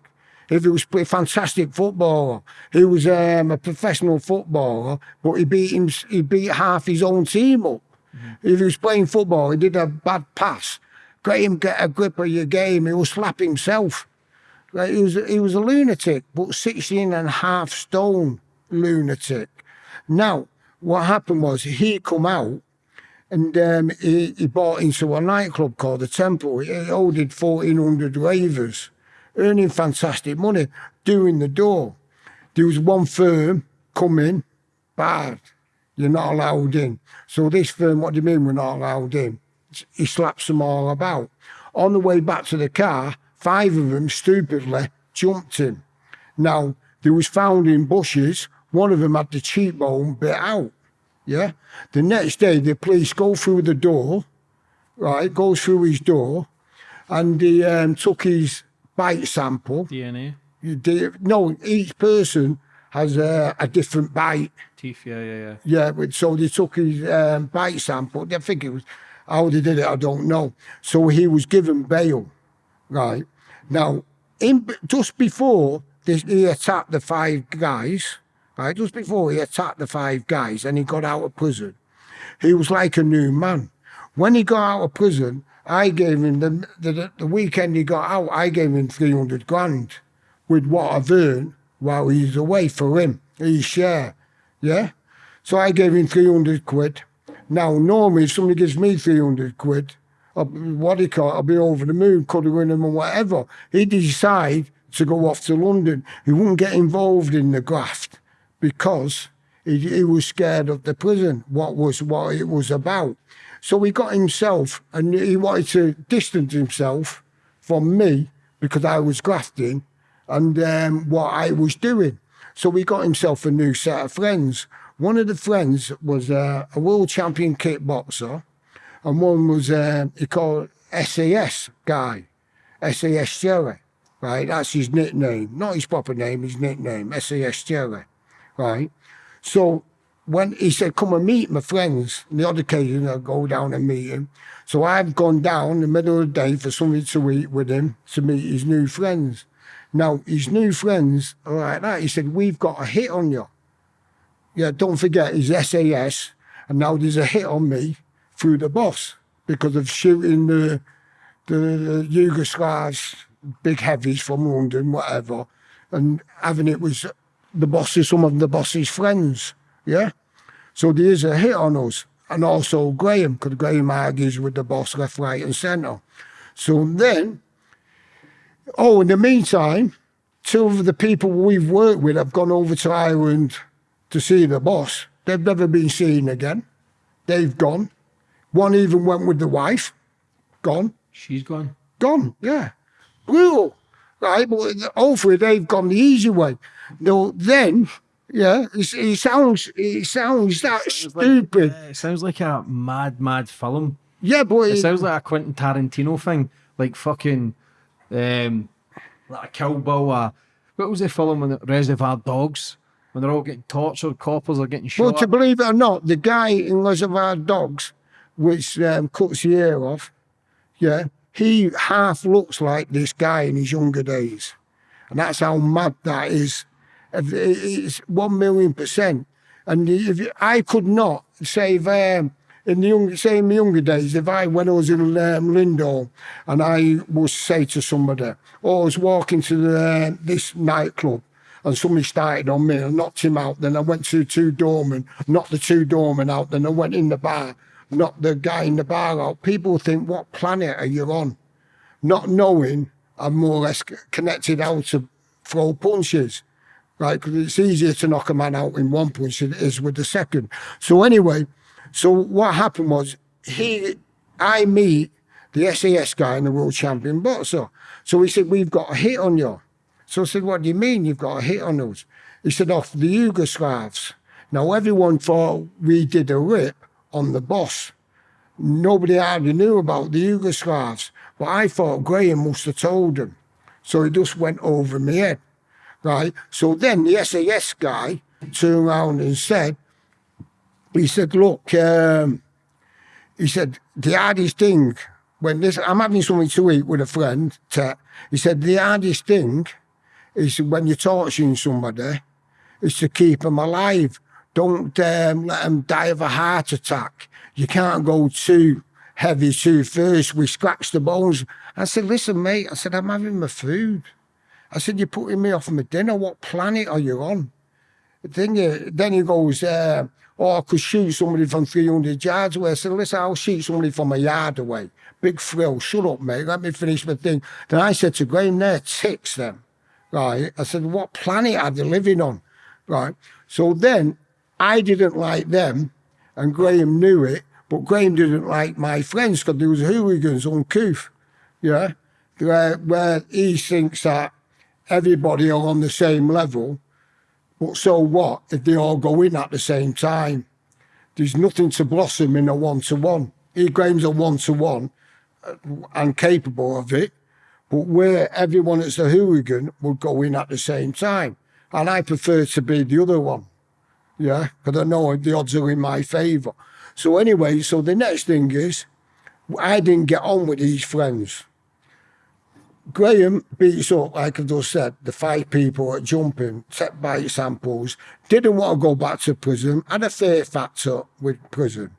If he was a fantastic footballer, he was um, a professional footballer, but he beat him. He beat half his own team up. If he was playing football, he did a bad pass. Graham get a grip of your game. He will slap himself. Like he was, he was a lunatic, but 16 and a half stone lunatic. Now, what happened was he come out and um, he, he bought into a nightclub called the Temple. He ordered 1,400 ravers, earning fantastic money, doing the door. There was one firm coming, bad, you're not allowed in. So this firm, what do you mean we're not allowed in? He slaps them all about. On the way back to the car, five of them stupidly jumped him. Now, they was found in bushes. One of them had the cheekbone bit out. Yeah. The next day, the police go through the door, right? Goes through his door, and they um, took his bite sample. DNA, You did, no, each person has a, a different bite. teeth, yeah, yeah, yeah. Yeah, so they took his um, bite sample. I think it was how they did it. I don't know. So he was given bail, right? Now, in just before this, he attacked the five guys, right? Just before he attacked the five guys, and he got out of prison, he was like a new man. When he got out of prison, I gave him the the, the weekend he got out. I gave him three hundred grand with what I've earned while he's away for him, his share. Yeah. So I gave him 300 quid. Now, normally, if somebody gives me 300 quid, I'll, what do you call I'll be over the moon, cuddling him and whatever. He decided to go off to London. He wouldn't get involved in the graft because he, he was scared of the prison, what was what it was about. So he got himself, and he wanted to distance himself from me because I was grafting and um, what I was doing. So he got himself a new set of friends. One of the friends was uh, a world champion kickboxer, and one was uh, he called SAS guy, SAS Jerry, right? That's his nickname, not his proper name, his nickname, SAS Jerry, right? So when he said, come and meet my friends, on the odd occasion I'll go down and meet him. So I've gone down in the middle of the day for something to eat with him to meet his new friends. Now, his new friends are like that. He said, we've got a hit on you. Yeah, don't forget, he's SAS, and now there's a hit on me through the boss because of shooting the, the, the Yugoslavs, big heavies from London, whatever, and having it was the bosses, some of the boss's friends. Yeah. So there is a hit on us. And also Graham, because Graham argues with the boss left, right, and centre. So then, oh, in the meantime, two of the people we've worked with have gone over to Ireland to see the boss. They've never been seen again. They've gone. One even went with the wife. Gone. She's gone. Gone, yeah. Brutal. Right, but hopefully they've gone the easy way. No, then yeah, it sounds he sounds that Sounds like- stupid. it sounds like a mad, mad film. yeah, but It it, sounds like a Quentin Tarantino thing, like fucking, um, like a Kill Bill. Uh, what was the film when the Reservoir Dogs when they're all getting tortured, coppers are getting shot. well, to believe it or not, the guy in Reservoir Dogs, which um, cuts the ear off, yeah, he half looks like this guy in his younger days, and that's how mad that is. It's one million percent. And if you- I could not say if um, in the young, say in my younger days, if I when I was in um, and I was say to somebody, oh, I was walking to the, this nightclub and somebody started on me and knocked him out. Then I went to two doormen, knocked the two doormen out. Then I went in the bar, knocked the guy in the bar out. People think, what planet are you on? Not knowing I'm more or less connected how to throw punches right? Because it's easier to knock a man out in one punch than it is with the second. So anyway, so what happened was he, I meet the SAS guy and the world champion boxer. So he said, we've got a hit on you. So I said, what do you mean you've got a hit on us? He said, off the Yugoslavs. Now everyone thought we did a rip on the boss. Nobody hardly knew about the Yugoslavs. But I thought Graham must have told them. So it just went over my head right? So then the SAS guy turned around and said, he said, look, um, he said, the hardest thing when this, I'm having something to eat with a friend, he said, the hardest thing is when you're torturing somebody is to keep them alive. Don't um, let them die of a heart attack. You can't go too heavy too first. We scratch the bones. I said, listen, mate, I said, I'm having my food. I said, you're putting me off my dinner. What planet are you on? Then, you, then he goes, uh, oh, I could shoot somebody from 300 yards away. I said, listen, I'll shoot somebody from a yard away. Big thrill. Shut up, mate. Let me finish my thing. Then I said to Graham, they're ticks then. Right. I said, what planet are they living on? Right. So then I didn't like them and Graham knew it, but Graham didn't like my friends because there was hooligans uncouth. Yeah. Where, where he thinks that everybody are on the same level. But so what if they all go in at the same time? There's nothing to blossom in a one to one. E. Graham's a one to one uh, and capable of it, but where everyone that's a hooligan would go in at the same time. And I prefer to be the other one. Yeah, because I know the odds are in my favour. So anyway, so the next thing is, I didn't get on with these friends. Graham beats up, like I just said, the five people at jumping, set bite samples, didn't want to go back to prison, had a fear factor with prison.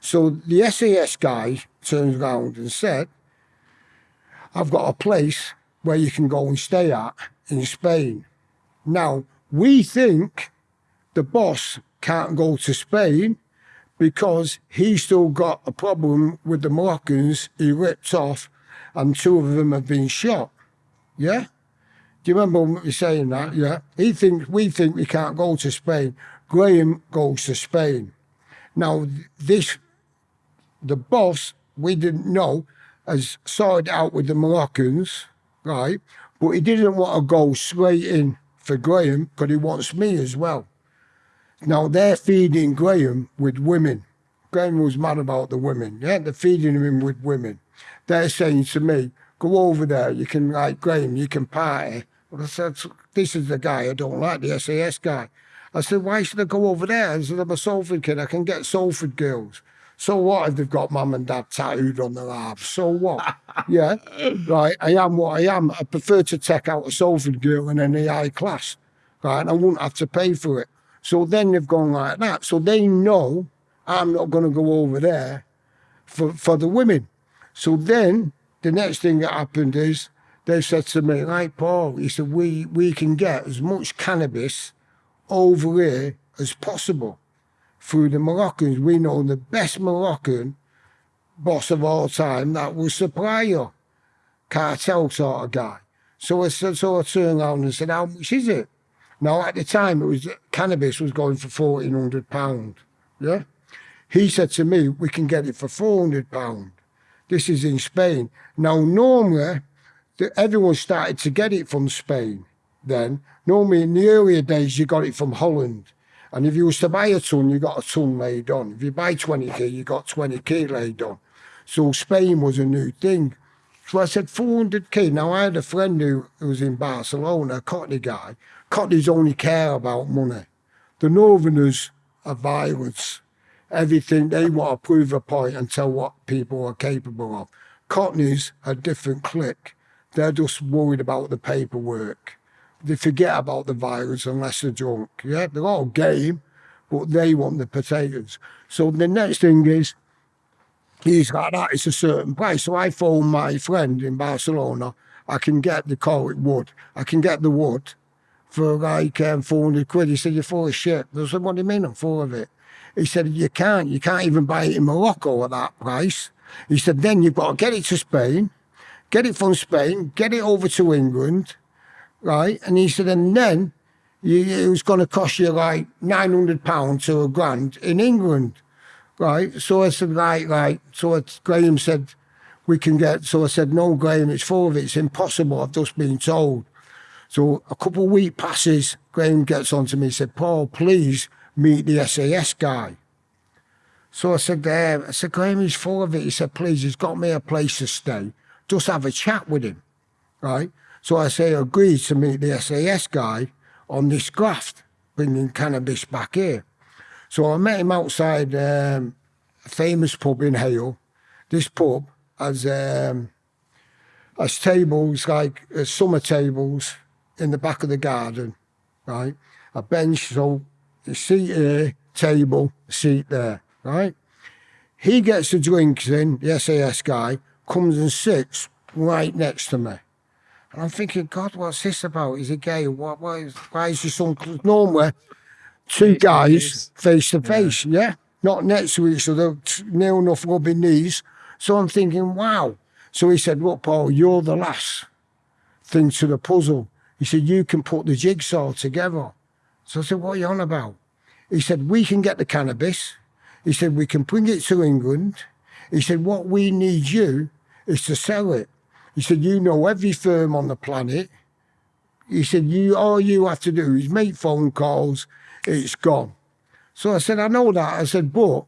So the SAS guy turns around and said, I've got a place where you can go and stay at in Spain. Now, we think the boss can't go to Spain because he's still got a problem with the Moroccans he ripped off and two of them have been shot. Yeah? Do you remember me saying that? Yeah. He thinks we think we can't go to Spain. Graham goes to Spain. Now this the boss we didn't know has sorted out with the Moroccans, right? But he didn't want to go straight in for Graham because he wants me as well. Now they're feeding Graham with women. Graham was mad about the women. Yeah, they're feeding him with women. They're saying to me, go over there, you can like Graham, you can party. I said, this is the guy I don't like, the SAS guy. I said, why should I go over there? I said, I'm a Salford kid. I can get Salford girls. So what if they've got mum and dad tattooed on their arms? So what? yeah, right. I am what I am. I prefer to take out a Salford girl in any high class, right? And I wouldn't have to pay for it. So then they've gone like that. So they know I'm not going to go over there for, for the women. So then the next thing that happened is they said to me, like Paul, he said, we, we can get as much cannabis over here as possible through the Moroccans. We know the best Moroccan boss of all time that will supply you, cartel sort of guy. So I said, so I turned around and said, how much is it? Now at the time it was cannabis was going for fourteen hundred pound. Yeah. He said to me, we can get it for four hundred pound. This is in Spain. Now normally the, everyone started to get it from Spain then. Normally in the earlier days you got it from Holland. And if you was to buy a ton, you got a ton laid on. If you buy 20k, you got 20k laid on. So Spain was a new thing. So I said 400k. Now I had a friend who, who was in Barcelona, a Cockney guy. Cockneys only care about money. The Northerners are violence. Everything, they want to prove a point and tell what people are capable of. Cockneys are different clique. They're just worried about the paperwork they forget about the violence unless they're drunk. Yeah, they're all game, but they want the potatoes. So the next thing is, he's like that, it's a certain price. So I phone my friend in Barcelona, I can get the call it wood. I can get the wood for like um, 400 quid. He said, you're full of shit. I said, what do you mean I'm full of it? He said, you can't. You can't even buy it in Morocco at that price. He said, then you've got to get it to Spain, get it from Spain, get it over to England, right? And he said, and then you, it was going to cost you like nine hundred pounds to a grand in England, right? So I said, right, right. So Graham said, we can get. So I said, no, Graham, it's full of it. It's impossible. I've just been told. So a couple of week passes. Graham gets on to me. Said, Paul, please meet the SAS guy. So I said, uh, I said, Graham, he's full of it. He said, please, he's got me a place to stay. Just have a chat with him, right? So I say agreed to meet the SAS guy on this graft, bringing cannabis back here. So I met him outside um, a famous pub in Hale. This pub has um, has tables like uh, summer tables in the back of the garden, right? A bench, so the seat here, table, seat there, right? He gets the drinks in, the SAS guy, comes and sits right next to me. And I'm thinking, God, what's this about? Is he gay? What, what is, why is this on? Normally, two guys face to face, yeah. Not next to each other, near enough rubbing knees. So I'm thinking, wow. So he said, look, Paul, you're the last thing to the puzzle. He said, you can put the jigsaw together. So I said, what are you on about? He said, we can get the cannabis. He said, we can bring it to England. He said, what we need you is to sell it. He said, you know every firm on the planet. He said, you all you have to do is make phone calls, it's gone. So I said, I know that. I said, but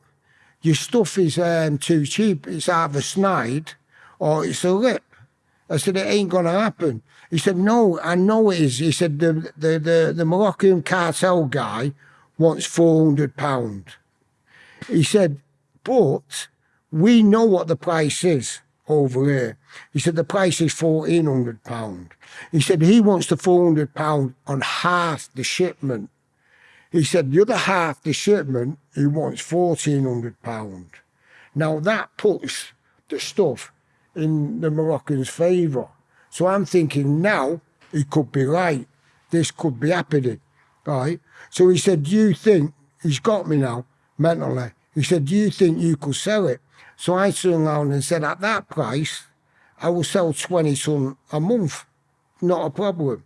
your stuff is um, too cheap. It's either snide or it's a lip. I said, it ain't going to happen. He said, no, I know it is. He said, the, the, the, the Moroccan cartel guy wants £400. He said, but we know what the price is over here. He said the price is fourteen hundred pound. He said he wants the four hundred pound on half the shipment. He said the other half the shipment he wants fourteen hundred pound. Now that puts the stuff in the Moroccans' favour. So I'm thinking now he could be right. This could be happening, right? So he said, "Do you think he's got me now mentally?" He said, "Do you think you could sell it?" So I turned around and said, at that price, I will sell 20 ton a month. Not a problem.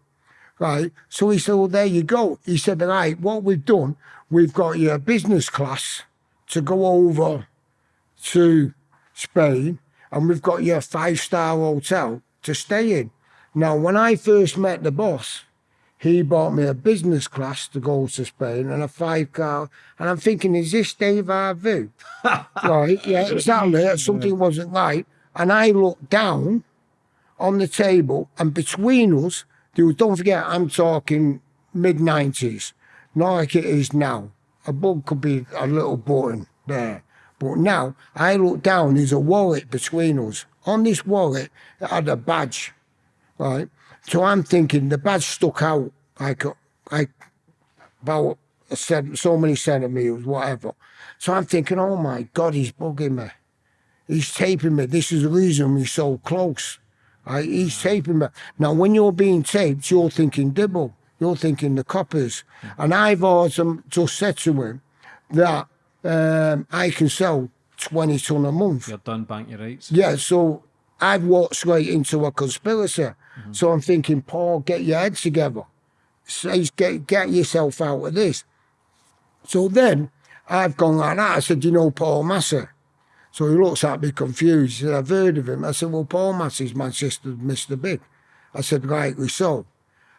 Right. So he said, well, there you go. He said, right, what we've done, we've got your business class to go over to Spain and we've got your five star hotel to stay in. Now, when I first met the boss, he bought me a business class to go to Spain and a five car. And I'm thinking, is this Dave Harvey? right, yeah, exactly. Something wasn't right. And I looked down on the table, and between us, there was, don't forget, I'm talking mid 90s. not like it is now. A bug could be a little button there. But now I look down, there's a wallet between us. On this wallet, it had a badge, right? So I'm thinking the badge stuck out like like about a cent, so many centimeters, whatever. So I'm thinking, oh my God, he's bugging me. He's taping me. This is the reason we're so close. Right? He's taping me. Now, when you're being taped, you're thinking dibble. You're thinking the coppers. And I've always just said to him that um, I can sell 20 ton a month. You're done, bank your rights. Yeah, so I've walked straight into a conspiracy. Mm-hmm. So I'm thinking, Paul, get your head together. Says, get, get yourself out of this. So then I've gone like that. I said, you know Paul Massey? So he looks at me confused. He said, I've heard of him. I said, well, Paul Massey's Manchester Mr. Big. I said, rightly so.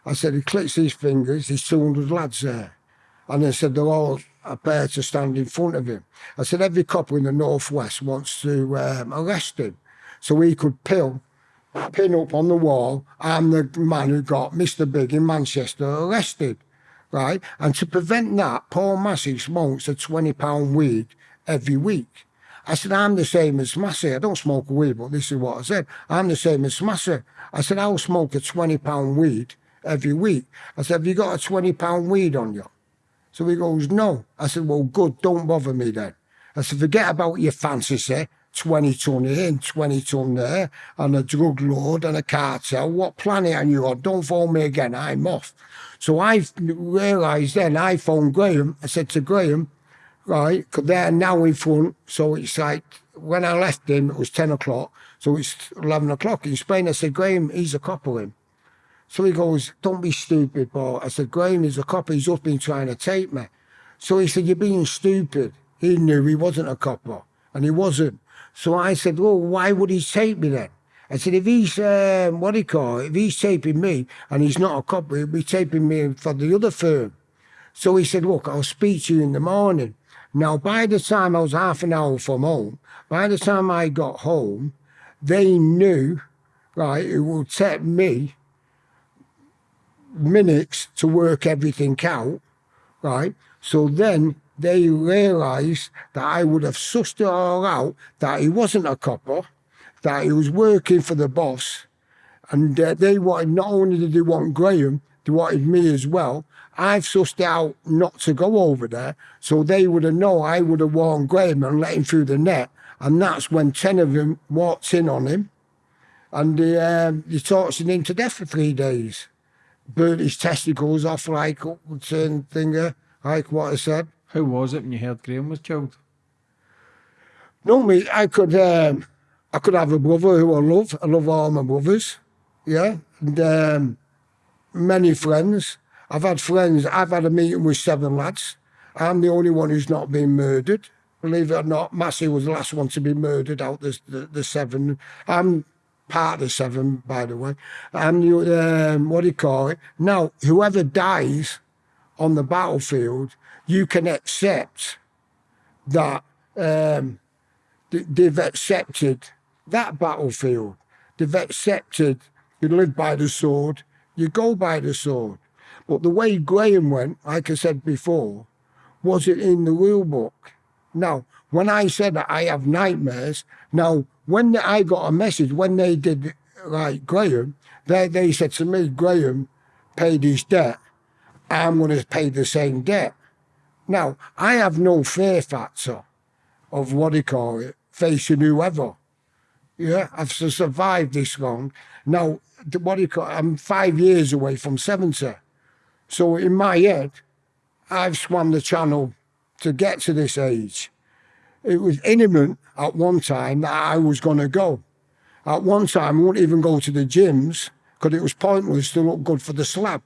I said, he clicks his fingers, there's 200 lads there. And I said, they're all prepared to stand in front of him. I said, every copper in the Northwest wants to um, arrest him. So he could pill, pin up on the wall, I'm the man who got Mr. Big in Manchester arrested. Right? And to prevent that, Paul Massey smokes a £20 weed every week. I said, I'm the same as Massey. I don't smoke weed, but this is what I said. I'm the same as Massey. I said, I'll smoke a £20 weed every week. I said, have you got a £20 weed on you? So he goes, no. I said, well, good, don't bother me then. I said, forget about your fantasy, 20 ton here and 20 ton there, and a drug lord and a cartel. What planet are you on? Don't phone me again, I'm off. So I realised then, I phoned Graham. I said to Graham, right, they're now in front, so it's like, when I left him, it was 10 o'clock, so it's 11 o'clock in Spain. I said, Graham, he's a cop copper him. So he goes, don't be stupid, Paul. I said, Graham is a copper. He's just been trying to tape me. So he said, you're being stupid. He knew he wasn't a copper, and he wasn't. So I said, well, why would he tape me then? I said, if he's, um, what do you call it, if he's taping me and he's not a copper, he'll be taping me for the other firm. So he said, look, I'll speak to you in the morning. Now, by the time I was half an hour from home, by the time I got home, they knew, right, it would take me minutes to work everything out, right? So then they realised that I would have sussed it all out, that he wasn't a copper, that he was working for the boss, and uh, they wanted, not only did they want Graham, they wanted me as well. I've sussed out not to go over there, so they would have known I would have warned Graham and let him through the net, and that's when 10 of them walked in on him, and they, um, they tortured him to death for three days burnt his testicles off like certain thing, like what I said. How was it when you heard Graham was killed? No, me, I could, um, I could have a brother who I love. I love all my brothers, yeah, and um, many friends. I've had friends. I've had a meeting with seven lads. I'm the only one who's not been murdered. Believe it or not, Massey was the last one to be murdered out the the, the seven. I'm part of seven, by the way. I'm the, um, what do you call it? Now, whoever dies on the battlefield, you can accept that um, they've accepted that battlefield. They've accepted you live by the sword, you go by the sword. But the way Graham went, like I said before, was it in the rule book? Now, when I said that I have nightmares, now when I got a message when they did like Graham, they they said to me, Graham paid his debt. I'm going to pay the same debt. Now I have no fear factor of what do you call it, facing whoever. Yeah, I've survived this long. Now, what do you call? I'm five years away from seventy, so in my head, I've swam the channel to get to this age. It was imminent at one time that I was going to go. At one time, I wouldn't even go to the gyms because it was pointless to look good for the slab.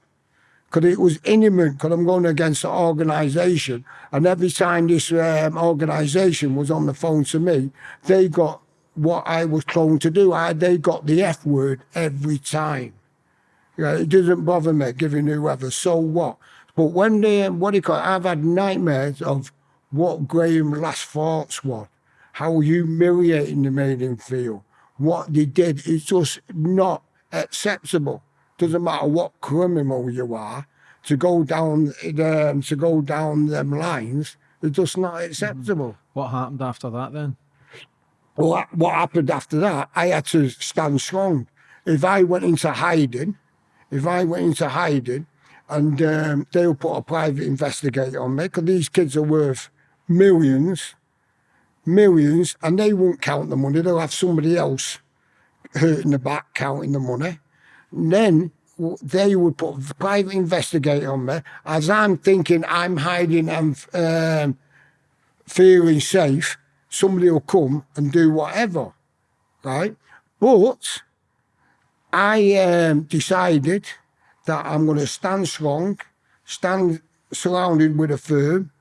Because it was imminent because I'm going against the organisation. And every time this um, organisation was on the phone to me, they got what I was told to do. I, they got the F word every time. Yeah, it doesn't bother me giving whoever, so what? But when they, what do you call it, I've had nightmares of what Graham's last thoughts were, how humiliating they made him feel, what they did. It's just not acceptable. Doesn't matter what criminal you are, to go down um, to go down them lines is just not acceptable. What happened after that then? Well, what happened after that, I had to stand strong. If I went into hiding, if I went into hiding and um, they'll put a private investigator on me, because these kids are worth millions, millions, and they won't count the money. They'll have somebody else hurting the back counting the money. And then they would put a private investigator on me as I'm thinking I'm hiding and um, feeling safe. Somebody will come and do whatever, right? But I um, decided that I'm going to stand strong, stand surrounded with a firm.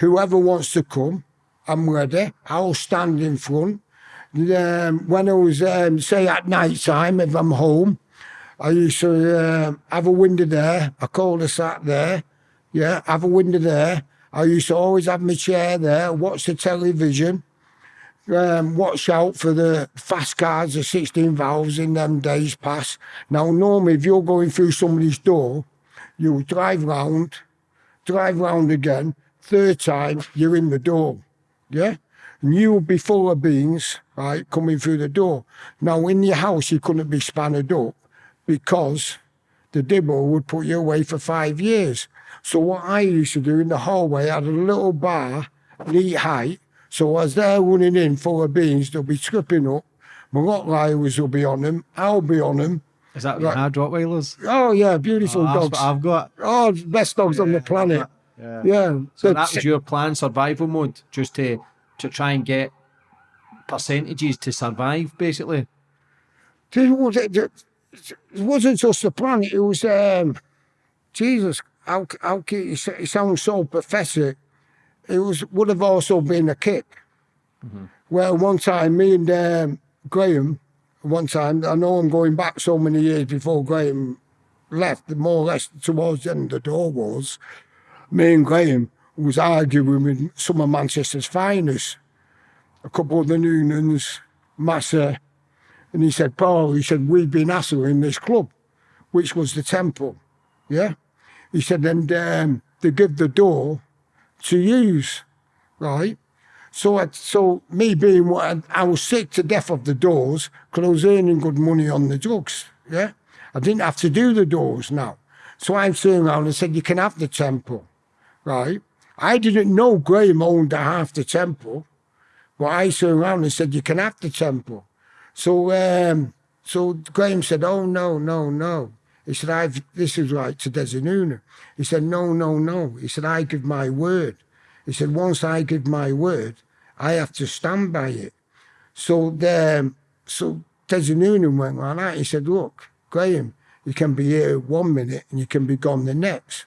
Whoever wants to come, I'm ready. I'll stand in front. Um, when I was, um, say, at night time, if I'm home, I used to um have a window there, a cul-de-sac there, yeah, have a window there. I used to always have my chair there, watch the television, um, watch out for the fast cars, the 16 valves in them days past. Now, normally, if you're going through somebody's door, you drive round, drive round again, third time, you're in the door, yeah? And you will be full of beans, right, coming through the door. Now, in your house, you couldn't be spanned up because the dibble would put you away for five years. So what I used to do in the hallway, I had a little bar, knee height. So as they're running in full of beans, they'll be tripping up. My Rottweilers will be on them. I'll be on them. Is that you had Rottweilers? Oh yeah, beautiful Oh, dogs. I've got. Oh, best dogs on the planet. Yeah. Yeah. So The that was your plan, survival mode, just to to try and get percentages to survive, basically. it was- it- it wasn't just the plan. It was um, Jesus. How, how can you say, it sounds so pathetic. It was would have also been a kick. Well, one time, me and um, Graham, one time, I know I'm going back so many years before Graham left, more or less towards the end of the door was, me and Graham was arguing with some of Manchester's finest. A couple of the Noonans, Massey, and he said, Paul, he said, we've been hassling this club, which was the temple. Yeah? He said, and um, they give the door to use, right? So, I, so me being what I, I was sick to death of the doors because I was earning good money on the drugs. Yeah, I didn't have to do the doors now. So I turned around and said, "You can have the temple, right?" I didn't know Graham owned half the temple, but I turned around and said, "You can have the temple." So, um, so Graham said, "Oh no, no, no." He said, "I've this is right to Des Noonan." He said, "No, no, no." He said, "I give my word." He said, "Once I give my word, I have to stand by it." So, um, so Des Noonan went like that. He said, "Look, Graham, you can be here one minute and you can be gone the next."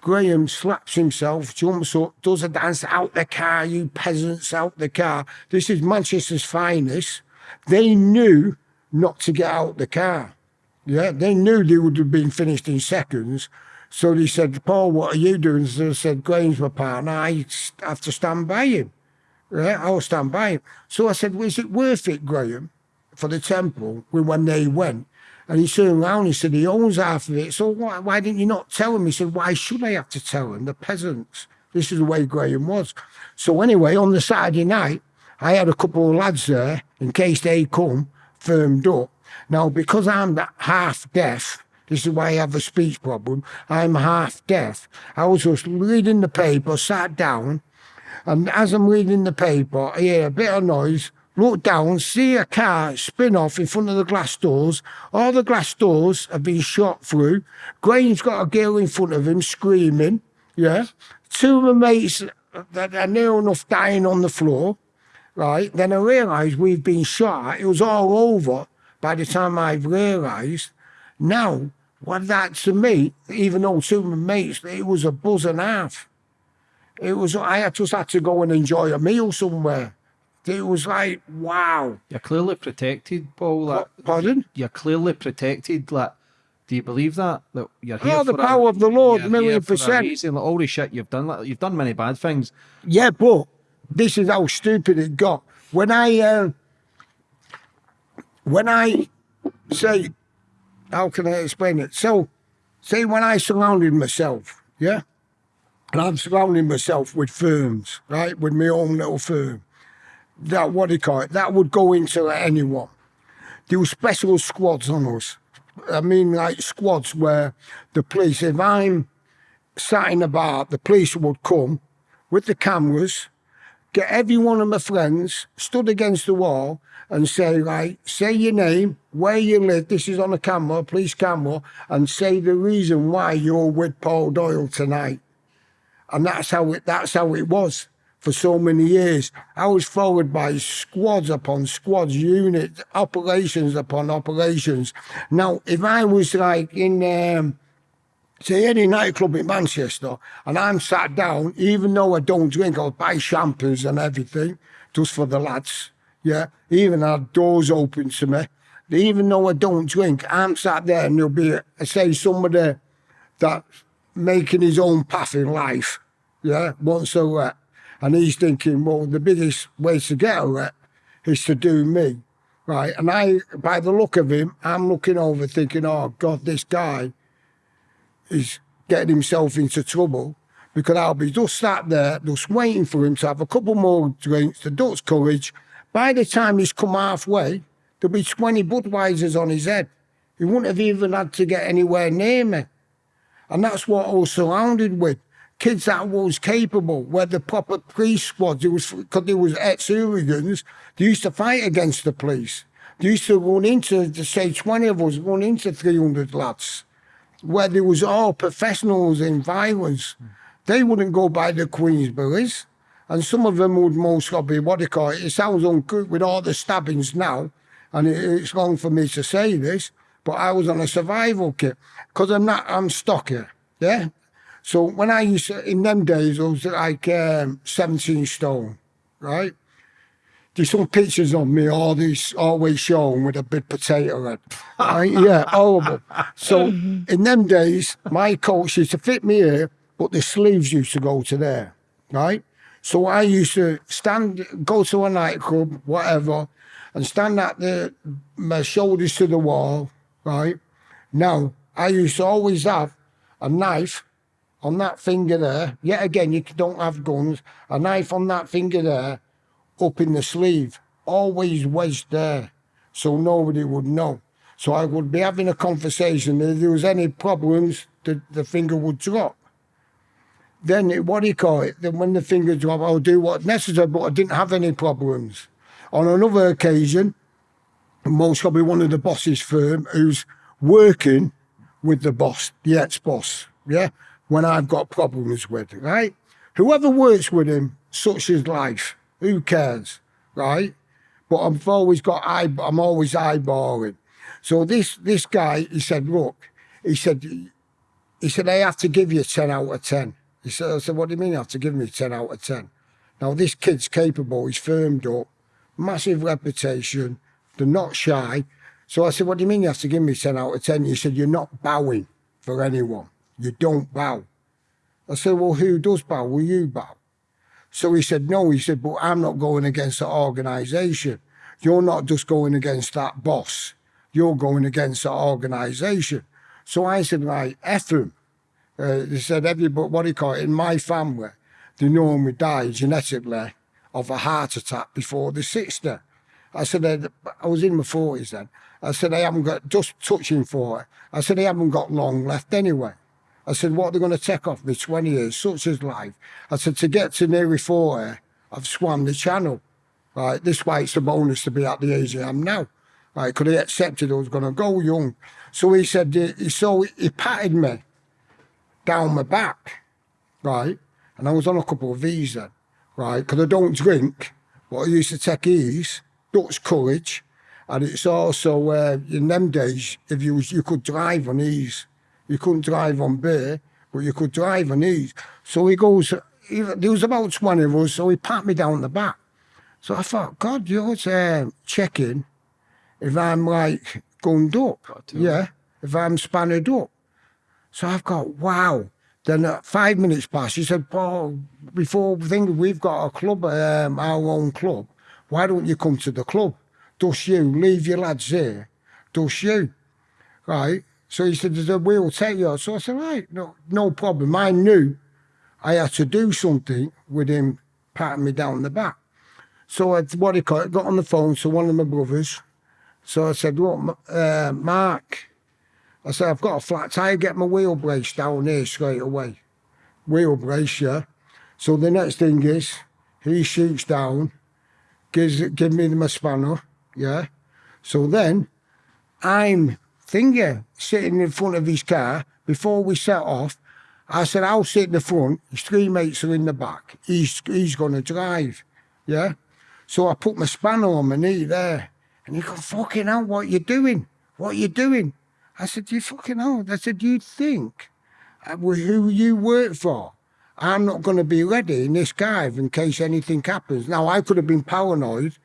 Graham slaps himself, jumps up, does a dance out the car, you peasants out the car. This is Manchester's finest. They knew not to get out the car. Yeah, they knew they would have been finished in seconds. So they said, Paul, what are you doing? So I said, Graham's my partner. I have to stand by him. Yeah, I'll stand by him. So I said, well, is it worth it, Graham, for the temple when they went? And he turned around and he said, he owns half of it. So why, why didn't you not tell him? He said, why should I have to tell him? The peasants. This is the way Graham was. So anyway, on the Saturday night, I had a couple of lads there in case they come, firmed up. Now, because I'm half deaf, this is why I have a speech problem. I'm half deaf. I was just reading the paper, sat down, and as I'm reading the paper, I hear a bit of noise, look down, see a car spin off in front of the glass doors. All the glass doors have been shot through. Graham's got a girl in front of him screaming, yeah. Two of my mates that are near enough dying on the floor, right? Then I realised we've been shot. It was all over by the time I've realised. Now, what that to me, even though two of my mates, it was a buzz and a half. It was I just had to go and enjoy a meal somewhere. It was like wow. You're clearly protected, Paul. Like, Pardon? you're clearly protected. Like, do you believe that? That you're here Oh, the for a- power of the Lord, million here for a percent. reason. Like, all the shit you've done. Like, you've done many bad things. Yeah, but this is how stupid it got. When I uh, when I say, how can I explain it? So say when I surrounded myself, yeah, and I'm surrounding myself with firms, right, with my own little firm. That what do you call it? That would go into anyone. There were special squads on us. I mean, like squads where the police, if I'm sat in a bar, the police would come with the cameras, get every one of my friends stood against the wall and say, right, say your name, where you live, this is on a camera, police camera, and say the reason why you're with Paul Doyle tonight. And that's how it that's how it was for so many years. I was followed by squads upon squads, units, operations upon operations. Now, if I was like in um, say any nightclub in Manchester and I'm sat down, even though I don't drink, I'll buy shampoos and everything, just for the lads. Yeah, even had doors open to me. Even though I don't drink, I'm sat there and there'll be, say, somebody that making his own path in life. Yeah, once a. And he's thinking, well, the biggest way to get a let is to do me. Right. And I, by the look of him, I'm looking over thinking, oh God, this guy is getting himself into trouble because I'll be just sat there, just waiting for him to have a couple more drinks, to Dutch courage. By the time he's come halfway, there'll be 20 Budweisers on his head. He wouldn't have even had to get anywhere near me. And that's what I was surrounded with. Kids that was capable, where the proper police squads, it was because there was ex-hooligans, they used to fight against the police. They used to run into, the say 20 of us, run into 300 lads where there was all professionals in violence. They wouldn't go by the Queensberries. And some of them would most probably, what do you call it? It sounds ungood with all the stabbings now. And it, it's wrong for me to say this, but I was on a survival kit. Because I'm not, I'm stocky, yeah? So when I used to, in them days, I was like um, 17 stone, right? There's some pictures of me all always always shown with a big potato head. Right? yeah, horrible. So in them days, my coach used to fit me here, but the sleeves used to go to there, right? So I used to stand, go to a nightclub, whatever, and stand at the my shoulders to the wall, right? Now I used to always have a knife on that finger there. Yet again, you don't have guns. A knife on that finger there up in the sleeve, always wedged there, so nobody would know. So I would be having a conversation. If there was any problems, the, the finger would drop. Then, it, what do you call it? Then when the finger dropped, I'll do what's necessary, but I didn't have any problems. On another occasion, most probably one of the boss's firm who's working with the boss, the ex-boss, yeah, when I've got problems with, right? Whoever works with him, such is life. Who cares, right? But I've always got eye, I'm always eyeballing. So this this guy, he said, look, he said, he said, I have to give you 10 out of 10. He said, I said, what do you mean you have to give me 10 out of 10? Now this kid's capable, he's firmed up, massive reputation, they're not shy. So I said, what do you mean you have to give me 10 out of 10? He said, you're not bowing for anyone. You don't bow. I said, well, who does bow? Will you bow? So he said, no, he said, but I'm not going against the organisation. You're not just going against that boss. You're going against the organisation. So I said, right, him. Uh, they said, everybody, what do you call it, in my family, they normally die genetically of a heart attack before they're 60. I said, I was in my 40s then. I said, I haven't got, just touching 40. I said, I haven't got long left anyway. I said, what are they going to take off me 20 years, such as life? I said, to get to nearly 40, I've swam the channel. Right, this way it's a bonus to be at the age I am now. Right, could he accepted I was going to go young. So he said, he, so he patted me down my back, right? And I was on a couple of these then, right? Because I don't drink, but I used to take ease, Dutch courage, and it's also, uh, in them days, if you was, you could drive on ease. You couldn't drive on beer, but you could drive on ease. So he goes, he, there was about 20 of us, so he pat me down the back. So I thought, God, you're uh, checking if I'm like gunned up. Yeah, if I'm spanned up. So I've got, wow. Then at five minutes past, he said, Paul, before we think we've got a club, um, our own club, why don't you come to the club? Does you, leave your lads here. Does you? Right? So he said, "There's a wheel take you." So I said, "Right, no, no problem." I knew I had to do something with him patting me down the back. So I, what he called, got on the phone to one of my brothers. So I said, "Look, uh, Mark," I said, "I've got a flat tire. Get my wheel brace down here straight away." Wheel brace, yeah. So the next thing is, he shoots down, gives give me my spanner, yeah. So then I'm thinking, sitting in front of his car before we set off. I said, I'll sit in the front. His three mates are in the back. He's he's going to drive, yeah. So I put my spanner on my knee there, and he goes, "Fucking hell, what you doing? What you doing?" I said, "You fucking hell." I said, "You think who you work for?" I'm not going to be ready in this dive in case anything happens. Now, I could have been paranoid,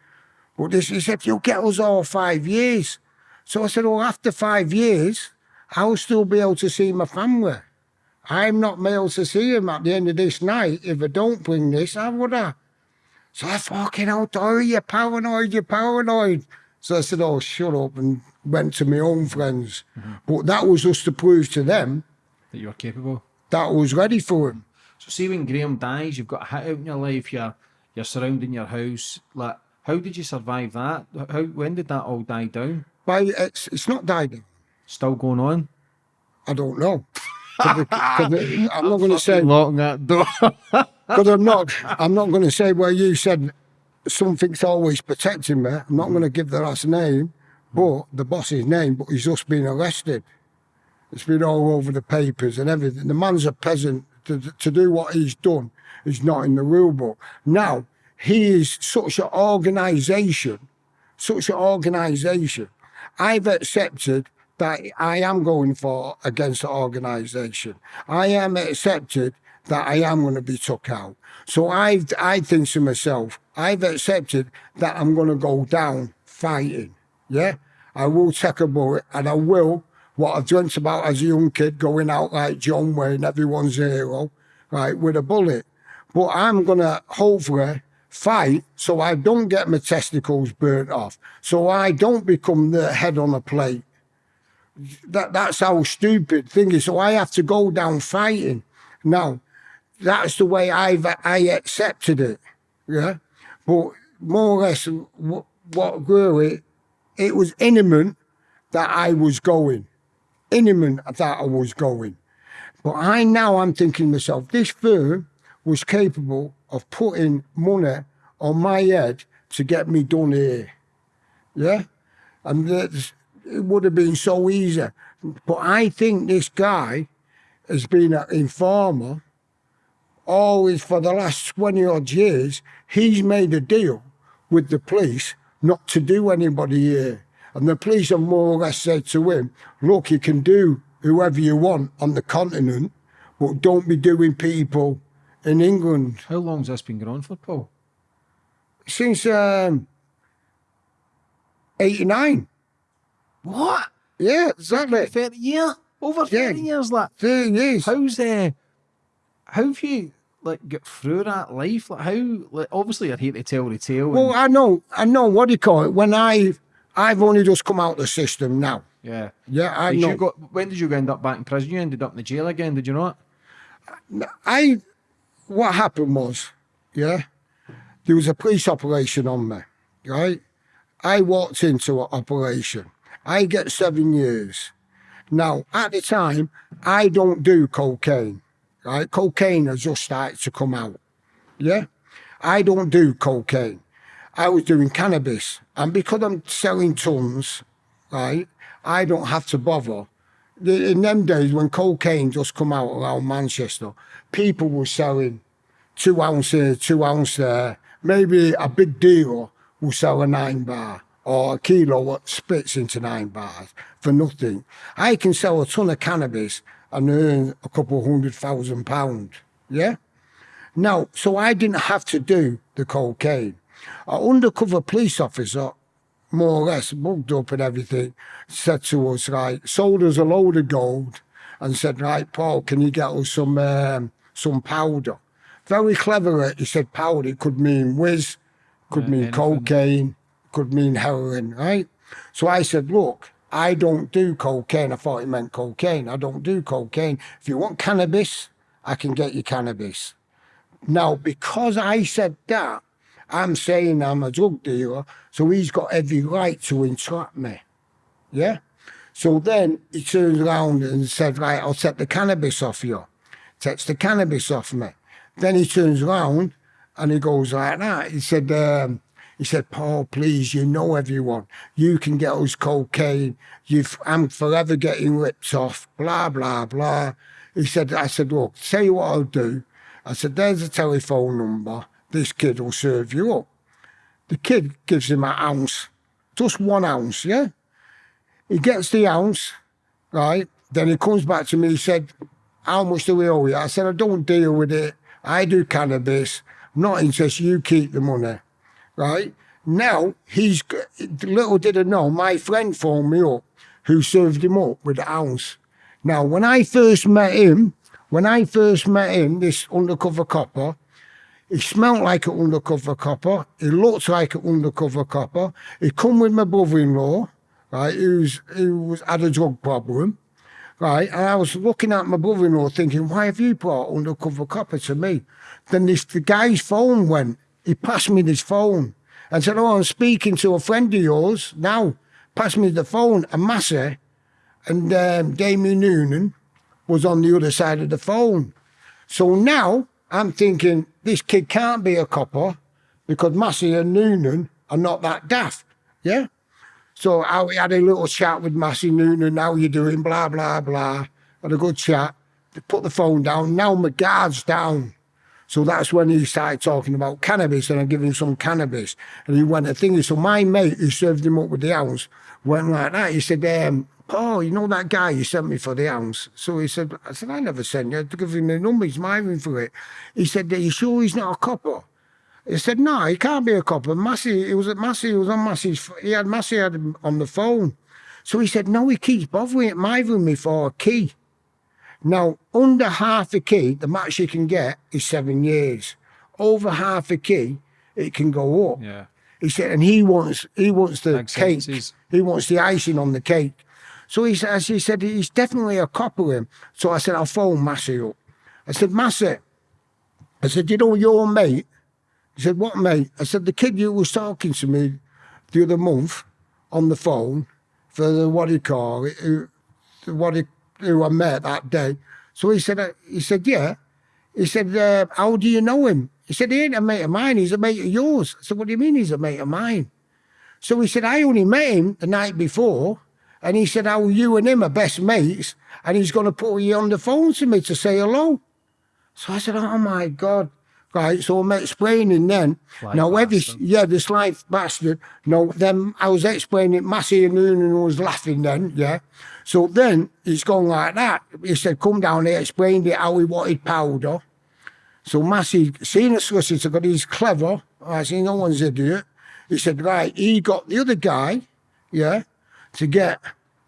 but this, he said, If you'll get us all five years. So I said, well, after five years, I'll still be able to see my family. I'm not able to see them at the end of this night. If I don't bring this, how would I? So I fucking out, oh, you're paranoid, you're paranoid. So I said, oh, shut up, and went to my own friends. Mm-hmm. But that was just to prove to them That you're capable. that I was ready for him. So see when Graham dies, you've got a hit out in your life, you're you're surrounding your house. Like how did you survive that? How when did that all die down? But it's, it's not died down. Still going on? I don't know. 'Cause it- 'cause it- I'm not going to say locking that door. because I'm not. I'm not going to say where you said something's always protecting me. I'm not going to give the last name, but the boss's name. But he's just been arrested. It's been all over the papers and everything. The man's a peasant. To, to do what he's done is not in the rule book. Now he is such an organisation, such an organisation. I've accepted that I am going for against the organisation. I am accepted that I am going to be took out. So I've I think to myself, I've accepted that I'm going to go down fighting. Yeah, I will take a bullet and I will what I've dreamt about as a young kid, going out like John Wayne, everyone's hero, right, with a bullet. But I'm gonna hopefully fight so I don't get my testicles burnt off, so I don't become the head on a plate. That that's how stupid thing is. So I have to go down fighting. Now, that's the way I've I accepted it. Yeah, but more or less, what, what grew it, it was imminent that I was going, imminent that I was going. But I now I'm thinking myself, this firm was capable of putting money on my head to get me done here. Yeah, and it would have been so easy. But I think this guy has been an informer always for the last 20 odd years. He's made a deal with the police not to do anybody here. And the police have more or less said to him, look, you can do whoever you want on the continent, but don't be doing people in England. How long's this been going on for, Paul? Since um, 89. What? Yeah, exactly. Thirty year? Over Yeah. thirty years like 30 years. how's uh how have you like get through that life? Like how like obviously I'd hate to tell the tale. Well, I know, I know what do you call it. When I, I've only just come out of the system now. yeah. Yeah, I Did know. you got when did you end up back in prison? You ended up in the jail again, did you not? I, what happened was, yeah, there was a police operation on me, right? I walked into an operation. I get seven years. Now, at the time, I don't do cocaine, right? Cocaine has just started to come out, yeah? I don't do cocaine. I was doing cannabis. And because I'm selling tons, right, I don't have to bother. In them days when cocaine just come out around Manchester, people were selling two ounce here, two ounce there. Maybe a big dealer will sell a nine bar or a kilo what splits into nine bars for nothing. I can sell a ton of cannabis and earn a couple hundred thousand pounds. Yeah? Now, so I didn't have to do the cocaine. An undercover police officer, more or less, mugged up and everything, said to us, right, sold us a load of gold and said, right, Paul, can you get us some um, some powder? Very clever, eh? he said powder. It could mean whiz, could mean anything. cocaine, could mean heroin, right? So I said, look, I don't do cocaine. I thought he meant cocaine. I don't do cocaine. If you want cannabis, I can get you cannabis. Now, because I said that, I'm saying I'm a drug dealer, so he's got every right to entrap me. Yeah? So then he turns around and said, Right, I'll take the cannabis off you. Takes the cannabis off me. Then he turns around and he goes like that. He said, um, he said, Paul, please, you know everyone. You can get us cocaine. You've, I'm forever getting ripped off, blah, blah, blah. He said, I said, look, tell you what I'll do. I said, there's a telephone number. This kid will serve you up. The kid gives him an ounce, just one ounce, yeah? He gets the ounce, right? Then he comes back to me, he said, how much do we owe you? I said, I don't deal with it. I do cannabis. I'm not interested. You keep the money, right? Now, he's, little did I know, my friend phoned me up who served him up with the ounce. Now, when I first met him, when I first met him, this undercover copper, he smelt like an undercover copper. He looked like an undercover copper. He come with my brother-in-law, right, who's, who was, had a drug problem right? And I was looking at my brother-in-law thinking, why have you brought undercover copper to me? Then this the guy's phone went. He passed me this phone and said, oh, I'm speaking to a friend of yours now. Passed me the phone and Massey and um, Damien Noonan was on the other side of the phone. So now I'm thinking this kid can't be a copper because Massey and Noonan are not that daft. Yeah. So I had a little chat with Massey Noonan, how you doing, blah, blah, blah. Had a good chat. They put the phone down. Now my guard's down. So that's when he started talking about cannabis and I gave him some cannabis. And he went, the thing is, so my mate who served him up with the ounce went like that. He said, um, Paul, you know that guy you sent me for the ounce? So he said, I said, I never sent you. to give him the number, he's mine for it. He said, are you sure he's not a copper? He said, no, he can't be a copper. Massey, he was at Massey, he was on Massey's, he had Massey had him on the phone. So he said, no, he keeps bothering, bothering me for a key. Now, under half a key, the max you can get is seven years. Over half a key, it can go up. Yeah. He said, and he wants, he wants the Big cake. sentences. He wants the icing on the cake. So he says, he said, he's definitely a copper him. So I said, I'll phone Massey up. I said, Massey, I said, you know your mate? He said, what mate? I said, the kid you was talking to me the other month on the phone for the, what do you call it, who, the what he, who I met that day. So he said, uh, he said, yeah. He said, uh, how do you know him? He said, he ain't a mate of mine, he's a mate of yours. I said, what do you mean he's a mate of mine? So he said, I only met him the night before. And he said, how you and him are best mates. And he's going to put you on the phone to me to say hello. So I said, oh my God. Right, so I'm explaining then. Sly now, every, yeah, this life bastard. No, then I was explaining, Massey and Noonan was laughing then, yeah. So then he's gone like that. He said, come down here, explained it how he wanted powder. So Massey, seeing the solicitor, because he's clever, I see no one's idiot. He said, right, he got the other guy, yeah, to get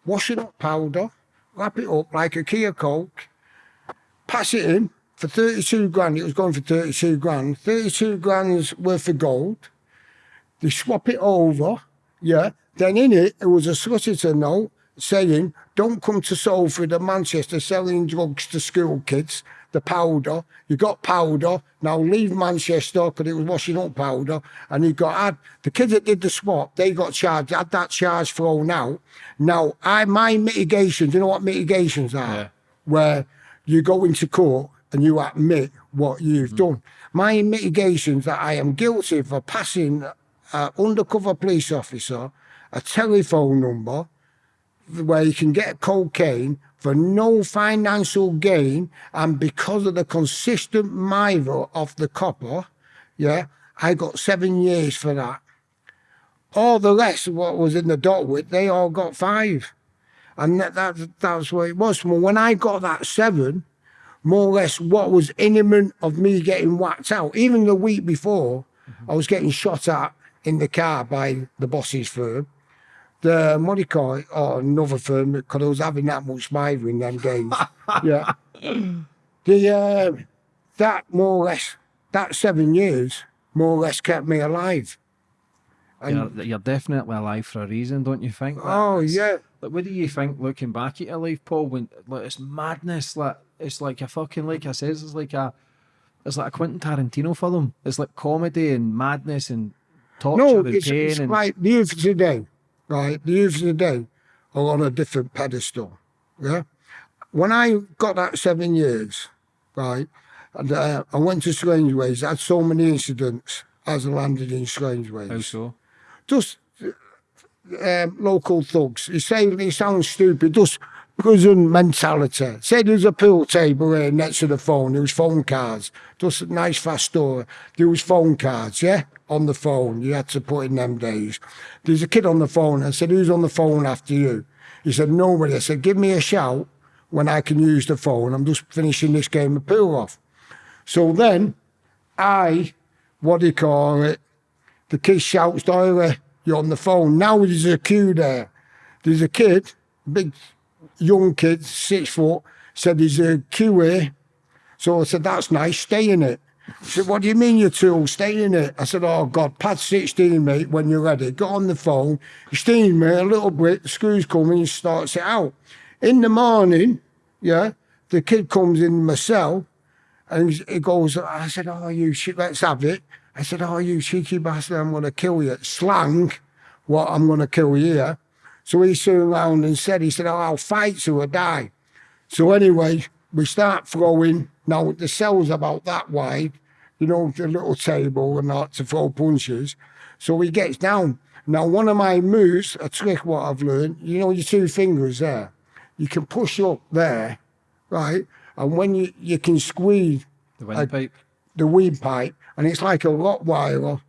washing up powder, wrap it up like a Kia Coke, pass it in for 32 grand. It was going for 32 grand. 32 grand's worth of gold. They swap it over, yeah. Then in it, there was a solicitor note saying, don't come to Salford and Manchester selling drugs to school kids, the powder. You got powder, now leave Manchester because it was washing up powder. And you got, had, the kids that did the swap, they got charged, had that charge thrown out. Now, I my mitigations, you know what mitigations are? Yeah. Where you go into court and you admit what you've hmm. done. My mitigations that I am guilty for passing an undercover police officer a telephone number where you can get cocaine for no financial gain and because of the consistent mither of the copper, yeah, I got seven years for that. All the rest, of what was in the dot with, they all got five. And that, that, that's what it was. Well, when I got that seven, more or less what was imminent of me getting whacked out. Even the week before, I was getting shot at in the car by the boss's firm. The what do you call it? Or another firm because I was having that much miver in them days. yeah. The uh, that more or less that seven years more or less kept me alive. You're, you're definitely alive for a reason, don't you think? oh yeah, Like, what do you think looking back at your life, Paul? When like it's madness, like it's like a fucking like I says, it's like a it's like a Quentin Tarantino film. It's like comedy and madness and torture No, and it's, pain it's and like the youth of today, right? The youth of today are on a different pedestal, yeah? When I got that seven years, right, and uh, I went to Strangeways, I had so many incidents as I landed in Strangeways. how so? just um, local thugs. He say it sounds stupid, just prison mentality. Say there's a pool table here next to the phone. There was phone cards. Just a nice fast story. There was phone cards, yeah, on the phone. You had to put in them days. There's a kid on the phone. I said, "Who's on the phone after you?" He said, "Nobody." I said, "Give me a shout when I can use the phone. I'm just finishing this game of pool off." So then, I, what do you call it? The kid shouts, Doyle, you're on the phone. Now there's a queue there. There's a kid, big young kid, six foot, said he's a here. So I said, that's nice, stay in it. He said, what do you mean you two? Stay in it. I said, oh God, pad 16, mate, when you're ready. Got on the phone, steam me a little bit, the screws come and starts it out. In the morning, yeah, the kid comes in my cell and he goes, I said, oh, you shit, let's have it. I said, oh, you cheeky bastard, I'm going to kill you. Slang, what I'm going to kill you. yeah. So he turned around and said, he said, oh, I'll fight you or die. So anyway, we start throwing. Now the cell's about that wide, you know, the little table and that to throw punches. So he gets down. Now one of my moves, a trick what I've learned, you know your two fingers there. You can push up there, right? And when you, you can squeeze The windpipe. the weed pipe, and it's like a Rottweiler.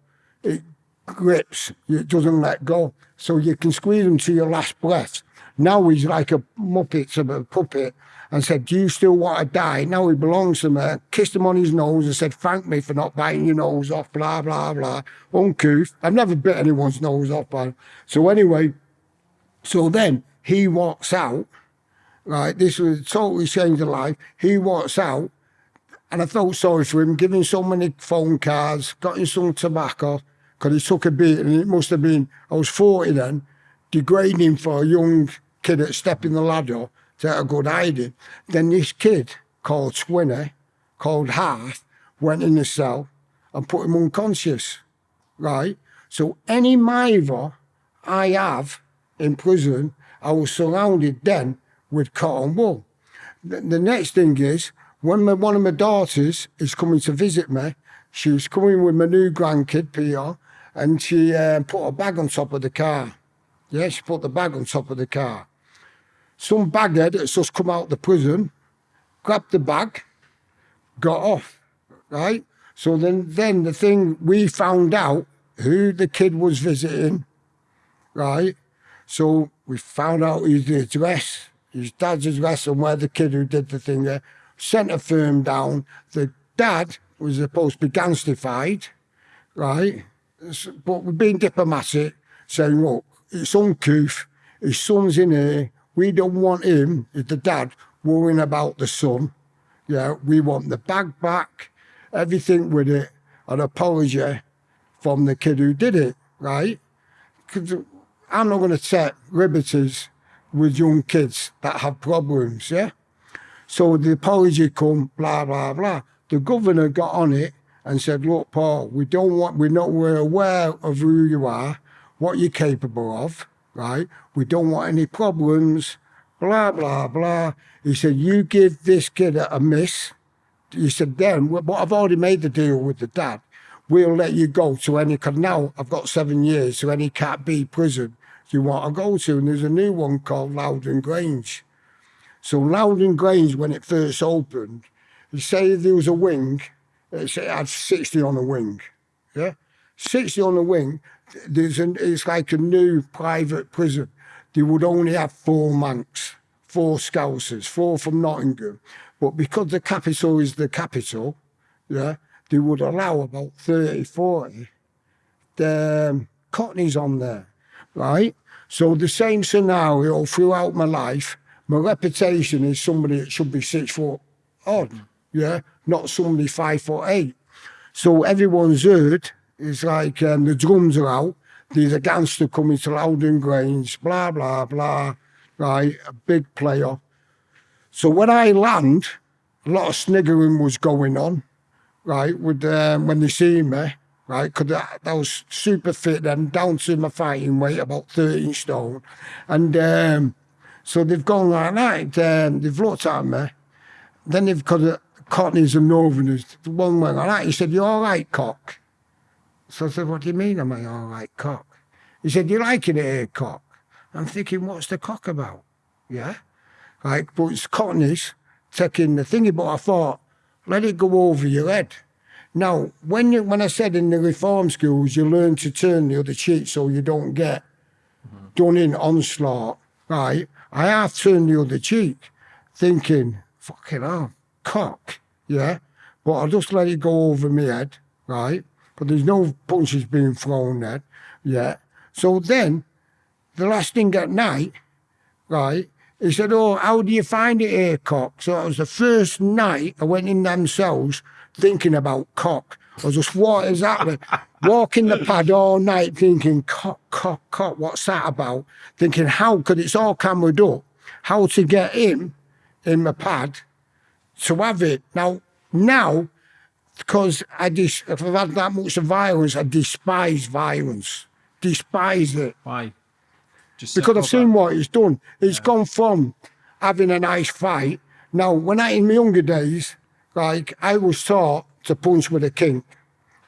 It grips, it doesn't let go. So you can squeeze him to your last breath. Now he's like a muppet, to a puppet, and said, Do you still want to die? Now he belongs to me. Kissed him on his nose and said, Thank me for not biting your nose off, blah, blah, blah. Uncouth. I've never bit anyone's nose off. So anyway, so then he walks out, right? This was totally changed the life. He walks out, and I felt sorry for him, giving so many phone cards, got him some tobacco, because he took a beat, and it must have been, I was 40 then, degrading for a young kid at stepping the ladder to a good hiding. Then this kid called Swinny, called Half, went in the cell and put him unconscious, right? So any miver I have in prison, I was surrounded then with cotton wool. The, the next thing is, when my, one of my daughters is coming to visit me, she was coming with my new grandkid, Peter, and she uh, put a bag on top of the car. Yeah, she put the bag on top of the car. Some baghead that's just come out the prison, grabbed the bag, got off, right? So then, then the thing we found out who the kid was visiting, right? So we found out his address, his dad's address, and where the kid who did the thing there. Sent a firm down. The dad was supposed to be gangstified, right? But we're being diplomatic, saying, look, it's uncouth, his son's in here, we don't want him, the dad, worrying about the son. Yeah, we want the bag back, everything with it, an apology from the kid who did it, right? Because I'm not going to take liberties with young kids that have problems, yeah? So the apology come, blah, blah, blah. The governor got on it and said, look, Paul, we don't want, we're not, we're aware of who you are, what you're capable of, right? We don't want any problems, blah, blah, blah. He said, you give this kid a, a miss. He said, then, but I've already made the deal with the dad. We'll let you go to any, because now I've got seven years to any Cat B prison you want to go to. And there's a new one called Lowdham Grange. So Lowdham Grange, when it first opened, you say there was a wing, it it had 60 on a wing. Yeah? 60 on a wing, there's an, it's like a new private prison. They would only have four Mancs, four scousers, four from Nottingham. But because the capital is the capital, yeah, they would allow about 30, 40 the um, cockneys on there, right? So the same scenario throughout my life, my reputation is somebody that should be six foot odd, yeah, not somebody five foot eight. So everyone's heard, it's like um, the drums are out, there's a gangster coming to Lowdham Grange, blah, blah, blah. right? A big player. So when I land, a lot of sniggering was going on, right? With um, when they see me, right? Because I, was super fit then, down to my fighting weight, about 13 stone. And um, so they've gone like that. Um, they've looked at me. Then they've got the Cockneys and Northerners. The one went like that. He said, "You're all right, cock? So I said, What do you mean, I'm I all right, cock? He said, "You're liking it here, cock? I'm thinking, What's the cock about? Yeah? Like, but it's Cockneys taking the thingy, but I thought, let it go over your head. Now, when you when I said in the reform schools, you learn to turn the other cheek so you don't get done in onslaught, right? I have turned the other cheek, thinking, fucking hell, cock, yeah? But I just let it go over my head, right? But there's no punches being thrown at, yeah? So then, the last thing at night, right, he said, Oh, how do you find it here, cock? So it was the first night I went in them cells thinking about cock. I was just, what is that? Walking the pad all night thinking, cock, cock, cock, what's that about? Thinking, how, because it's all cameraed up, how to get him in my pad to have it. Now, now, because I dis- if I've had that much of violence, I despise violence. Despise it Why? Just because I've seen what it's done. He's gone from having a nice fight. Now, when I in my younger days, like I was taught to punch with a kink,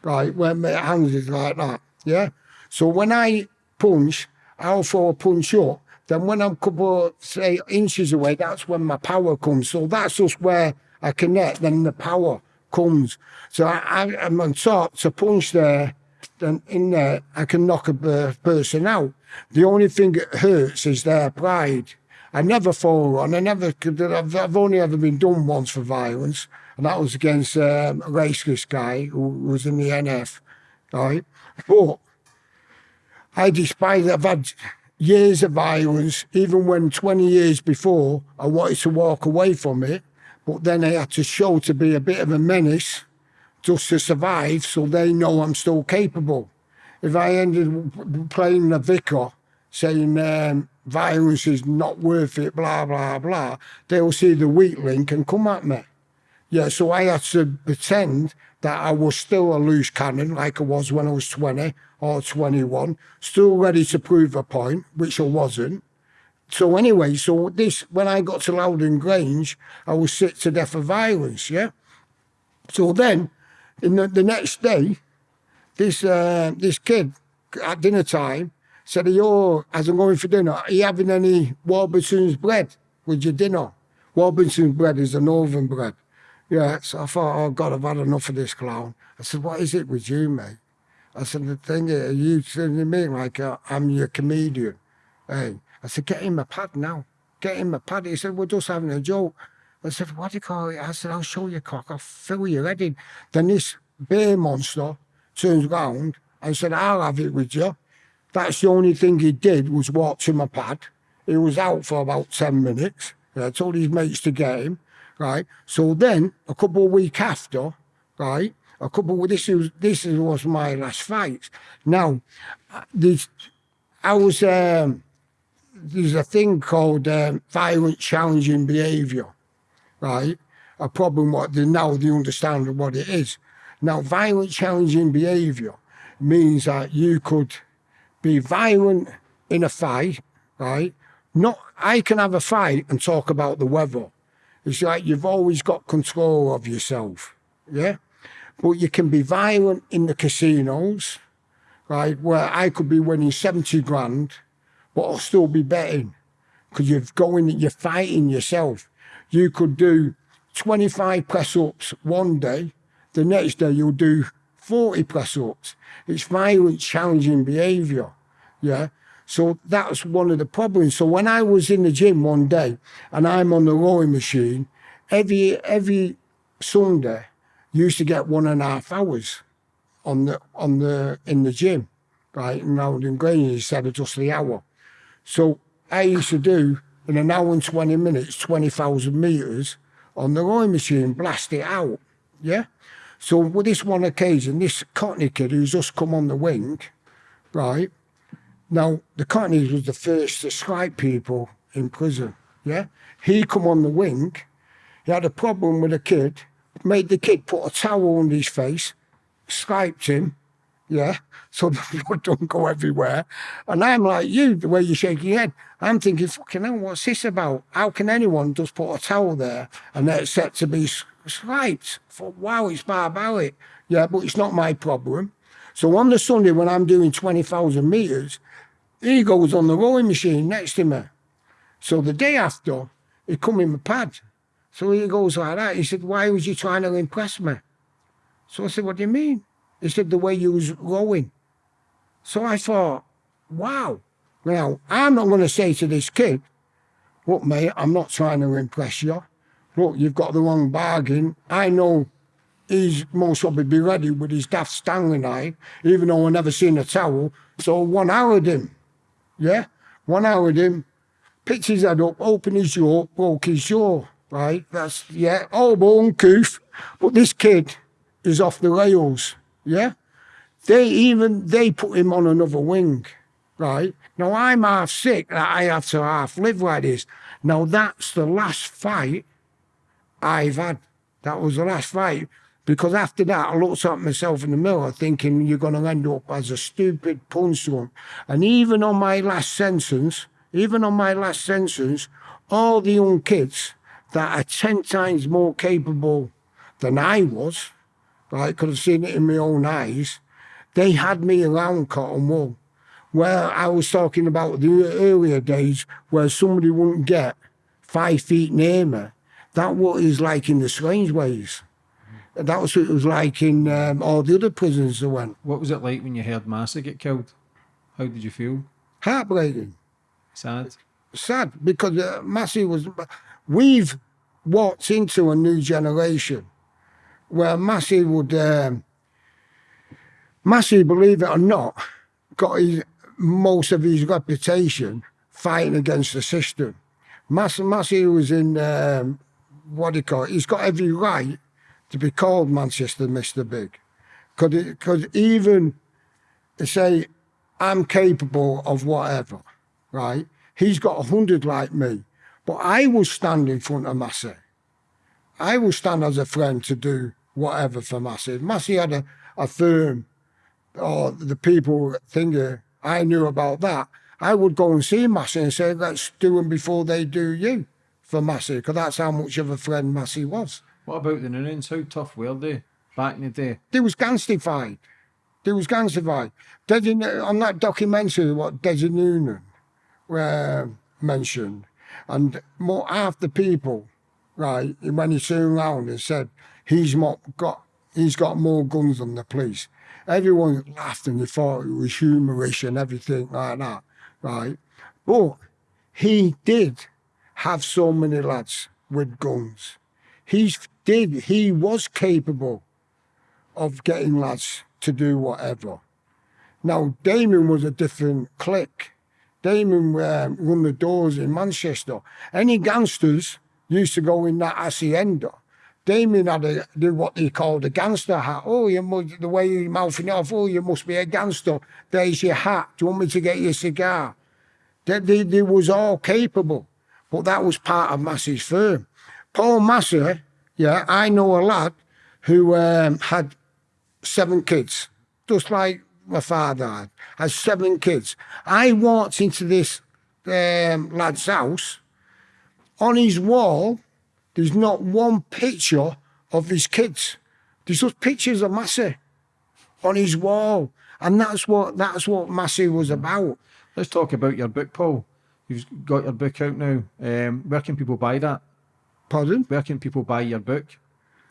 right? When my hands is like that, yeah. So when I punch, I'll throw a punch up. Then when I'm a couple say inches away, that's when my power comes. So that's just where I connect. Then the power comes. So I, I'm on top to punch there. Then in there, I can knock a person out. The only thing that hurts is their pride. I never fall on. I never could. I've, I've only ever been done once for violence, and that was against um, a racist guy who was in the NF, right? But I despise. I've had years of violence, even when 20 years before I wanted to walk away from it, but then I had to show to be a bit of a menace just to survive so they know I'm still capable. If I ended playing the vicar saying um, violence is not worth it, blah, blah, blah, they'll see the weak link and come at me. Yeah, so I had to pretend that I was still a loose cannon like I was when I was 20 or 21, still ready to prove a point, which I wasn't. So anyway, so this, when I got to Lowdham Grange, I was sick to death of violence, yeah? So then, in the, the next day, this uh, this kid at dinner time said, "Yo, as I'm going for dinner, are you having any Warburton's bread with your dinner?" Warburton's bread is a northern bread. Yeah, so I thought, oh God, I've had enough of this clown. I said, what is it with you, mate? I said, the thing is, you to me like uh, I'm your comedian. Hey, I said, get in my pad now. Get in my pad. He said, we're just having a joke. I said, what do you call it? I said, I'll show you cock. I'll fill your head in. Then this bear monster turns round and said, I'll have it with you. That's the only thing he did was walk to my pad. He was out for about 10 minutes. I told his mates to get him, right? So then, a couple of weeks after, right, a couple of, this was, this was my last fight. Now, this, I was, um, there's a thing called um, violent challenging behaviour, right? A problem what they now they understand what it is. Now, violent challenging behaviour means that you could be violent in a fight, right? Not I can have a fight and talk about the weather. It's like you've always got control of yourself, yeah. But you can be violent in the casinos, right? Where I could be winning seventy grand, but I'll still be betting because you're going, you're fighting yourself. You could do 25 press ups one day, the next day you'll do 40 press ups. It's violent, challenging behavior. Yeah. So that's one of the problems. So when I was in the gym one day and I'm on the rowing machine, every every Sunday used to get one and a half hours on the on the in the gym, right? And now in Grange instead of just the hour. So I used to do in an hour and 20 minutes, 20,000 meters on the rowing machine, blast it out. Yeah. So with this one occasion, this Cockney kid who's just come on the wing, right? Now, the Cockneys was the first to strike people in prison. Yeah, he come on the wing. He had a problem with a kid. Made the kid put a towel on his face, scraped him. Yeah, so the blood don't go everywhere. And I'm like you, the way you shake your head. I'm thinking, fucking hell, what's this about? How can anyone just put a towel there and they're set to be scraped? I thought, wow, it's barbaric. Yeah, but it's not my problem. So on the Sunday when I'm doing 20,000 metres, he goes on the rowing machine next to me. So the day after, he come in my pad. So he goes like that. He said, why was you trying to impress me? So I said, what do you mean? He said, the way you was rowing. So I thought, wow. Now, I'm not going to say to this kid, look, mate, I'm not trying to impress you. Look, you've got the wrong bargain. I know he's most probably be ready with his daft Stanley knife, even though I never seen a towel. So one houred him. Yeah? One hour with him, picks his head up, opened his jaw, broke his jaw. Right? That's, yeah, oh, all bone uncouth. But this kid is off the rails. Yeah? They even, they put him on another wing. Right? Now I'm half sick that I have to half live like this. Now that's the last fight I've had. That was the last fight. Because after that, I looked at myself in the mirror thinking you're going to end up as a stupid punchline. And even on my last sentence, even on my last sentence, all the young kids that are 10 times more capable than I was, right, could have seen it in my own eyes, they had me around cotton wool. Where I was talking about the earlier days where somebody wouldn't get five feet near me. That what is like in the Strangeways. That was what it was like in um, all the other prisons I went. What was it like when you heard Massey get killed? How did you feel? Heartbreaking. Sad? Sad because uh, Massey was. We've walked into a new generation where Massey would. Um, Massey, believe it or not, got his, most of his reputation fighting against the system. Massey, Massey was in. Um, what do you call it? He's got every right to be called Manchester Mr. Big. Because even say, I'm capable of whatever, right? He's got a hundred like me. But I will stand in front of Massey. I will stand as a friend to do whatever for Massey. Massey had a, a firm, or the people thinking I knew about that. I would go and see Massey and say, let's do them before they do you for Massey, because that's how much of a friend Massey was. What about the Noonans? How tough were they back in the day? They was gangstified. They was gangstified. Desi, on that documentary, what Desi Noonan uh, mentioned, and more half the people, right, when he turned around and said he's more, got he's got more guns than the police. Everyone laughed and they thought it was humorous and everything like that, right? But he did have so many lads with guns. He's did, he was capable of getting lads to do whatever. Now, Damien was a different clique. Damien um, run the doors in Manchester. Any gangsters used to go in that Hacienda. Damien had a, what they called a gangster hat. Oh, you must, the way you're mouthing off, oh, you must be a gangster. There's your hat. Do you want me to get you a cigar? They, they, they was all capable, but that was part of Massey's firm. Paul Massey yeah, I know a lad who um, had seven kids, just like my father had, had seven kids. I walked into this um, lad's house. On his wall, there's not one picture of his kids. There's just pictures of Massey on his wall. And that's what that's what Massey was about. Let's talk about your book, Paul. You've got your book out now. Um, where can people buy that? Pardon? Where can people buy your book?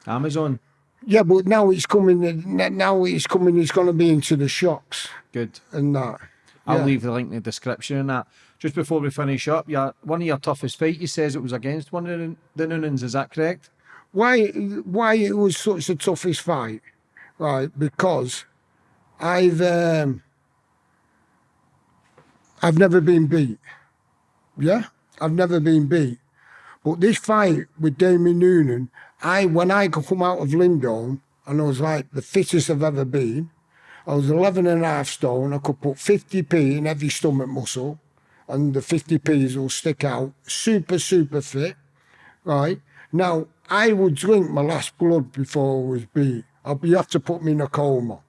Amazon. Yeah, but now it's coming. Now it's coming. It's going to be into the shops. Good. And that. I'll yeah. leave the link in the description and that. Just before we finish up, yeah, one of your toughest fight, you says it was against one of the Noonans. Is that correct? Why? Why it was such the toughest fight? Right, because I've um, I've never been beat. Yeah, I've never been beat. But this fight with Damien Noonan, I when I come out of Lindholme, and I was like the fittest I've ever been. I was 11 and a half stone. I could put 50p in every stomach muscle. and the 50p's will stick out. Super, super fit, right? Now, I would drink my last blood before I was beat. You have to put me in a coma,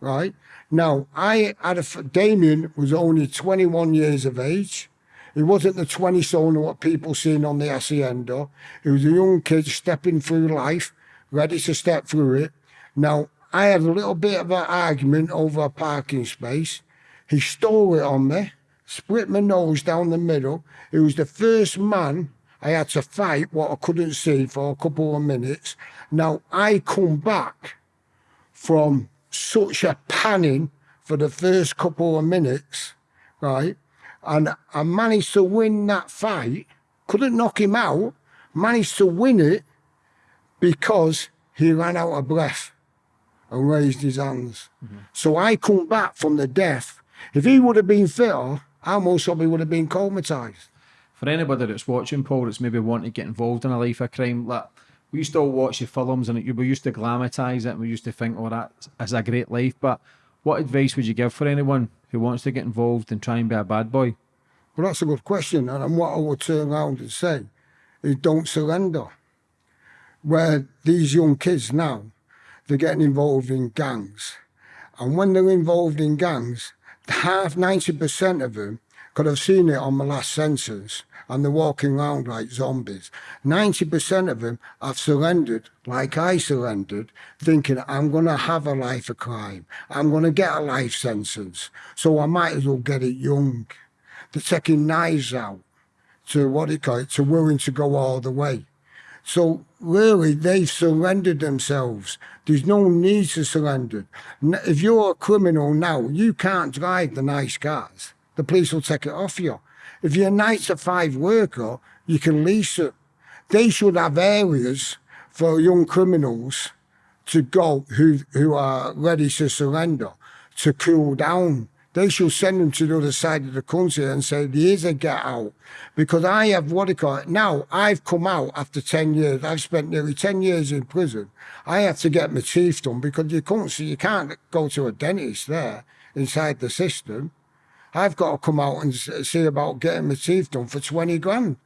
right? Now, I had a, Damien was only 21 years of age. He wasn't the 20 soner what people seen on the Hacienda. He was a young kid stepping through life, ready to step through it. Now, I had a little bit of an argument over a parking space. He stole it on me, split my nose down the middle. He was the first man I had to fight what I couldn't see for a couple of minutes. Now, I come back from such a panning for the first couple of minutes, right? And I managed to win that fight. Couldn't knock him out. Managed to win it because he ran out of breath and raised his hands. Mm-hmm. So I come back from the death. If he would have been fitter, I most probably would have been comatized. For anybody that's watching, Paul, that's maybe wanting to get involved in a life of crime, like we used to all watch the films and we used to glamatise it and we used to think, oh, that is a great life. But what advice would you give for anyone who wants to get involved and try and be a bad boy? Well, that's a good question. And what I would turn around and say is don't surrender. Where these young kids now, they're getting involved in gangs. And when they're involved in gangs, half 90% of them, because I've seen it on the last census, and they're walking around like zombies. 90% of them have surrendered, like I surrendered, thinking I'm going to have a life of crime. I'm going to get a life sentence. So I might as well get it young. They're taking knives out to what do you call it, to willing to go all the way. So really, they've surrendered themselves. There's no need to surrender. If you're a criminal now, you can't drive the nice cars. The police will take it off you. If you're a nine to five worker, you can lease it. They should have areas for young criminals to go who who are ready to surrender to cool down. They should send them to the other side of the country and say, here's a get out. Because I have what you call it? Now I've come out after 10 years. I've spent nearly 10 years in prison. I have to get my teeth done because you can't see, you can't go to a dentist there inside the system. I've got to come out and see about getting my teeth done for 20 grand.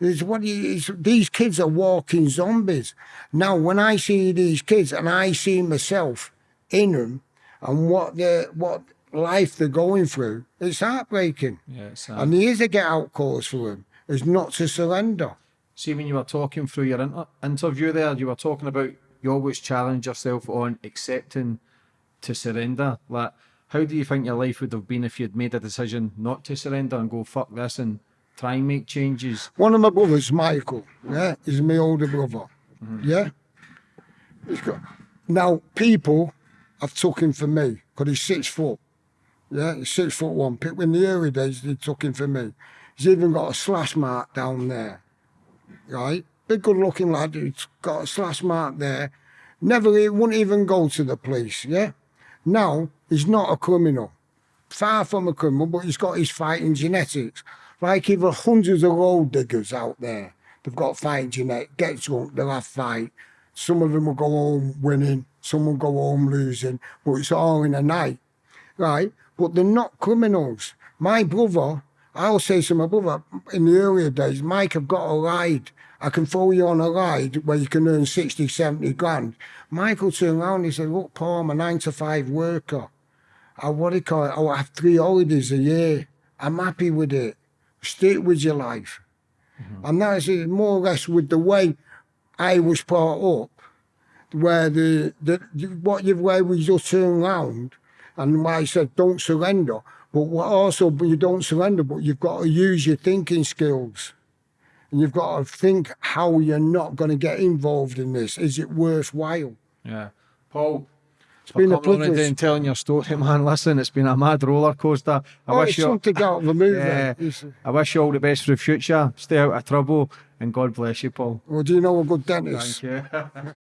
It's what you, it's, these kids are walking zombies. Now, when I see these kids and I see myself in them and what they what life they're going through, it's heartbreaking. Yeah, it's, And there is a get out course for them, is not to surrender. See, when you were talking through your inter- interview there, you were talking about you always challenge yourself on accepting to surrender. Like, how do you think your life would have been if you'd made a decision not to surrender and go fuck this and try and make changes? One of my brothers, Michael, yeah, is my older brother. Mm-hmm. Yeah. He's got, now, people have took him for me because he's six foot. Yeah, he's six foot one. Pe- In the early days, they took him for me. He's even got a slash mark down there. Right? Big good looking lad who's got a slash mark there. Never, he wouldn't even go to the police. Yeah. Now, he's not a criminal far from a criminal, but he's got his fighting genetics. Like even hundreds of gold diggers out there, they've got fighting genetics. Get drunk, they'll have fight. Some of them will go home winning, some will go home losing, but it's all in a night, right? But they're not criminals. My brother, I'll say to my brother, in the earlier days, Mike, I've got a ride. I can throw you on a ride where you can earn 60, 70 grand. Michael turned around and he said, look, Paul, I'm a nine to five worker. I what do you call it? Oh, I have three holidays a year. I'm happy with it. Stick with your life. And that is it, more or less with the way I was brought up, where the, the what you've where we just turn around and why I said don't surrender. But what also but you don't surrender, but you've got to use your thinking skills. And you've got to think how you're not going to get involved in this. Is it worthwhile? Yeah. Paul, it's been a privilege. and telling your story, man. Listen, it's been a mad roller coaster. I oh, wish you something out of the movie. Yeah. I wish you all the best for the future. Stay out of trouble and God bless you, Paul. Well, do you know a good dentist? Thank you.